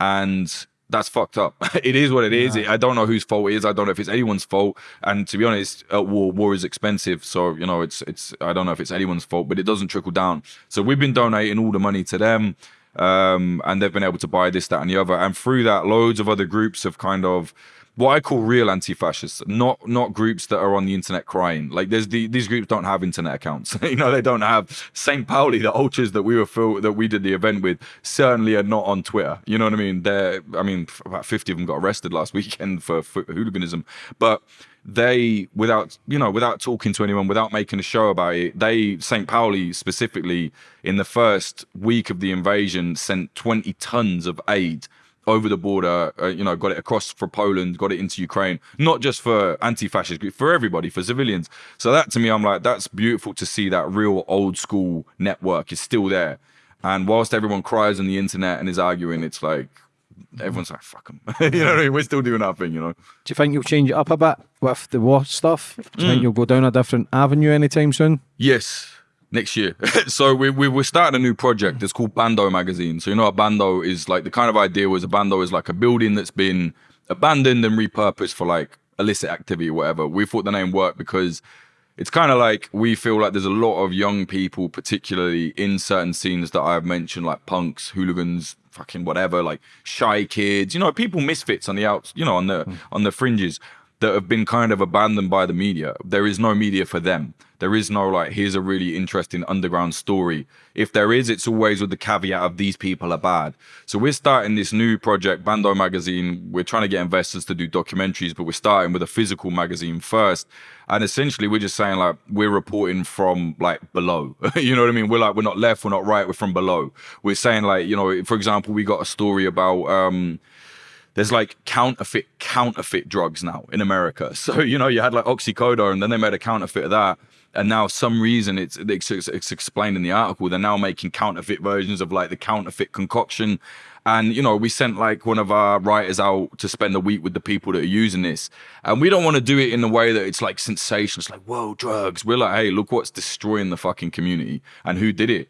and that's fucked up. [LAUGHS] it is what it is. Yeah. I don't know whose fault it is. I don't know if it's anyone's fault. And to be honest, uh, war war is expensive, so you know it's it's. I don't know if it's anyone's fault, but it doesn't trickle down. So we've been donating all the money to them, um, and they've been able to buy this, that, and the other. And through that, loads of other groups have kind of what I call real anti-fascists, not not groups that are on the internet crying. Like there's the, these groups don't have internet accounts. [LAUGHS] you know, they don't have St. Pauli, the ultras that we were that we did the event with, certainly are not on Twitter. You know what I mean? They're I mean, about 50 of them got arrested last [LAUGHS] weekend for, for hooliganism. But they without you know without talking to anyone without making a show about it they st pauli specifically in the first week of the invasion sent 20 tons of aid over the border, uh, you know, got it across for Poland, got it into Ukraine, not just for anti-fascist, but for everybody, for civilians. So that to me, I'm like, that's beautiful to see that real old school network is still there. And whilst everyone cries on the internet and is arguing, it's like everyone's like, fuck them. [LAUGHS] you know what I mean? We're still doing our thing, you know. Do you think you'll change it up a bit with the war stuff? Do you mm. think you'll go down a different avenue anytime soon? Yes next year. [LAUGHS] so we, we we're starting a new project. It's called Bando Magazine. So you know what Bando is like. The kind of idea was a Bando is like a building that's been abandoned and repurposed for like illicit activity or whatever. We thought the name worked because it's kind of like we feel like there's a lot of young people, particularly in certain scenes that I've mentioned, like punks, hooligans, fucking whatever, like shy kids, you know, people misfits on the outs, you know, on the mm. on the fringes that have been kind of abandoned by the media. There is no media for them. There is no like, here's a really interesting underground story. If there is, it's always with the caveat of these people are bad. So we're starting this new project, Bando Magazine. We're trying to get investors to do documentaries, but we're starting with a physical magazine first. And essentially, we're just saying like we're reporting from like below. [LAUGHS] you know what I mean? We're like we're not left, we're not right, we're from below. We're saying like you know, for example, we got a story about. um there's like counterfeit counterfeit drugs now in America. [LAUGHS] So you know you had like oxycodone, and then they made a counterfeit of that, and now some reason it's, it's it's explained in the article they're now making counterfeit versions of like the counterfeit concoction. And you know, we sent like one of our writers out to spend a week with the people that are using this, and we don't want to do it in a way that it's like sensational. It's like whoa, drugs. We're like, hey, look what's destroying the fucking community, and who did it?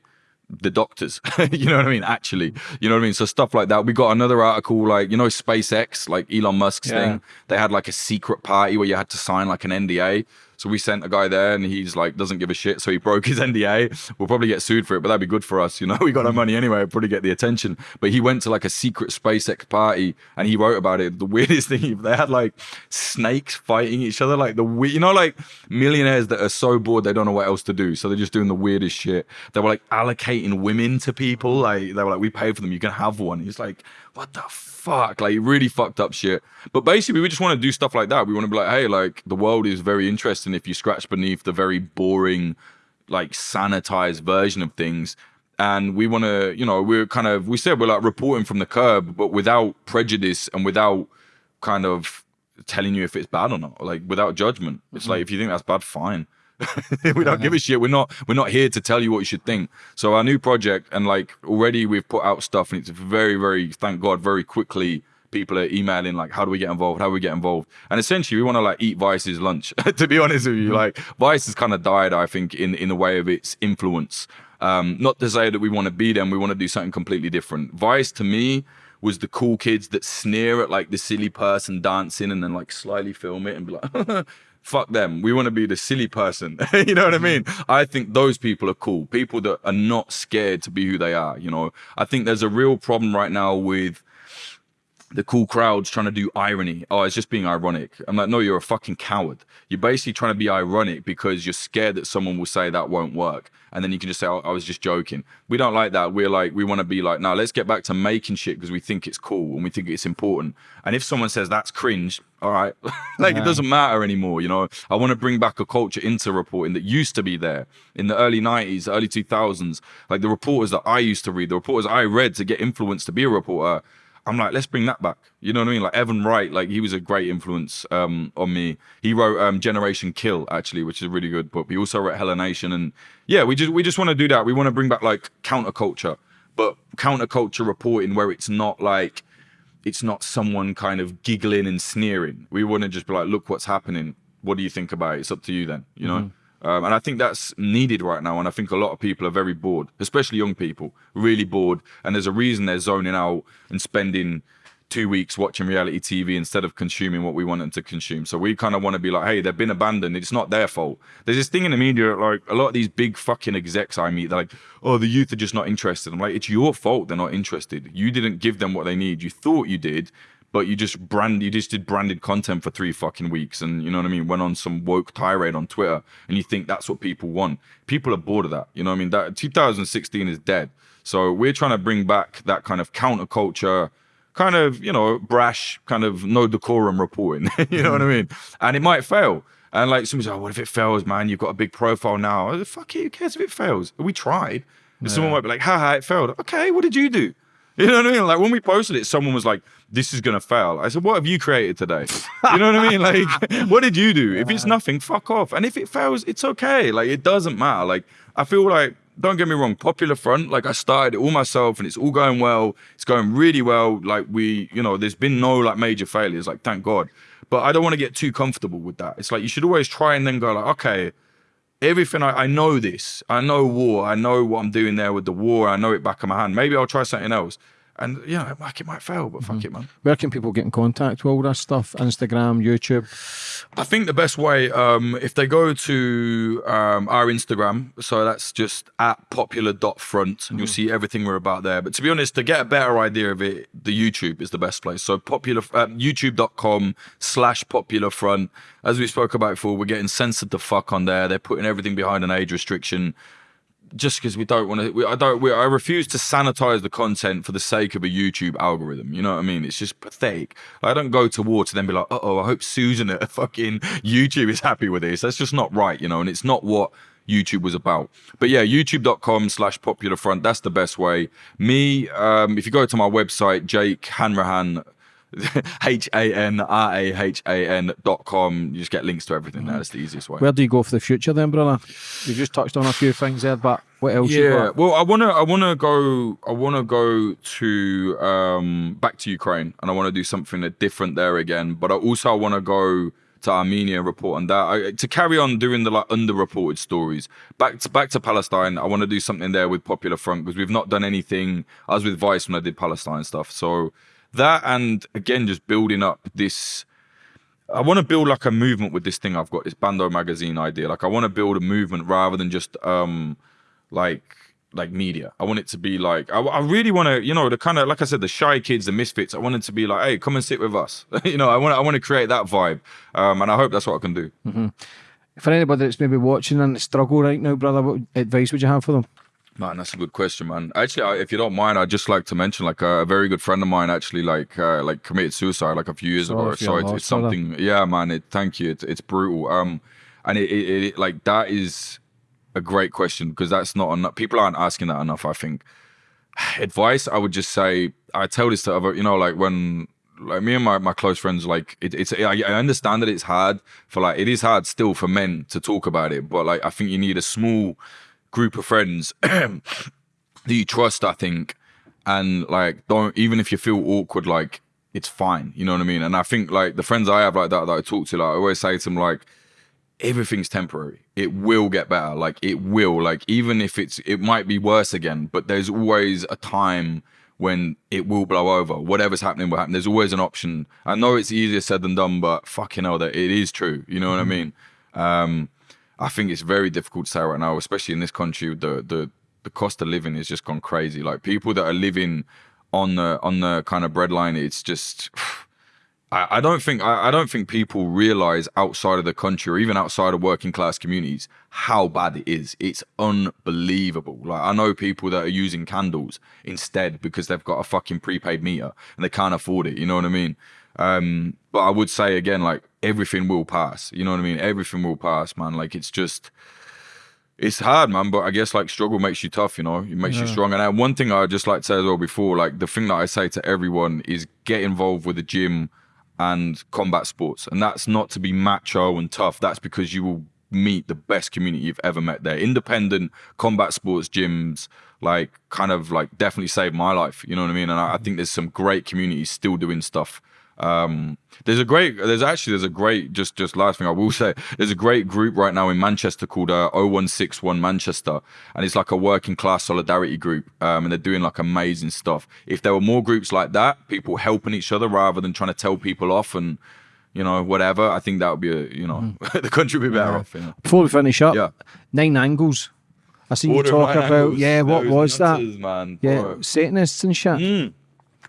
The doctors. [LAUGHS] you know what I mean? Actually, you know what I mean? So stuff like that. We got another article like, you know, SpaceX, like Elon Musk's yeah. thing. They had like a secret party where you had to sign like an NDA. So we sent a guy there, and he's like doesn't give a shit. So he broke his [LAUGHS] NDA. We'll probably get sued for it, but that'd be good for us. You know, [LAUGHS] we got our mm. money anyway. We'll probably get the attention. But he went to like a secret SpaceX party, and he wrote about it. The [LAUGHS] weirdest thing, they had like snakes fighting each other, like the you know, like millionaires that are so bored they don't know what else to do, so they're just doing the weirdest shit. They were like allocating women to people. Like they were like, we pay for them, you can have one. He's like, what the fuck? Like really fucked up shit. But basically, we just want to do stuff like that. We want to be like, hey, like the world is very interesting if you scratch beneath the very boring, like sanitized version of things. And we want to, you know, we're kind of, we said we're like reporting from the curb, but without prejudice and without kind of telling you if it's bad or not, like without judgment. It's mm-hmm. like if you think that's bad, fine. [LAUGHS] we don't give a shit. We're not we're not here to tell you what you should think. So our new project and like already we've put out stuff and it's very very thank God very quickly people are emailing like how do we get involved how do we get involved and essentially we want to like eat vice's lunch [LAUGHS] to be honest with you mm-hmm. like vice has kind of died i think in in the way of its influence um not to say that we want to be them we want to do something completely different vice to me was the cool kids that sneer at like the silly person dancing and then like slyly film it and be like [LAUGHS] fuck them. We want to be the silly person. [LAUGHS] you know what I mm-hmm. mean? I think those people are cool. People that are not scared to be who they are. You know, I think there's a real problem right now with the cool crowds trying to do irony. Oh, it's just being ironic. I'm like, no, you're a fucking coward. You're basically trying to be ironic because you're scared that someone will say that won't work. And then you can just say, oh, I was just joking. We don't like that. We're like, we want to be like, now let's get back to making shit because we think it's cool and we think it's important. And if someone says that's cringe, all right, [LAUGHS] like yeah. it doesn't matter anymore. You know, I want to bring back a culture into reporting that used to be there in the early 90s, early 2000s. Like the reporters that I used to read, the reporters I read to get influenced to be a reporter I'm like, let's bring that back. You know what I mean? Like Evan Wright, like he was a great influence um, on me. He wrote um, Generation Kill actually, which is a really good book. He also wrote Hella Nation, and yeah, we just we just want to do that. We want to bring back like counterculture, but counterculture reporting where it's not like it's not someone kind of giggling and sneering. We want to just be like, look what's happening. What do you think about it? It's up to you then. You know. Mm-hmm. Um, and I think that's needed right now. And I think a lot of people are very bored, especially young people, really bored. And there's a reason they're zoning out and spending two weeks watching reality TV instead of consuming what we want them to consume. So we kind of want to be like, hey, they've been abandoned. It's not their fault. There's this thing in the media, like a lot of these big fucking execs I meet, they're like, oh, the youth are just not interested. I'm like, it's your fault they're not interested. You didn't give them what they need. You thought you did but you just brand you just did branded content for three fucking weeks and you know what I mean went on some woke tirade on Twitter and you think that's what people want. People are bored of that you know what I mean? That 2016 is dead. So we're trying to bring back that kind of counterculture kind of you know brash kind of no decorum reporting [LAUGHS] you know what I mm. mean? And it might fail. And like somebody's like oh, what if it fails man? You've got a big profile now. Fuck it who cares if it fails? We tried. Yeah. someone might be like haha it failed. Okay what did you do you know what I mean? Like when we posted it, someone was like, "This is gonna fail." I said, "What have you created today?" You know what I mean? Like, [LAUGHS] what did you do? If it's nothing, fuck off. And if it fails, it's okay. Like it doesn't matter. Like I feel like, don't get me wrong, Popular Front. Like I started it all myself, and it's all going well. It's going really well. Like we, you know, there's been no like major failures. Like thank God. But I don't want to get too comfortable with that. It's like you should always try and then go like, okay everything I, I, know this. I know war. I know what I'm doing there with the war. I know it back of my hand. Maybe I'll try something else. And yeah, like it might fail, but fuck mm-hmm. it, man. Where can people get in contact with all that stuff? Instagram, YouTube? I think the best way, um, if they go to um, our Instagram, so that's just at popular.front, and mm-hmm. you'll see everything we're about there. But to be honest, to get a better idea of it, the YouTube is the best place. So popular, uh, youtube.com slash popular front. As we spoke about before, we're getting censored the fuck on there. They're putting everything behind an age restriction just because we don't want to, I don't, we, I refuse to sanitize the content for the sake of a YouTube algorithm. You know what I mean? It's just pathetic. I don't go to war to then be like, oh, I hope Susan at [LAUGHS] fucking YouTube is happy with this. That's just not right, you know, and it's not what YouTube was about. But yeah, youtube.com slash popular front. That's the best way. Me, um, if you go to my website, Jake Hanrahan, H A N R A H A N dot com. You just get links to everything there. That's the easiest way. Where do you go for the future then, brother? You just touched on a few things there, but what else? Yeah, well, I wanna, I wanna go, I wanna go to um back to Ukraine, and I want to do something different there again. But I also I want to go to Armenia report on that. I, to carry on doing the like underreported stories. Back to back to Palestine. I want to do something there with Popular Front because we've not done anything. I was with Vice when I did Palestine stuff, so that and again just building up this I want to build like a movement with this thing I've got, this Bando magazine idea. Like I want to build a movement rather than just um like like media. I want it to be like I, I really want to, you know, the kind of like I said, the shy kids, the misfits. I want it to be like, hey, come and sit with us. [LAUGHS] you know, I want I want to create that vibe, um, and I hope that's what I can do. For anybody that's maybe watching and struggle right now, brother, what advice would you have for them? Man, that's a good question, man. Actually, I, if you don't mind, I'd just like to mention, like a, a very good friend of mine actually, like, uh, like committed suicide like a few years Sorry ago. So your it's, something, yeah, man. It, thank you. It's, it's brutal. Um, and it, it, it, like that is a great question because that's not enough. People aren't asking that enough. I think [SIGHS] advice. I would just say I tell this to other, you know, like when like me and my, my close friends, like it, it's I, I understand that it's hard for like it is hard still for men to talk about it, but like I think you need a small group of friends [CLEARS THROAT] that you trust. I think, and like don't even if you feel awkward, like it's fine. You know what I mean? And I think like the friends I have like that that I talk to, like I always say to them like everything's temporary. It will get better. Like it will. Like even if it's it might be worse again, but there's always a time when it will blow over. Whatever's happening will happen. There's always an option. I know it's easier said than done, but fucking hell, that it is true. You know what I mean? Um, I think it's very difficult to say right now, especially in this country. The the the cost of living has just gone crazy. Like people that are living on the on the kind of breadline, it's just. [SIGHS] I, I don't think I, I don't think people realize outside of the country or even outside of working class communities how bad it is. It's unbelievable. Like I know people that are using candles instead because they've got a fucking prepaid meter and they can't afford it. You know what I mean? Um, but I would say again, like everything will pass. You know what I mean? Everything will pass, man. Like it's just it's hard, man, but I guess like struggle makes you tough, you know, it makes you strong. And uh, one thing I'd just like to say as well before, like the thing that I say to everyone is get involved with the gym and combat sports. And that's not to be macho and tough. That's because you will meet the best community you've ever met there. Independent combat sports gyms, like kind of like definitely saved my life. You know what I mean? And I, I think there's some great communities still doing stuff. Um, there's a great, there's actually, there's a great, just, just last thing I will [LAUGHS] say, there's a great group right now in Manchester called uh, 0161 Manchester. And it's like a working class solidarity group. Um, and they're doing like amazing stuff. If there were more groups like that, people helping each other rather than trying to tell people off and, you know, whatever, I think that would be a, you know, [LAUGHS] the country would be better off. You know? Before we finish up, Yeah. nine angles. I seen Order you talk about, angles. yeah, what Those was that? Man, Yeah, bro. Satanists and shit.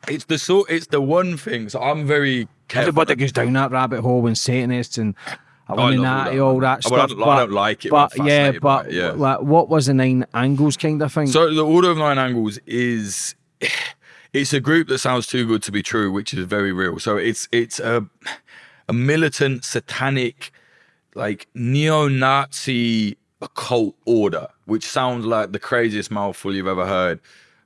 It's the sort, it's the one thing. So I'm very careful. Everybody goes down that rabbit hole when Satanists and oh, Illuminati, all all that, stuff. Oh, well, I don't- I don't like it, but But yeah, but it, yeah. like, what was the nine angles kind of thing? So the Order of Nine Angles is [SIGHS] it's a group that sounds too good to be true, which is very real. So it's it's a a militant, satanic, like neo-Nazi occult order, which sounds like the craziest mouthful you've ever heard.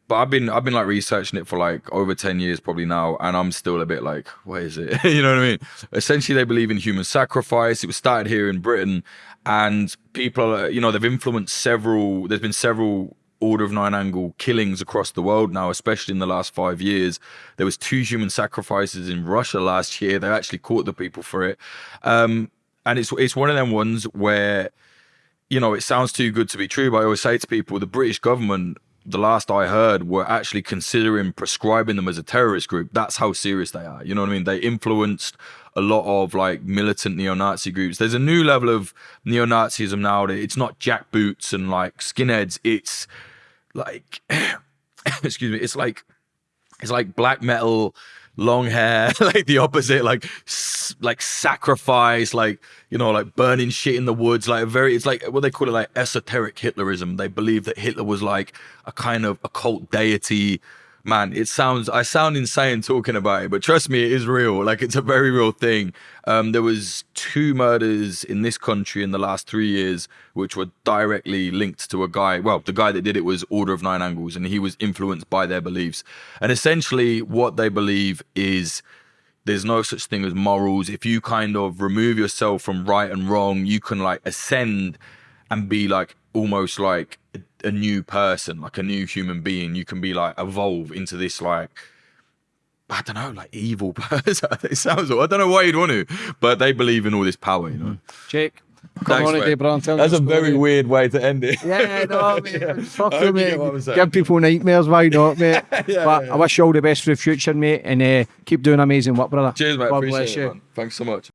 But I've been I've been like researching it for like over 10 years probably now, and I'm still a bit like, what is it? [LAUGHS] you know what I mean? Essentially, they believe in human sacrifice. It was started here in Britain, and people, are, you know, they've influenced several. There's been several Order of Nine Angle killings across the world now, especially in the last five years. There was two human sacrifices in Russia last year. They actually caught the people for it, um, and it's it's one of them ones where you know, it sounds too good to be true, but I always say to people, the British government, the last I heard, were actually considering prescribing them as a terrorist group. That's how serious they are. You know what I mean? They influenced a lot of like militant neo-Nazi groups. There's a new level of neo-Nazism now it's not jackboots and like skinheads. It's like, [COUGHS] excuse me, it's like it's like black metal long hair [LAUGHS] like the opposite like like sacrifice like you know like burning shit in the woods like a very it's like what they call it like esoteric hitlerism. They believe that hitler was like a kind of occult deity man it sounds i sound insane talking about it but trust me it is real. Like it's a very real thing. Um there was two murders in this country in the last three years which were directly linked to a guy well the guy that did it was order of nine angles and he was influenced by their beliefs. And essentially what they believe is there's no such thing as morals. If you kind of remove yourself from right and wrong you can like ascend and be like almost like a, a new person like a new human being you can be like evolve into this like I don't know, like evil [LAUGHS] person. it sounds. I don't know why you'd want to, but they believe in all this power, you know. Jake, come Thanks, on, mate. day, bro, tell That's a your very story. weird way to end it. Yeah, no, [LAUGHS] mate. Fuck I you, hope you mate. get what I'm saying. Give people nightmares, why not, mate? [LAUGHS] but I wish you all the best for the future, mate, and uh, keep doing amazing work, brother. Cheers, mate. God bless you. man. Thanks so much.